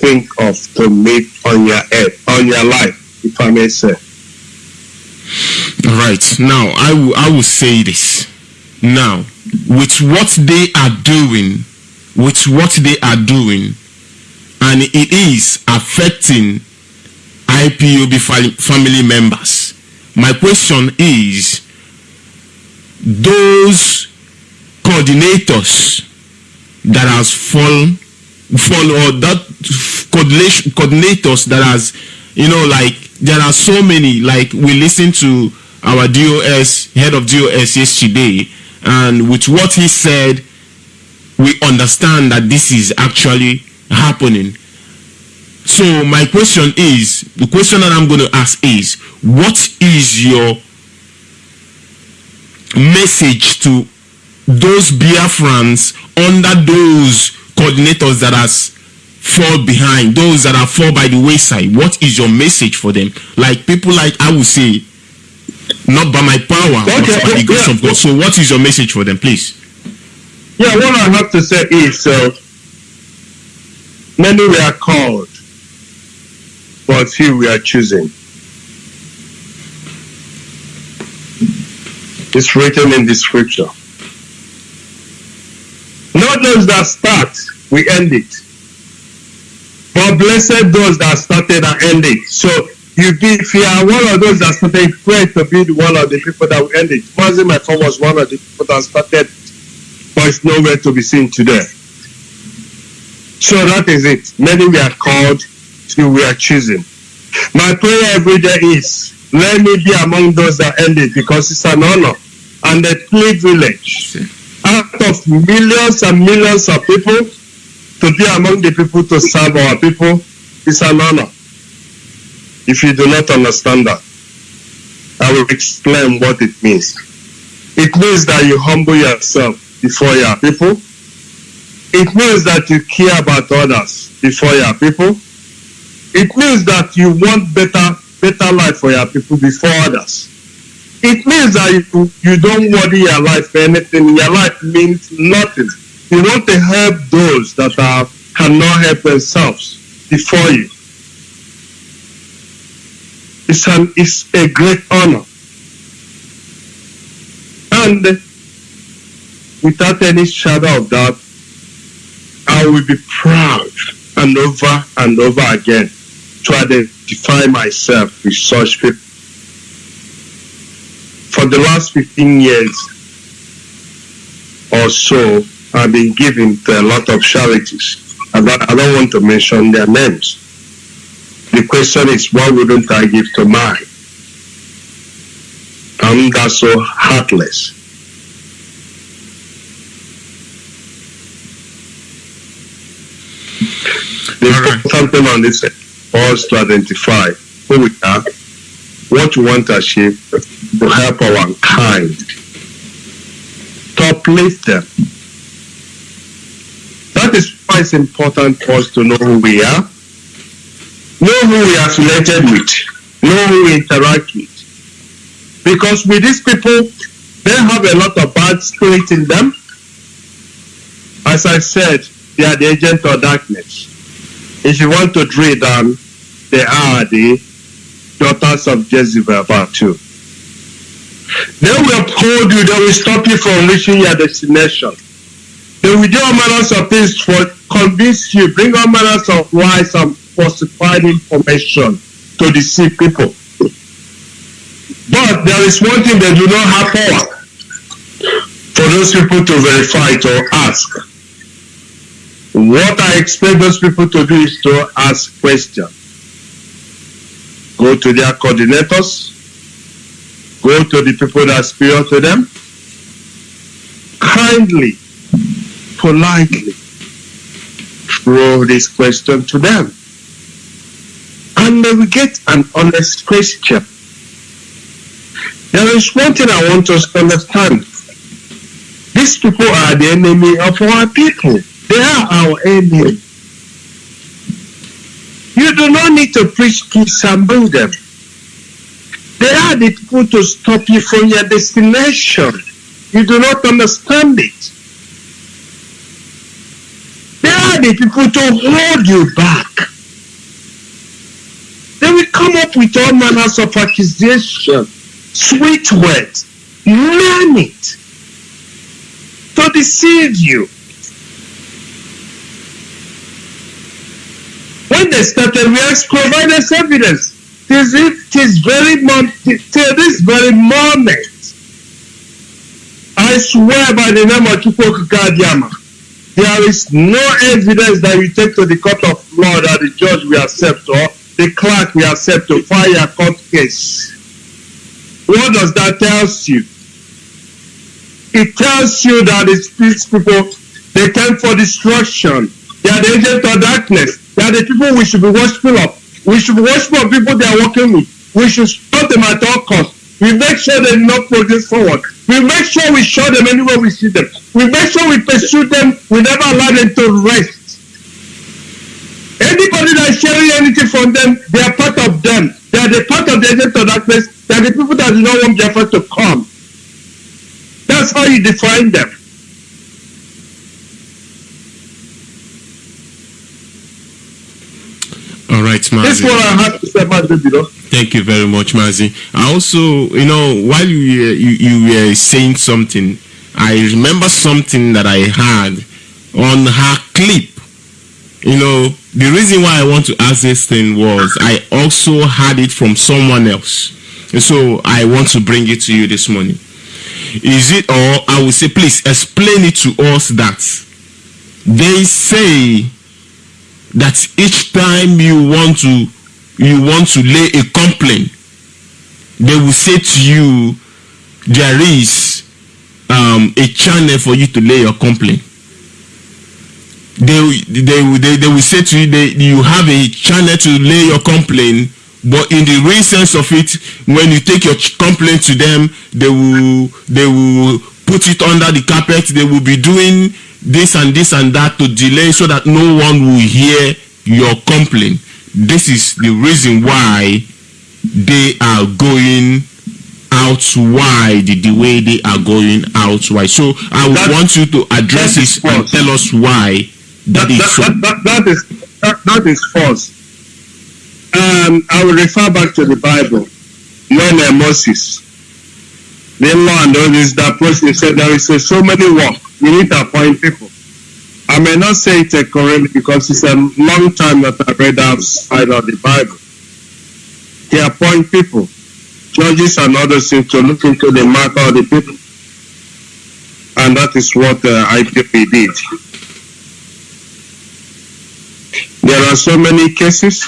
think of to meet on your head, on your life, if I may say. All right. Now, I will, I will say this. Now, with what they are doing, with what they are doing, and it is affecting IPOB family members. My question is, those coordinators that has fallen, fall or that coordination coordinators that has, you know, like there are so many. Like we listened to our DOS head of DOS yesterday, and with what he said, we understand that this is actually happening. So my question is, the question that I'm going to ask is, what is your message to those Biafrans under those coordinators that has fall behind, those that are fall by the wayside? What is your message for them? Like people like I would say, not by my power, but Okay, by the grace yeah. of God. So what is your message for them, please? Yeah, what I have to say is uh, many were called, but few we are It's written in the scripture. Not those that start, we end it. But blessed those that started and end it. So you be if you are one of those that started, pray to be one of the people that will end it. Mazin, my phone was one of the people that started but it's nowhere to be seen today. So that is it. Many we are called, few we are choosing. My prayer every day is, let me be among those that end it because it's an honor and a privilege out of millions and millions of people to be among the people to serve our people is an honor. If you do not understand that, I will explain what it means. It means that you humble yourself before your people. It means that you care about others before your people. It means that you want better, better life for your people before others. It means that you, you don't worry your life for anything. Your life means nothing. You want to help those that are, cannot help themselves before you. It's, an, it's a great honor. And without any shadow of doubt, I will be proud and over and over again to identify myself with such people. For the last 15 years or so, I've been giving to a lot of charities. I don't, I don't want to mention their names. The question is, why wouldn't I give to mine? I'm that so heartless. The important thing on this us to identify who we are, what we want to achieve, to help our kind, to uplift them. That is why it's important for us to know who we are, know who we are affiliated with, know who we interact with. Because with these people, they have a lot of bad spirit in them. As I said, they are the agent of darkness. If you want to drill down, they are the daughters of Jezebel part two. They will hold you, they will stop you from reaching your destination. They will do all manners of things for convince you, bring all manners of lies and falsified information to deceive people. But there is one thing they do not have power for those people to verify to ask. What I expect those people to do is to ask questions. Go to their coordinators, go to the people that speak to them, kindly, politely throw this question to them. And they will get an honest question. There is one thing I want us to understand. These people are the enemy of our people. They are our enemy. You do not need to preach peace bring them. They are the people to stop you from your destination. You do not understand it. They are the people to hold you back. They will come up with all manners of accusation, sweet words, learn it to deceive you. When they started, we asked, provide us evidence. Tis, tis very till this very moment. I swear by the name of Chukwu Okike Abiama, there is no evidence that we take to the court of law that the judge will accept or the clerk will accept to file a court case. What does that tell you? it tells you that these people, they came for destruction. They are the agent of darkness. They are the people we should be watchful of. We should be watchful of people they are working with. We should stop them at all costs. We make sure they do not progress forward. We make sure we show them anywhere we see them. We make sure we pursue them. We never allow them to rest. Anybody that is sharing anything from them, they are part of them. They are the part of the agent of darkness. They are the people that do not want Biafra to come. That's how you define them. Mazi. is what I have to say about the video. Thank you very much, Mazi. I also, you know, while you were, you, you were saying something, I remember something that I had on her clip. You know, the reason why I want to ask this thing was I also had it from someone else. And so I want to bring it to you this morning. Is it, or I will say, please explain it to us that they say that each time you want to you want to lay a complaint they will say to you there is um, a channel for you to lay your complaint. They they they, they will say to you they, you have a channel to lay your complaint but in the real sense of it when you take your complaint to them they will they will put it under the carpet they will be doing this and this and that to delay so that no one will hear your complaint this is the reason why they are going out wide the way they are going out wide so i would That- want you to address that is this and false. tell us why that is so that, that, that is that, that is false. Um, I will refer back to the Bible when uh, Moses, the law and all this, that person said there is so many work. We need to appoint people. I may not say it correctly because it's a long time that I read outside of the Bible. He appoint people, judges and others to look into the matter of the people. And that is what uh, IPP did. There are so many cases.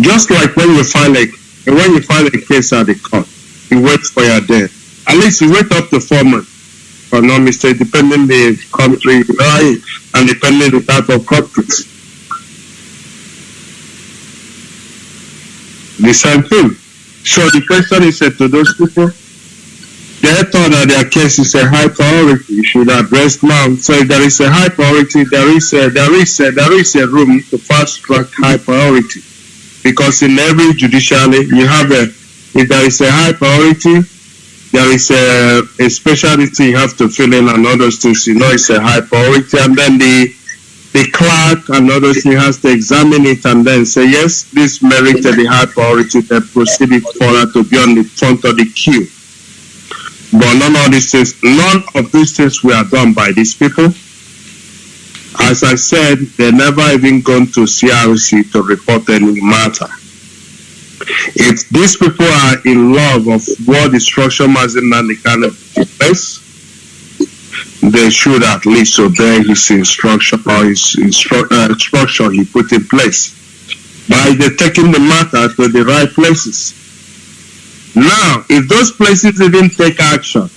Just like when you file a when you file a case at the court, you wait for your day. At least you wait up to four months. For no mistake, depending the country and depending the type of case. The same thing. So the question is uh, to those people, they thought that their case is a high priority. You should address now. So if there is a high priority, there is a, there is a, there is a room to fast track high priority. Because in every judiciary, you have a, if there is a high priority, there is a, a specialty you have to fill in and other things, you know, it's a high priority. And then the, the clerk and other things has to examine it and then say, yes, this merited the high priority, then proceed it further to be on the front of the queue. But none of these things, none of these things were done by these people. As I said, they never even gone to CRC to report any matter. If these people are in love of what destruction Mazi Nnamdi Kanu of place, they should at least obey his instruction or his instru- uh, instruction he put in place by the taking the matter to the right places. Now, if those places didn't take action,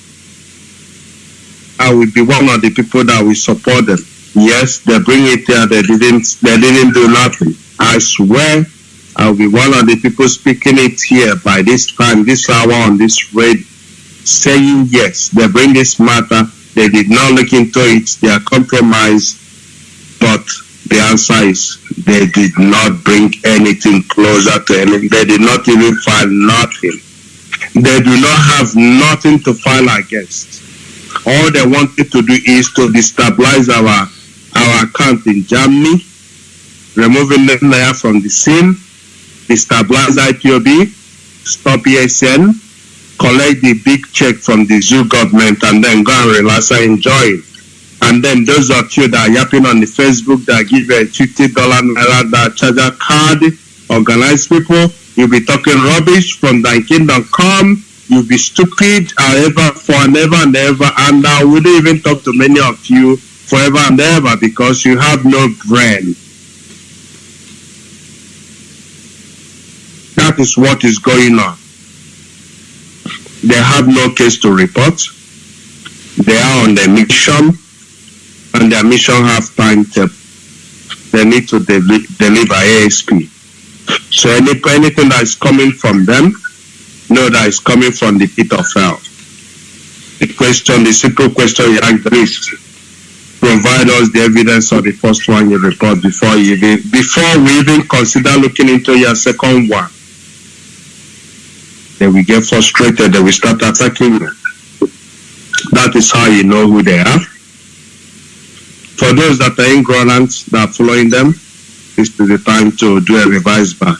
I will be one of the people that will support them. Yes, they bring it here, they didn't they didn't do nothing. I swear I'll be one of the people speaking it here by this time, this hour on this radio, saying yes, they bring this matter, they did not look into it, they are compromised, but the answer is they did not bring anything closer to anything. They did not even file nothing. They do not have nothing to file against. All they wanted to do is to destabilize our our account in Germany, removing there from the scene, destabilize IPOB, stop ESN, collect the big check from the zoo government, and then go and relax and enjoy it. And then those of you that are yapping on the Facebook that give a fifty dollar naira that charge a card, organized people, you'll be talking rubbish from thanking.com, you'll be stupid however for and ever and ever, and I wouldn't even talk to many of you forever and ever because you have no brain. That is what is going on. they have no case to report. They are on their mission, and their mission have time to they need to deli- deliver ASP. So any, anything that is coming from them, know that is coming from the pit of hell. The question, the simple question you ask is, provide us the evidence of the first one you report before you even, before we even consider looking into your second one. Then we get frustrated, then we start attacking you. That is how you know who they are. For those that are ignorant, that are following them, this is the time to do a revised back.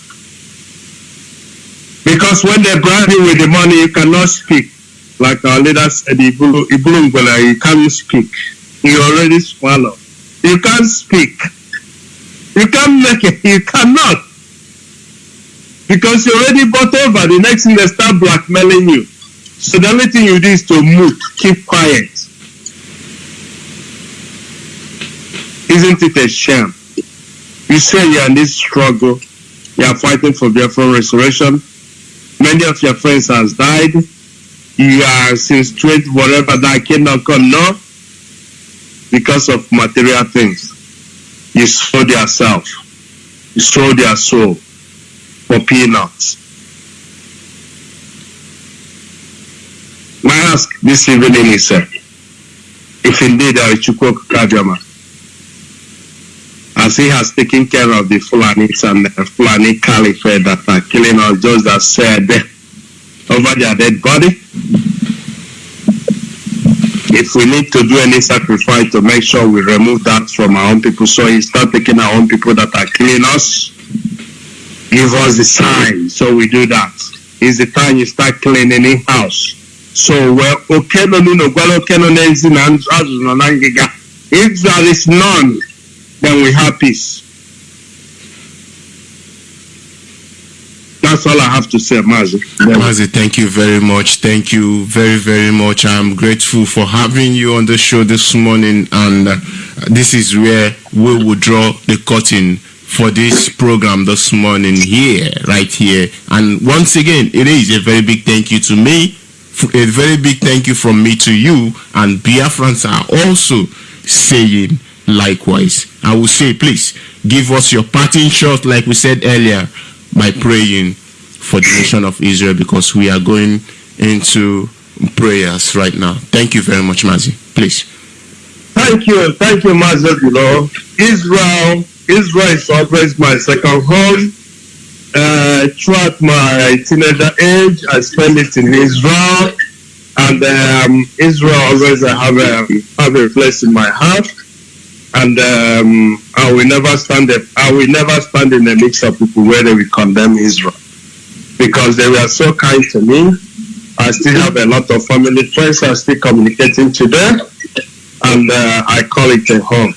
Because when they bribe you with the money, you cannot speak. Like our leader said, Ibulu, Ibulu Ngwele, you can't speak. You already swallow. You can't speak. You can't make it. You cannot. Because you already bought over. The next thing they start blackmailing you. So the only thing you do is to mute, keep quiet. Isn't it a shame? You say you're in this struggle, you are fighting for Biafran restoration. Many of your friends has died. You are since 20, whatever that cannot come, no? Because of material things. You sold yourself. You sold your soul for peanuts. My ask this evening uh, if indeed there is Chukwu Kabiama, as he has taken care of the Fulanis and the Fulani Caliphate that are killing us, just as said over their dead body. If we need to do any sacrifice to make sure we remove that from our own people, so he start taking our own people that are killing us, give us the sign, so we do that. It's the time you start cleaning in house. So well, okay, no, no, well, okay, no, if there is none, then we have peace. That's all I have to say, Mazi. Mazi, thank you very much. Thank you very, very much. I'm grateful for having you on the show this morning. And uh, this is where we will draw the curtain for this program this morning here, right here. And once again, it is a very big thank you to me. A very big thank you from me to you. And Biafrans are also saying likewise. I will say, please give us your parting shot, like we said earlier, by praying for the nation of Israel because we are going into prayers right now. Thank you very much, Mazi. Please. Thank you, thank you, Mazi. Israel, Israel is always my second home. Uh, throughout my teenager age, I spent it in Israel, and um, Israel always I have a have a place in my heart and um, I will never stand up. I will never stand in the mix of people where they will condemn Israel because they were so kind to me. I still have a lot of family friends. I'm still communicating to them, and uh, I call it a home.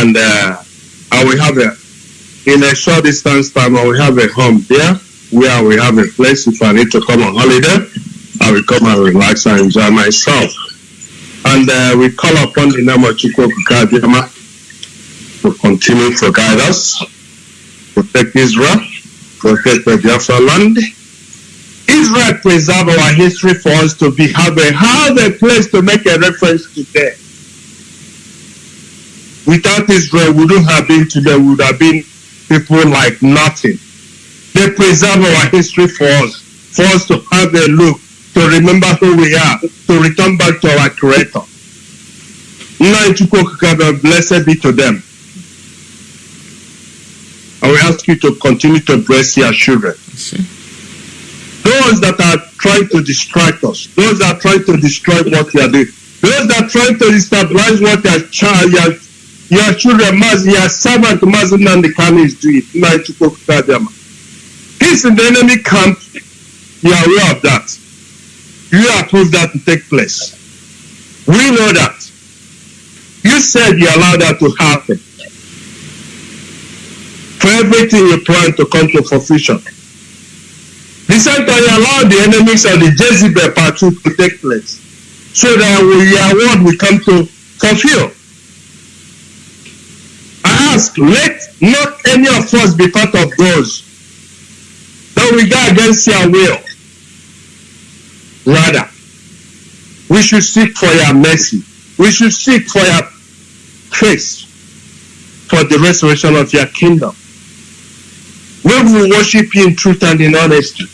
And uh, I will have a in a short distance time. I will have a home there where we have a place. If I need to come on holiday, I will come and relax and enjoy myself and uh, we call upon the name of Chukwu Okike Abiama to continue to guide us, protect Israel, protect the Biafra land. Israel preserve our history for us to be have a have a place to make a reference to there. Without Israel, we wouldn't have been today. We would have been people like nothing. They preserve our history for us, for us to have a look to remember who we are, to return back to our Creator. Blessed be to them. I will ask you to continue to bless your children. Those that are trying to distract us, those that are trying to destroy what we are doing, those that are trying to destabilize what your child, your, your children, must, your servant, and the Khan is doing. Peace in the enemy camp, you are aware of that you approve that to take place. We know that. You said you allowed that to happen. For everything you plan to come to fruition. The same time you allow the enemies of the Jezebel part to take place. So that your word will come to fulfill. Ask, let not any of us be part of those that we go against your will. Rather, we should seek for your mercy. We should seek for your face for the restoration of your kingdom. We worship you in truth and in honesty,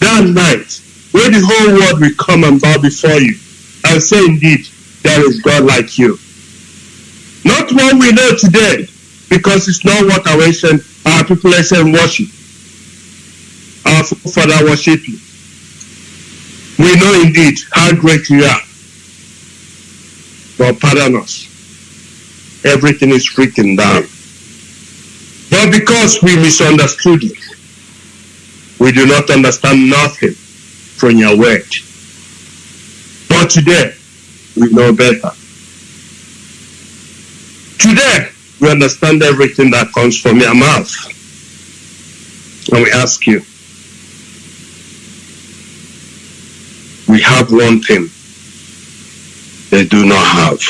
that night, when the whole world will come and bow before you and say, Indeed, there is God like you. Not one we know today, because it's not what our ancient, our people ancient worship. Our father worship you. We know indeed how great you are. But pardon us. Everything is written down. But because we misunderstood it, we do not understand nothing from your word. But today, we know better. Today, we understand everything that comes from your mouth. And we ask you, we have one thing they do not have,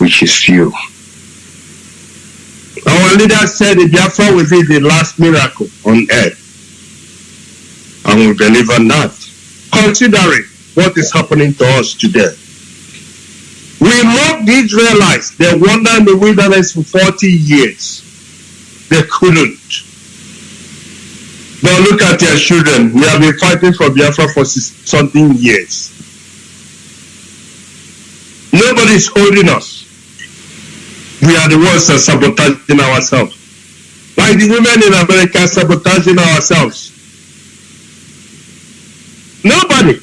which is you. Our leader said that Biafra will be the last miracle on earth. And we believe in that. Considering what is happening to us today. We mocked the Israelites. They wandered in the wilderness for 40 years. They couldn't. But look at your children. We have been fighting for Biafra for something years. Nobody is holding us. We are the ones that sabotaging ourselves. Like the women in America sabotaging ourselves. Nobody.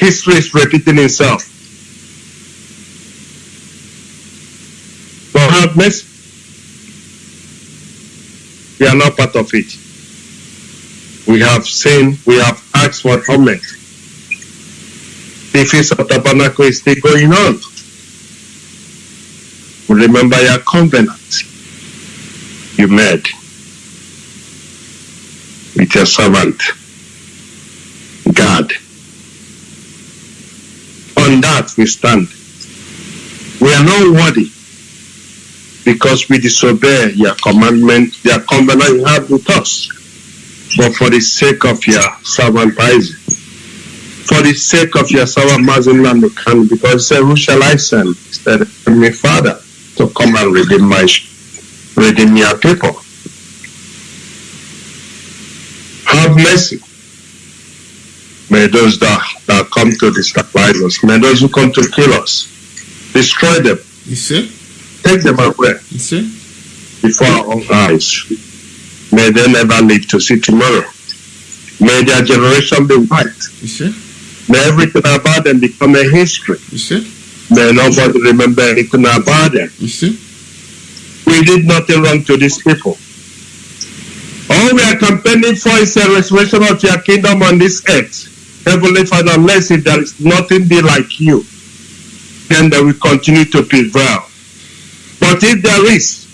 History is repeating itself. But have. We are not part of it. We have seen, we have asked for atonement. The Feast of Tabernacle is still going on. Remember your covenant you made with your servant, God. On that we stand. We are not worthy because we disobey your commandment, your covenant you have with us. But for the sake of your servant Isaac, for the sake of your servant Mazi Nnamdi Kanu, because said, Who shall I send? He said, My father to come and redeem my redeem your people. Have mercy. May those that, that come to destabilize us, may those who come to kill us, destroy them, You see? take them away You see? before our own eyes. May they never live to see tomorrow. May their generation be white. You see? May everything about them become a history. You see? May nobody remember anything about them. You see? We did nothing wrong to these people. All we are campaigning for is a restoration of your kingdom on this earth. Heavenly Father, if there is nothing be like you, then they will continue to prevail. But if there is,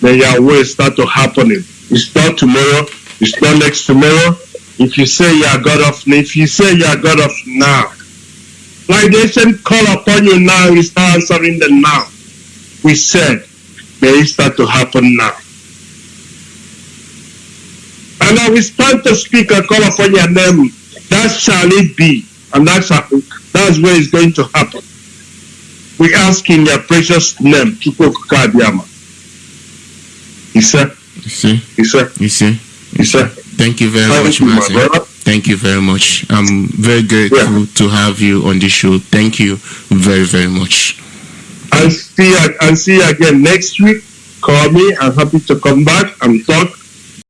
then your will start to happening. It's not tomorrow, it's not next tomorrow. If you say you are God of if you say you are God of now, like the ancient call upon you now, you start answering them now. We said, may it start to happen now. And I will stand to speak and call upon your name. That shall it be. And that shall, that's where it's going to happen. We ask in your precious name, Chukwu Okike Abiama. He said, he said, he said, Thank you very thank much, you, my Martin. brother. Thank you very much. I'm very grateful to have you on the show. Thank you very, very much. I'll see, I'll see you again next week. Call me. I'm happy to come back and talk